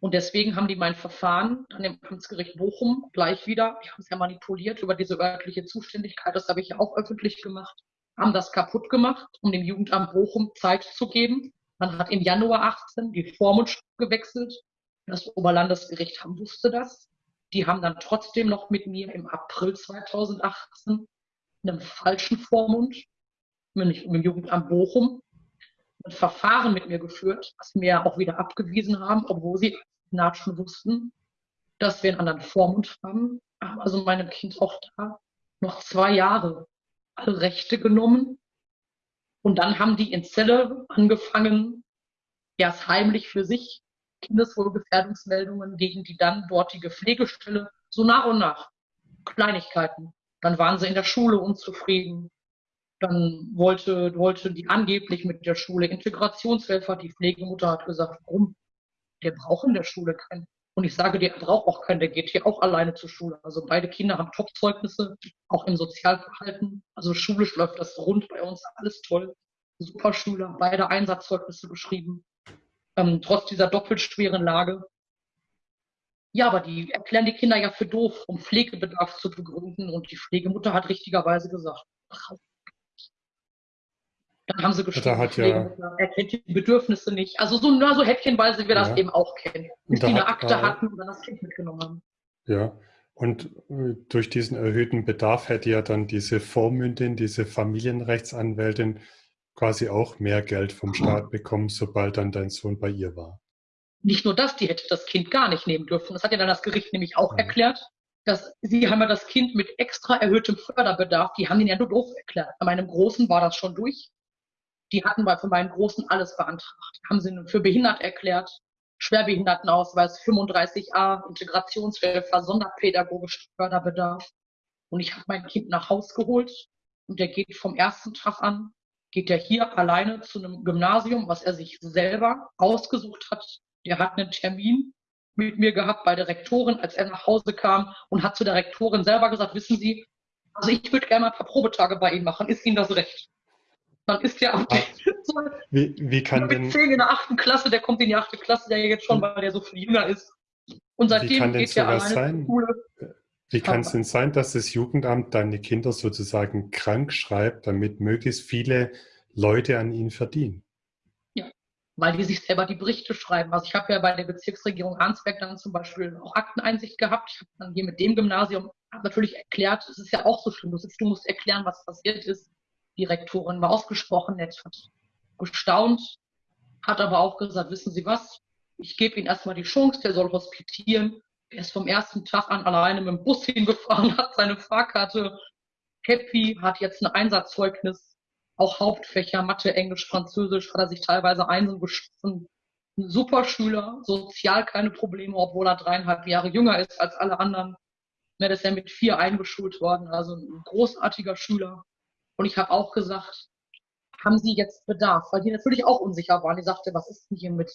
Und deswegen haben die mein Verfahren an dem Amtsgericht Bochum gleich wieder, die haben es ja manipuliert über diese örtliche Zuständigkeit, das habe ich ja auch öffentlich gemacht, haben das kaputt gemacht, um dem Jugendamt Bochum Zeit zu geben. Man hat im Januar 18 die Vormund gewechselt. Das Oberlandesgericht wusste das. Die haben dann trotzdem noch mit mir im April 2018 einem falschen Vormund, nämlich im Jugendamt Bochum, ein Verfahren mit mir geführt, was mir auch wieder abgewiesen haben, obwohl sie schon wussten, dass wir einen anderen Vormund haben. Haben also meinem Kind auch da noch zwei Jahre alle Rechte genommen. Und dann haben die in Zelle angefangen, erst heimlich für sich Kindeswohlgefährdungsmeldungen gegen die dann dortige Pflegestelle, so nach und nach. Kleinigkeiten. Dann waren sie in der Schule unzufrieden. Dann wollte, wollte die angeblich mit der Schule Integrationshelfer. Die Pflegemutter hat gesagt, warum? Der braucht in der Schule keinen. Und ich sage, der braucht auch keinen, der geht hier auch alleine zur Schule. Also beide Kinder haben Top-Zeugnisse, auch im Sozialverhalten. Also schulisch läuft das rund bei uns, alles toll. Super Schüler, beide Einsatzzeugnisse geschrieben ähm, trotz dieser doppelt schweren Lage. Ja, aber die erklären die Kinder ja für doof, um Pflegebedarf zu begründen. Und die Pflegemutter hat richtigerweise gesagt, dann haben sie geschrieben, hat ja, er kennt die Bedürfnisse nicht. Also so, nur so häppchenweise wir das eben auch kennen. Bis die eine Akte er, hatten und dann das Kind mitgenommen haben. Ja, und äh, durch diesen erhöhten Bedarf hätte ja dann diese Vormündin, diese Familienrechtsanwältin quasi auch mehr Geld vom Staat bekommen, sobald dann dein Sohn bei ihr war. Nicht nur das, die hätte das Kind gar nicht nehmen dürfen. Das hat ja dann das Gericht nämlich auch ja. erklärt, dass sie haben ja das Kind mit extra erhöhtem Förderbedarf, die haben ihn ja nur doof erklärt. Bei meinem Großen war das schon durch. Die hatten bei für meinen Großen alles beantragt. Haben sie für behindert erklärt, Schwerbehindertenausweis 35a, Integrationshilfe, sonderpädagogisch Förderbedarf. Und ich habe mein Kind nach Haus geholt und der geht vom ersten Tag an geht er hier alleine zu einem Gymnasium, was er sich selber ausgesucht hat. Der hat einen Termin mit mir gehabt bei der Rektorin, als er nach Hause kam und hat zu der Rektorin selber gesagt, wissen Sie, also ich würde gerne mal ein paar Probetage bei Ihnen machen. Ist Ihnen das recht? Dann ist der ab ah, wie, wie kann denn, in der achten Klasse, der kommt in die achte Klasse, der jetzt schon, weil der so viel jünger ist. Und seitdem geht er alleine sein? Schule. Wie kann es denn sein, dass das Jugendamt deine Kinder sozusagen krank schreibt, damit möglichst viele Leute an ihnen verdienen? Ja, weil die sich selber die Berichte schreiben. Also ich habe ja bei der Bezirksregierung Arnsberg dann zum Beispiel auch Akteneinsicht gehabt. Ich habe dann hier mit dem Gymnasium natürlich erklärt, es ist ja auch so schlimm. Du, sitzt, du musst erklären, was passiert ist. Die Rektorin war ausgesprochen nett, hat gestaunt, hat aber auch gesagt, wissen Sie was, ich gebe Ihnen erstmal die Chance, der soll hospitieren er ist vom ersten Tag an alleine mit dem Bus [LAUGHS] hingefahren, hat seine Fahrkarte happy, hat jetzt ein Einsatzzeugnis, auch Hauptfächer, Mathe, Englisch, Französisch, hat er sich teilweise Einsen geschossen. Ein super Schüler, sozial keine Probleme, obwohl er dreieinhalb Jahre jünger ist als alle anderen. Er ist ja mit vier eingeschult worden, also ein großartiger Schüler. Und ich habe auch gesagt, haben Sie jetzt Bedarf? Weil die natürlich auch unsicher waren. Die sagte, was ist denn hier mit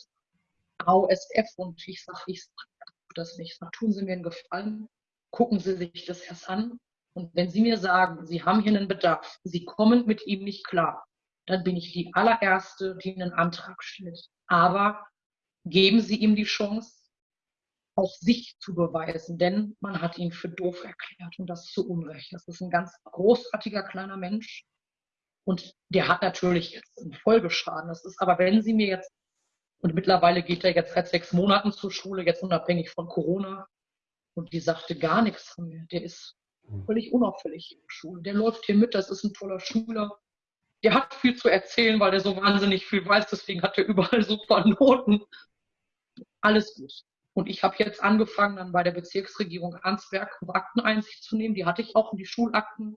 AOSF? Und ich sage, ich sag, das nicht. Dann tun Sie mir einen Gefallen, gucken Sie sich das erst an. Und wenn Sie mir sagen, Sie haben hier einen Bedarf, Sie kommen mit ihm nicht klar, dann bin ich die allererste, die einen Antrag stellt. Aber geben Sie ihm die Chance, auch sich zu beweisen, denn man hat ihn für doof erklärt und das zu Unrecht. Das ist ein ganz großartiger kleiner Mensch und der hat natürlich jetzt einen Folgeschaden. Das ist aber, wenn Sie mir jetzt und mittlerweile geht er jetzt seit sechs Monaten zur Schule, jetzt unabhängig von Corona. Und die sagte gar nichts von mir. Der ist hm. völlig unauffällig in der Schule. Der läuft hier mit, das ist ein toller Schüler. Der hat viel zu erzählen, weil er so wahnsinnig viel weiß, deswegen hat er überall super Noten. Alles gut. Und ich habe jetzt angefangen, dann bei der Bezirksregierung Arnsberg Akteneinsicht zu nehmen. Die hatte ich auch in die Schulakten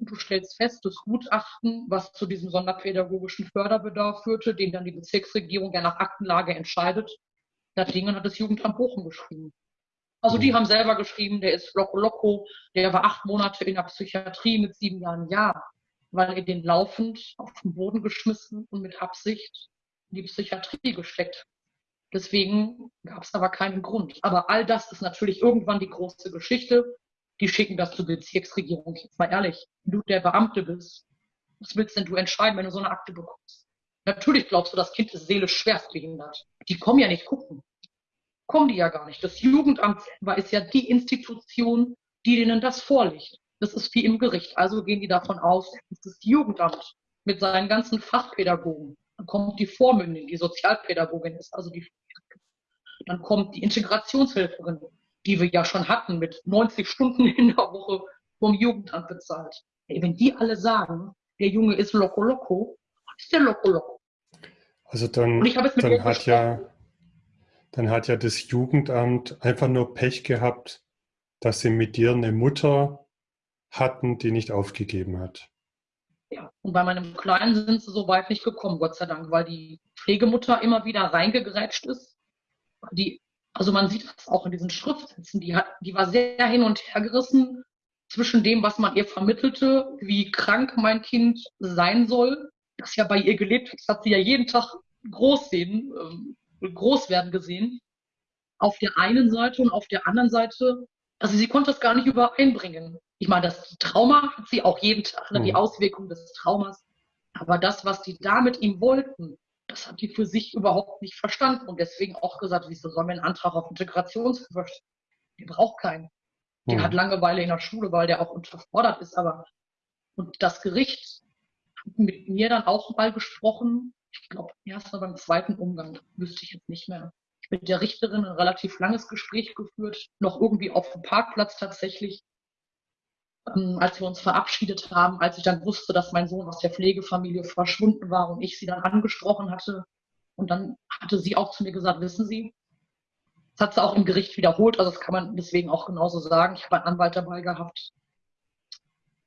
du stellst fest, das Gutachten, was zu diesem sonderpädagogischen Förderbedarf führte, den dann die Bezirksregierung ja nach Aktenlage entscheidet, das Ding hat das Jugendamt Bochum geschrieben. Also die mhm. haben selber geschrieben, der ist Loco Loco, der war acht Monate in der Psychiatrie mit sieben Jahren Ja, weil er den laufend auf den Boden geschmissen und mit Absicht in die Psychiatrie gesteckt. Deswegen gab es aber keinen Grund. Aber all das ist natürlich irgendwann die große Geschichte. Die schicken das zur Bezirksregierung. Jetzt mal ehrlich, wenn du der Beamte bist, was willst denn du entscheiden, wenn du so eine Akte bekommst? Natürlich glaubst du, das Kind ist seelisch schwerstbehindert. Die kommen ja nicht gucken. Kommen die ja gar nicht. Das Jugendamt ist ja die Institution, die denen das vorlegt. Das ist wie im Gericht. Also gehen die davon aus, dass das Jugendamt mit seinen ganzen Fachpädagogen, dann kommt die Vormündin, die Sozialpädagogin ist, also die, dann kommt die Integrationshilferin, die wir ja schon hatten mit 90 Stunden in der Woche vom Jugendamt bezahlt. Ey, wenn die alle sagen, der Junge ist loco loco, ist der loco loco. Also dann, dann hat ja, dann hat ja das Jugendamt einfach nur Pech gehabt, dass sie mit dir eine Mutter hatten, die nicht aufgegeben hat. Ja, und bei meinem Kleinen sind sie so weit nicht gekommen, Gott sei Dank, weil die Pflegemutter immer wieder reingegrätscht ist. Die, also man sieht das auch in diesen Schriftsätzen, die, hat, die war sehr hin und her gerissen zwischen dem, was man ihr vermittelte, wie krank mein Kind sein soll, das ja bei ihr gelebt hat, das hat sie ja jeden Tag groß sehen, äh, groß werden gesehen. Auf der einen Seite und auf der anderen Seite, also sie konnte es gar nicht übereinbringen. Ich meine, das Trauma hat sie auch jeden Tag, ne, die mhm. Auswirkungen des Traumas. Aber das, was die da mit ihm wollten, das hat die für sich überhaupt nicht verstanden und deswegen auch gesagt, wieso soll mir einen Antrag auf Integrationshilfe? Die braucht keinen. Der mhm. hat Langeweile in der Schule, weil der auch unterfordert ist, aber und das Gericht hat mit mir dann auch mal gesprochen. Ich glaube, erst mal beim zweiten Umgang, wüsste ich jetzt nicht mehr. Ich mit der Richterin ein relativ langes Gespräch geführt, noch irgendwie auf dem Parkplatz tatsächlich, ähm, als wir uns verabschiedet haben, als ich dann wusste, dass mein Sohn aus der Pflegefamilie verschwunden war und ich sie dann angesprochen hatte. Und dann hatte sie auch zu mir gesagt, wissen Sie, das hat sie auch im Gericht wiederholt, also das kann man deswegen auch genauso sagen. Ich habe einen Anwalt dabei gehabt.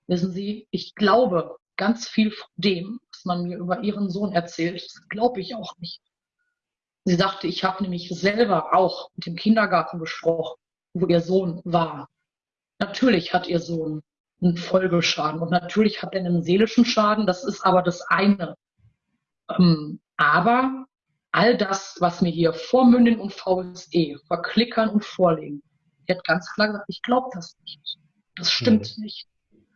Wissen Sie, ich glaube ganz viel von dem, was man mir über Ihren Sohn erzählt, das glaube ich auch nicht. Sie sagte, ich habe nämlich selber auch mit dem Kindergarten gesprochen, wo ihr Sohn war. Natürlich hat ihr Sohn einen Folgeschaden und natürlich hat er einen seelischen Schaden, das ist aber das eine. Ähm, aber all das, was mir hier Vormündin und VSE verklickern und vorlegen, die hat ganz klar gesagt, ich glaube das nicht. Das stimmt mhm. nicht.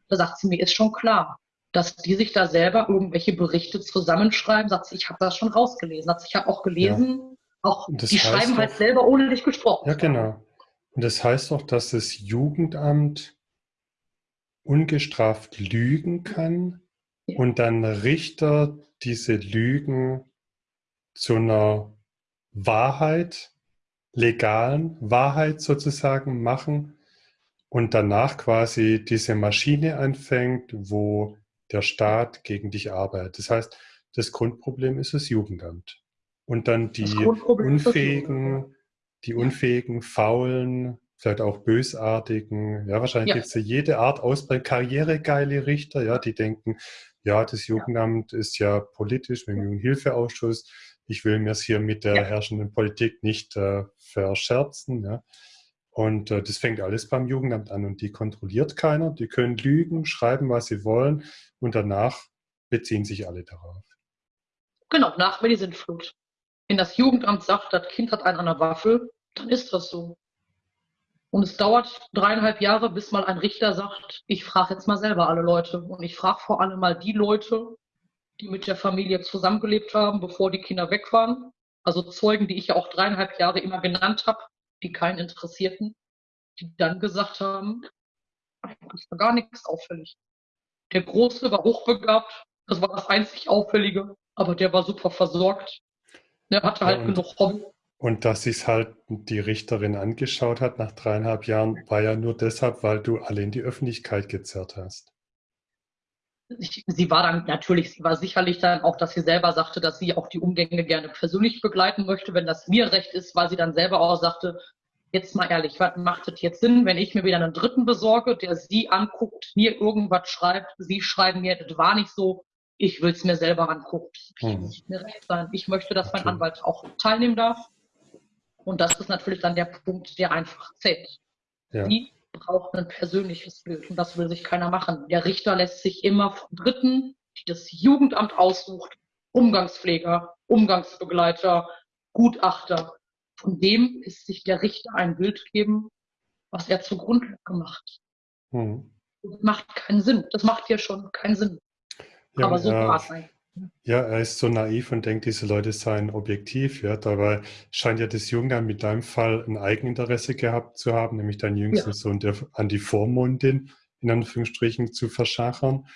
Da sagt sie mir, ist schon klar, dass die sich da selber irgendwelche Berichte zusammenschreiben. Sagt sie, ich habe das schon rausgelesen. Sagt sie, ich habe auch gelesen, ja. auch die schreiben halt selber, ohne dich gesprochen. Ja, genau. Und das heißt auch, dass das Jugendamt ungestraft lügen kann ja. und dann Richter diese Lügen zu einer Wahrheit, legalen Wahrheit sozusagen machen und danach quasi diese Maschine anfängt, wo der Staat gegen dich arbeitet. Das heißt, das Grundproblem ist das Jugendamt. Und dann die unfähigen, die unfähigen, faulen, vielleicht auch bösartigen, ja, wahrscheinlich ja. gibt es ja jede Art aus bei karrieregeile Richter, ja, die denken, ja, das Jugendamt ist ja politisch mit dem Jugendhilfeausschuss, ich will mir es hier mit der ja. herrschenden Politik nicht äh, verscherzen. Ja. Und äh, das fängt alles beim Jugendamt an und die kontrolliert keiner. Die können lügen, schreiben, was sie wollen und danach beziehen sich alle darauf. Genau, nach mir die Sintflut. Wenn das Jugendamt sagt, das Kind hat einen an der Waffe, dann ist das so. Und es dauert dreieinhalb Jahre, bis mal ein Richter sagt, ich frage jetzt mal selber alle Leute. Und ich frage vor allem mal die Leute, die mit der Familie zusammengelebt haben, bevor die Kinder weg waren. Also Zeugen, die ich ja auch dreieinhalb Jahre immer genannt habe, die keinen interessierten, die dann gesagt haben, eigentlich war gar nichts auffällig. Der Große war hochbegabt, das war das einzig Auffällige, aber der war super versorgt. Der hatte halt ja, genug Hobby. Und dass sich halt die Richterin angeschaut hat nach dreieinhalb Jahren, war ja nur deshalb, weil du alle in die Öffentlichkeit gezerrt hast sie war dann natürlich, sie war sicherlich dann auch, dass sie selber sagte, dass sie auch die Umgänge gerne persönlich begleiten möchte, wenn das mir recht ist, weil sie dann selber auch sagte, jetzt mal ehrlich, was macht es jetzt Sinn, wenn ich mir wieder einen Dritten besorge, der sie anguckt, mir irgendwas schreibt, sie schreiben mir, das war nicht so, ich will es mir selber angucken. Das mhm. mir recht sein. Ich möchte, dass mein Anwalt auch teilnehmen darf. Und das ist natürlich dann der Punkt, der einfach zählt. Ja. Sie braucht ein persönliches Bild und das will sich keiner machen. Der Richter lässt sich immer von Dritten, die das Jugendamt aussucht, Umgangspfleger, Umgangsbegleiter, Gutachter, von dem ist sich der Richter ein Bild geben, was er zugrunde gemacht. Hm. Das macht keinen Sinn. Das macht ja schon keinen Sinn. Ja, Aber so war es eigentlich. Ja, er ist so naiv und denkt, diese Leute seien objektiv. Ja, dabei scheint ja das Junge mit deinem Fall ein Eigeninteresse gehabt zu haben, nämlich dein jüngster ja. Sohn der, an die Vormundin in Anführungsstrichen zu verschachern.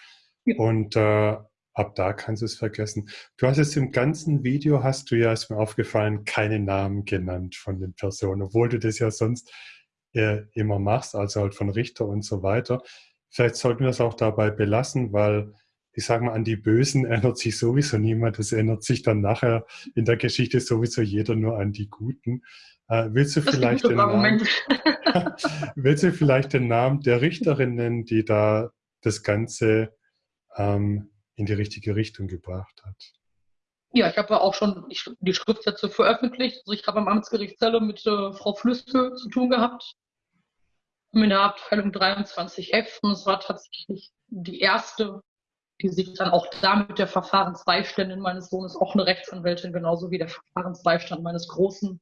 Ja. Und äh, ab da kannst du es vergessen. Du hast jetzt im ganzen Video, hast du ja, ist mir aufgefallen, keine Namen genannt von den Personen, obwohl du das ja sonst äh, immer machst, also halt von Richter und so weiter. Vielleicht sollten wir es auch dabei belassen, weil ich sage mal, an die Bösen erinnert sich sowieso niemand. Es erinnert sich dann nachher in der Geschichte sowieso jeder nur an die Guten. Äh, willst, du vielleicht den Namen, [LAUGHS] willst du vielleicht den Namen der Richterin nennen, die da das Ganze ähm, in die richtige Richtung gebracht hat? Ja, ich habe auch schon die Schriftsätze veröffentlicht. Also ich habe am Amtsgericht Celle mit äh, Frau Flüste zu tun gehabt. In der Abteilung 23F. Und es war tatsächlich die erste die sich dann auch da mit der Verfahrensbeiständin meines Sohnes, auch eine Rechtsanwältin, genauso wie der Verfahrensbeistand meines Großen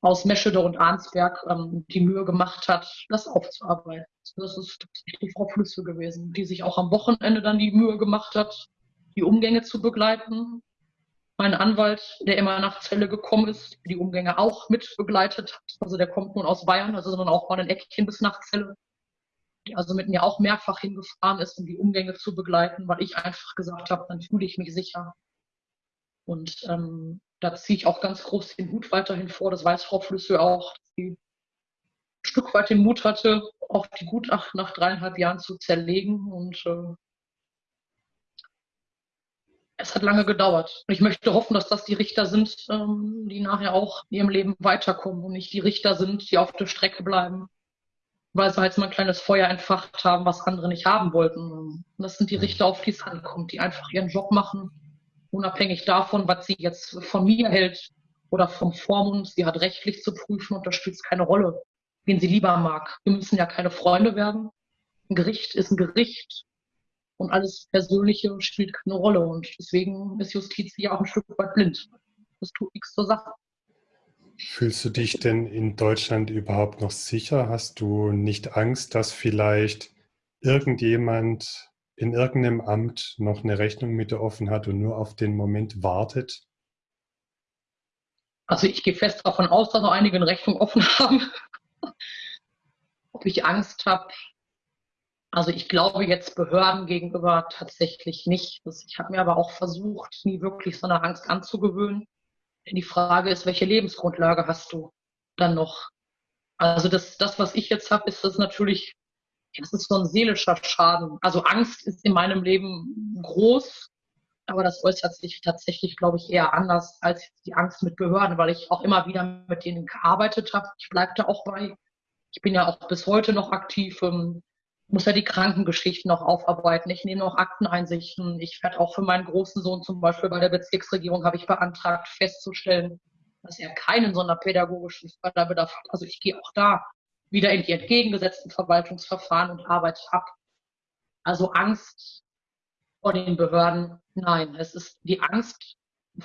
aus Meschede und Arnsberg ähm, die Mühe gemacht hat, das aufzuarbeiten. Das ist tatsächlich Frau Flüsse gewesen, die sich auch am Wochenende dann die Mühe gemacht hat, die Umgänge zu begleiten. Mein Anwalt, der immer nach Zelle gekommen ist, die Umgänge auch mit begleitet hat. Also der kommt nun aus Bayern, also sondern auch mal ein Eckchen bis nach Zelle die also mit mir auch mehrfach hingefahren ist, um die Umgänge zu begleiten, weil ich einfach gesagt habe, dann fühle ich mich sicher. Und ähm, da ziehe ich auch ganz groß den Hut weiterhin vor. Das weiß Frau Flüsse auch, sie ein Stück weit den Mut hatte, auch die Gutachten nach dreieinhalb Jahren zu zerlegen. Und äh, es hat lange gedauert. Und ich möchte hoffen, dass das die Richter sind, ähm, die nachher auch in ihrem Leben weiterkommen und nicht die Richter sind, die auf der Strecke bleiben weil sie halt so ein kleines Feuer entfacht haben, was andere nicht haben wollten. Und das sind die mhm. Richter, auf die es ankommt, die einfach ihren Job machen, unabhängig davon, was sie jetzt von mir hält oder vom Vormund. Sie hat rechtlich zu prüfen und das spielt keine Rolle, wen sie lieber mag. Wir müssen ja keine Freunde werden. Ein Gericht ist ein Gericht und alles Persönliche spielt keine Rolle. Und deswegen ist Justiz ja auch ein Stück weit blind. Das tut nichts zur Sache. Fühlst du dich denn in Deutschland überhaupt noch sicher? Hast du nicht Angst, dass vielleicht irgendjemand in irgendeinem Amt noch eine Rechnung mit dir offen hat und nur auf den Moment wartet? Also ich gehe fest davon aus, dass noch einige eine Rechnung offen [LAUGHS] haben. Ob ich Angst habe? Also ich glaube jetzt Behörden gegenüber tatsächlich nicht. Ich habe mir aber auch versucht, nie wirklich so eine Angst anzugewöhnen. Die Frage ist, welche Lebensgrundlage hast du dann noch? Also das, das was ich jetzt habe, ist das natürlich, das ist so ein seelischer Schaden. Also Angst ist in meinem Leben groß, aber das äußert sich tatsächlich, glaube ich, eher anders als die Angst mit Behörden, weil ich auch immer wieder mit denen gearbeitet habe. Ich bleibe da auch bei. Ich bin ja auch bis heute noch aktiv. Ähm, muss ja die Krankengeschichten noch aufarbeiten. Ich nehme noch Akteneinsichten. Ich werde auch für meinen großen Sohn zum Beispiel bei der Bezirksregierung habe ich beantragt, festzustellen, dass er keinen sonderpädagogischen Förderbedarf hat. Also ich gehe auch da wieder in die entgegengesetzten Verwaltungsverfahren und arbeite ab. Also Angst vor den Behörden, nein. Es ist die Angst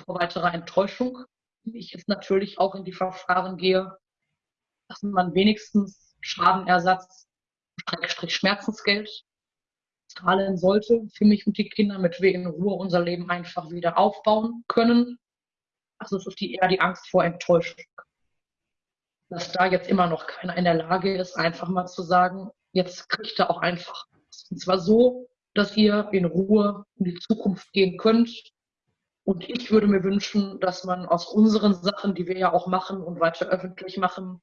vor weiterer Enttäuschung, wie ich jetzt natürlich auch in die Verfahren gehe, dass man wenigstens Schadenersatz Schmerzensgeld zahlen sollte für mich und die Kinder, damit wir in Ruhe unser Leben einfach wieder aufbauen können. Also es ist die, eher die Angst vor Enttäuschung. Dass da jetzt immer noch keiner in der Lage ist, einfach mal zu sagen, jetzt kriegt er auch einfach. Und zwar so, dass ihr in Ruhe in die Zukunft gehen könnt. Und ich würde mir wünschen, dass man aus unseren Sachen, die wir ja auch machen und weiter öffentlich machen,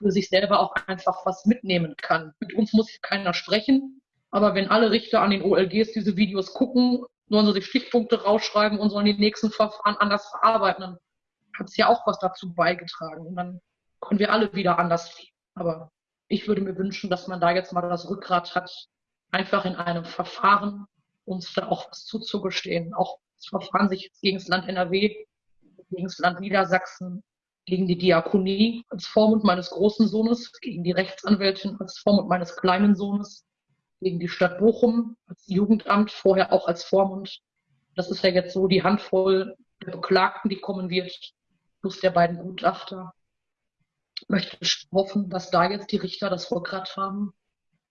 für sich selber auch einfach was mitnehmen kann. Mit uns muss keiner sprechen, aber wenn alle Richter an den OLGs diese Videos gucken, sollen sie sich Stichpunkte rausschreiben und sollen die nächsten Verfahren anders verarbeiten, dann hat es ja auch was dazu beigetragen. Und dann können wir alle wieder anders leben. Aber ich würde mir wünschen, dass man da jetzt mal das Rückgrat hat, einfach in einem Verfahren uns da auch was zuzugestehen. Auch das Verfahren sich gegen das Land NRW, gegen das Land Niedersachsen, gegen die Diakonie als Vormund meines großen Sohnes, gegen die Rechtsanwältin als Vormund meines kleinen Sohnes, gegen die Stadt Bochum als Jugendamt, vorher auch als Vormund. Das ist ja jetzt so die Handvoll der Beklagten, die kommen wird. plus der beiden Gutachter. Ich möchte hoffen, dass da jetzt die Richter das Rückgrat haben,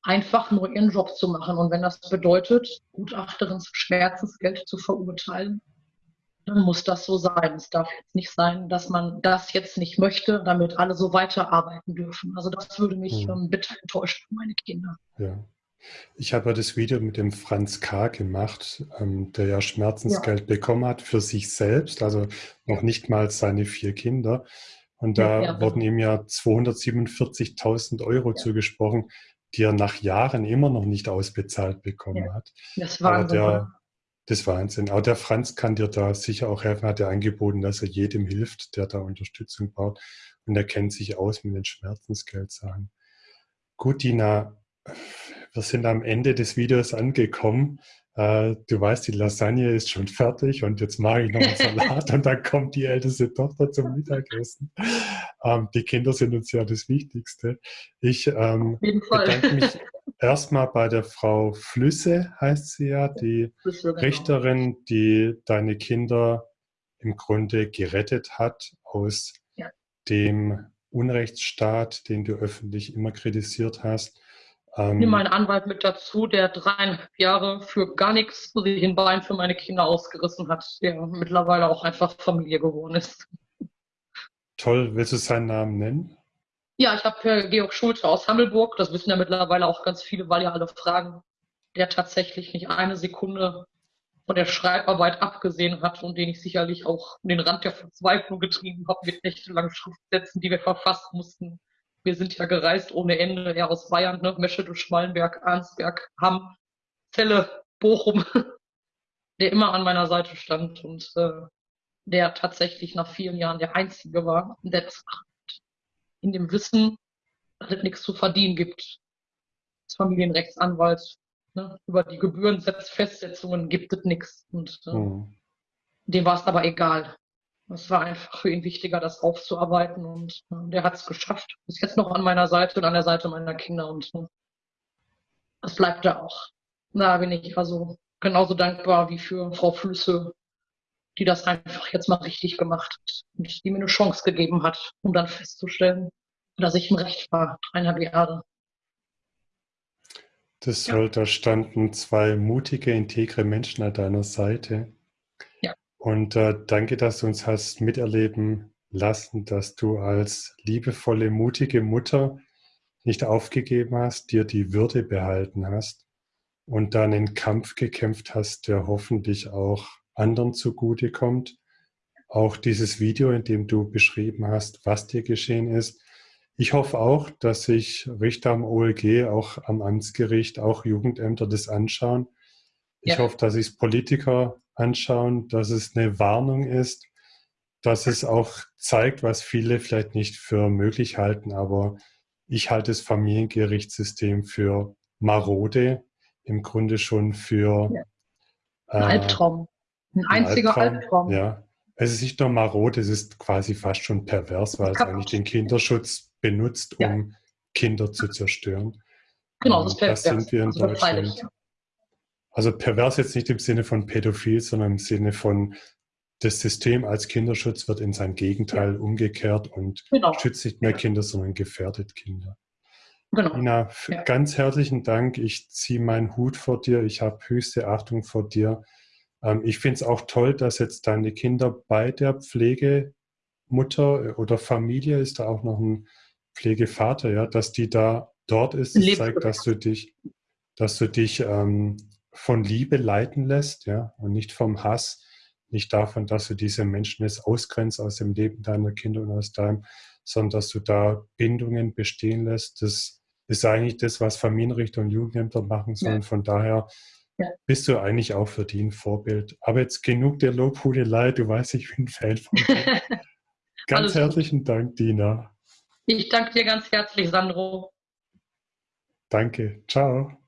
einfach nur ihren Job zu machen. Und wenn das bedeutet, Gutachterin zum Schmerzensgeld zu verurteilen, dann muss das so sein. Es darf jetzt nicht sein, dass man das jetzt nicht möchte, damit alle so weiterarbeiten dürfen. Also das würde mich hm. ähm, bitter enttäuschen für meine Kinder. Ja. Ich habe ja das Video mit dem Franz K. gemacht, ähm, der ja Schmerzensgeld ja. bekommen hat für sich selbst, also noch nicht mal seine vier Kinder. Und da ja, ja. wurden ihm ja 247.000 Euro zugesprochen, die er nach Jahren immer noch nicht ausbezahlt bekommen hat. Das war der, das ist Wahnsinn. Auch der Franz kann dir da sicher auch helfen, hat er angeboten, dass er jedem hilft, der da Unterstützung braucht. Und er kennt sich aus mit den Schmerzensgeldsachen. Gut, Dina, wir sind am Ende des Videos angekommen. Äh, du weißt, die Lasagne ist schon fertig und jetzt mache ich noch einen [LAUGHS] Salat und dann kommt die älteste Tochter zum Mittagessen. Ähm, die Kinder sind uns ja das Wichtigste. Ich ähm, bedanke mich erstmal bei der Frau Flüsse, heißt sie ja, die genau. Richterin, die deine Kinder im Grunde gerettet hat aus ja. dem Unrechtsstaat, den du öffentlich immer kritisiert hast. Ähm, ich nehme meinen Anwalt mit dazu, der dreieinhalb Jahre für gar nichts sich ein Bein für meine Kinder ausgerissen hat, der mittlerweile auch einfach Familie geworden ist. Toll, willst du seinen Namen nennen? Ja, ich habe Georg Schulte aus Hammelburg, das wissen ja mittlerweile auch ganz viele, weil ja alle fragen, der tatsächlich nicht eine Sekunde von der Schreibarbeit abgesehen hat und den ich sicherlich auch an den Rand der Verzweiflung getrieben habe mit nächtelangen Schriftsätzen, die wir verfassen mussten, wir sind ja gereist ohne Ende, ja aus Bayern, ne? Meschede, Schmallenberg, Arnsberg, Hamm, Celle, Bochum, [LAUGHS] der immer an meiner Seite stand und äh, der tatsächlich nach vielen Jahren der Einzige war, der das macht. In dem Wissen, dass es nichts zu verdienen gibt. Als Familienrechtsanwalt, ne? über die Gebührenfestsetzungen gibt es nichts. Und äh, mhm. dem war es aber egal. Es war einfach für ihn wichtiger, das aufzuarbeiten und äh, der hat es geschafft. Ist jetzt noch an meiner Seite und an der Seite meiner Kinder und äh, das bleibt da auch. Da bin ich also genauso dankbar wie für Frau Flüsse, die das einfach jetzt mal richtig gemacht hat und die mir eine Chance gegeben hat, um dann festzustellen, dass ich im Recht war, dreieinhalb Jahre. Das ja. da standen zwei mutige, integre Menschen an deiner Seite, und äh, danke, dass du uns hast miterleben lassen, dass du als liebevolle, mutige Mutter nicht aufgegeben hast, dir die Würde behalten hast und dann einen Kampf gekämpft hast, der hoffentlich auch anderen zugutekommt. Auch dieses Video, in dem du beschrieben hast, was dir geschehen ist. Ich hoffe auch, dass sich Richter am OLG, auch am Amtsgericht, auch Jugendämter das anschauen. Ich ja. hoffe, dass sich Politiker anschauen, dass es eine Warnung ist, dass es auch zeigt, was viele vielleicht nicht für möglich halten, aber ich halte das Familiengerichtssystem für marode, im Grunde schon für ja. ein äh, Albtraum. Ein einziger Albtraum, Albtraum. Ja. Es ist nicht nur marode, es ist quasi fast schon pervers, weil es eigentlich den Kinderschutz benutzt, um ja. Kinder zu zerstören. Genau, das, ist pervers. das sind wir in also Deutschland. Also pervers jetzt nicht im Sinne von pädophil, sondern im Sinne von das System als Kinderschutz wird in sein Gegenteil ja. umgekehrt und genau. schützt nicht mehr. Kinder, sondern gefährdet Kinder. Genau. Ina, ja. ganz herzlichen Dank. Ich ziehe meinen Hut vor dir. Ich habe höchste Achtung vor dir. Ähm, ich finde es auch toll, dass jetzt deine Kinder bei der Pflegemutter oder Familie, ist da auch noch ein Pflegevater, ja, dass die da dort ist. Das zeigt, dass du dich, dass du dich ähm, von Liebe leiten lässt, ja, und nicht vom Hass, nicht davon, dass du diese Menschen jetzt ausgrenzt aus dem Leben deiner Kinder und aus deinem, sondern dass du da Bindungen bestehen lässt. Das ist eigentlich das, was Familienrichter und Jugendämter machen sollen. Ja. Von daher ja. bist du eigentlich auch für die ein Vorbild. Aber jetzt genug der Lobhudelei, du weißt, ich bin Fan von dir. [LAUGHS] ganz herzlichen Dank, Dina. Ich danke dir ganz herzlich, Sandro. Danke. Ciao.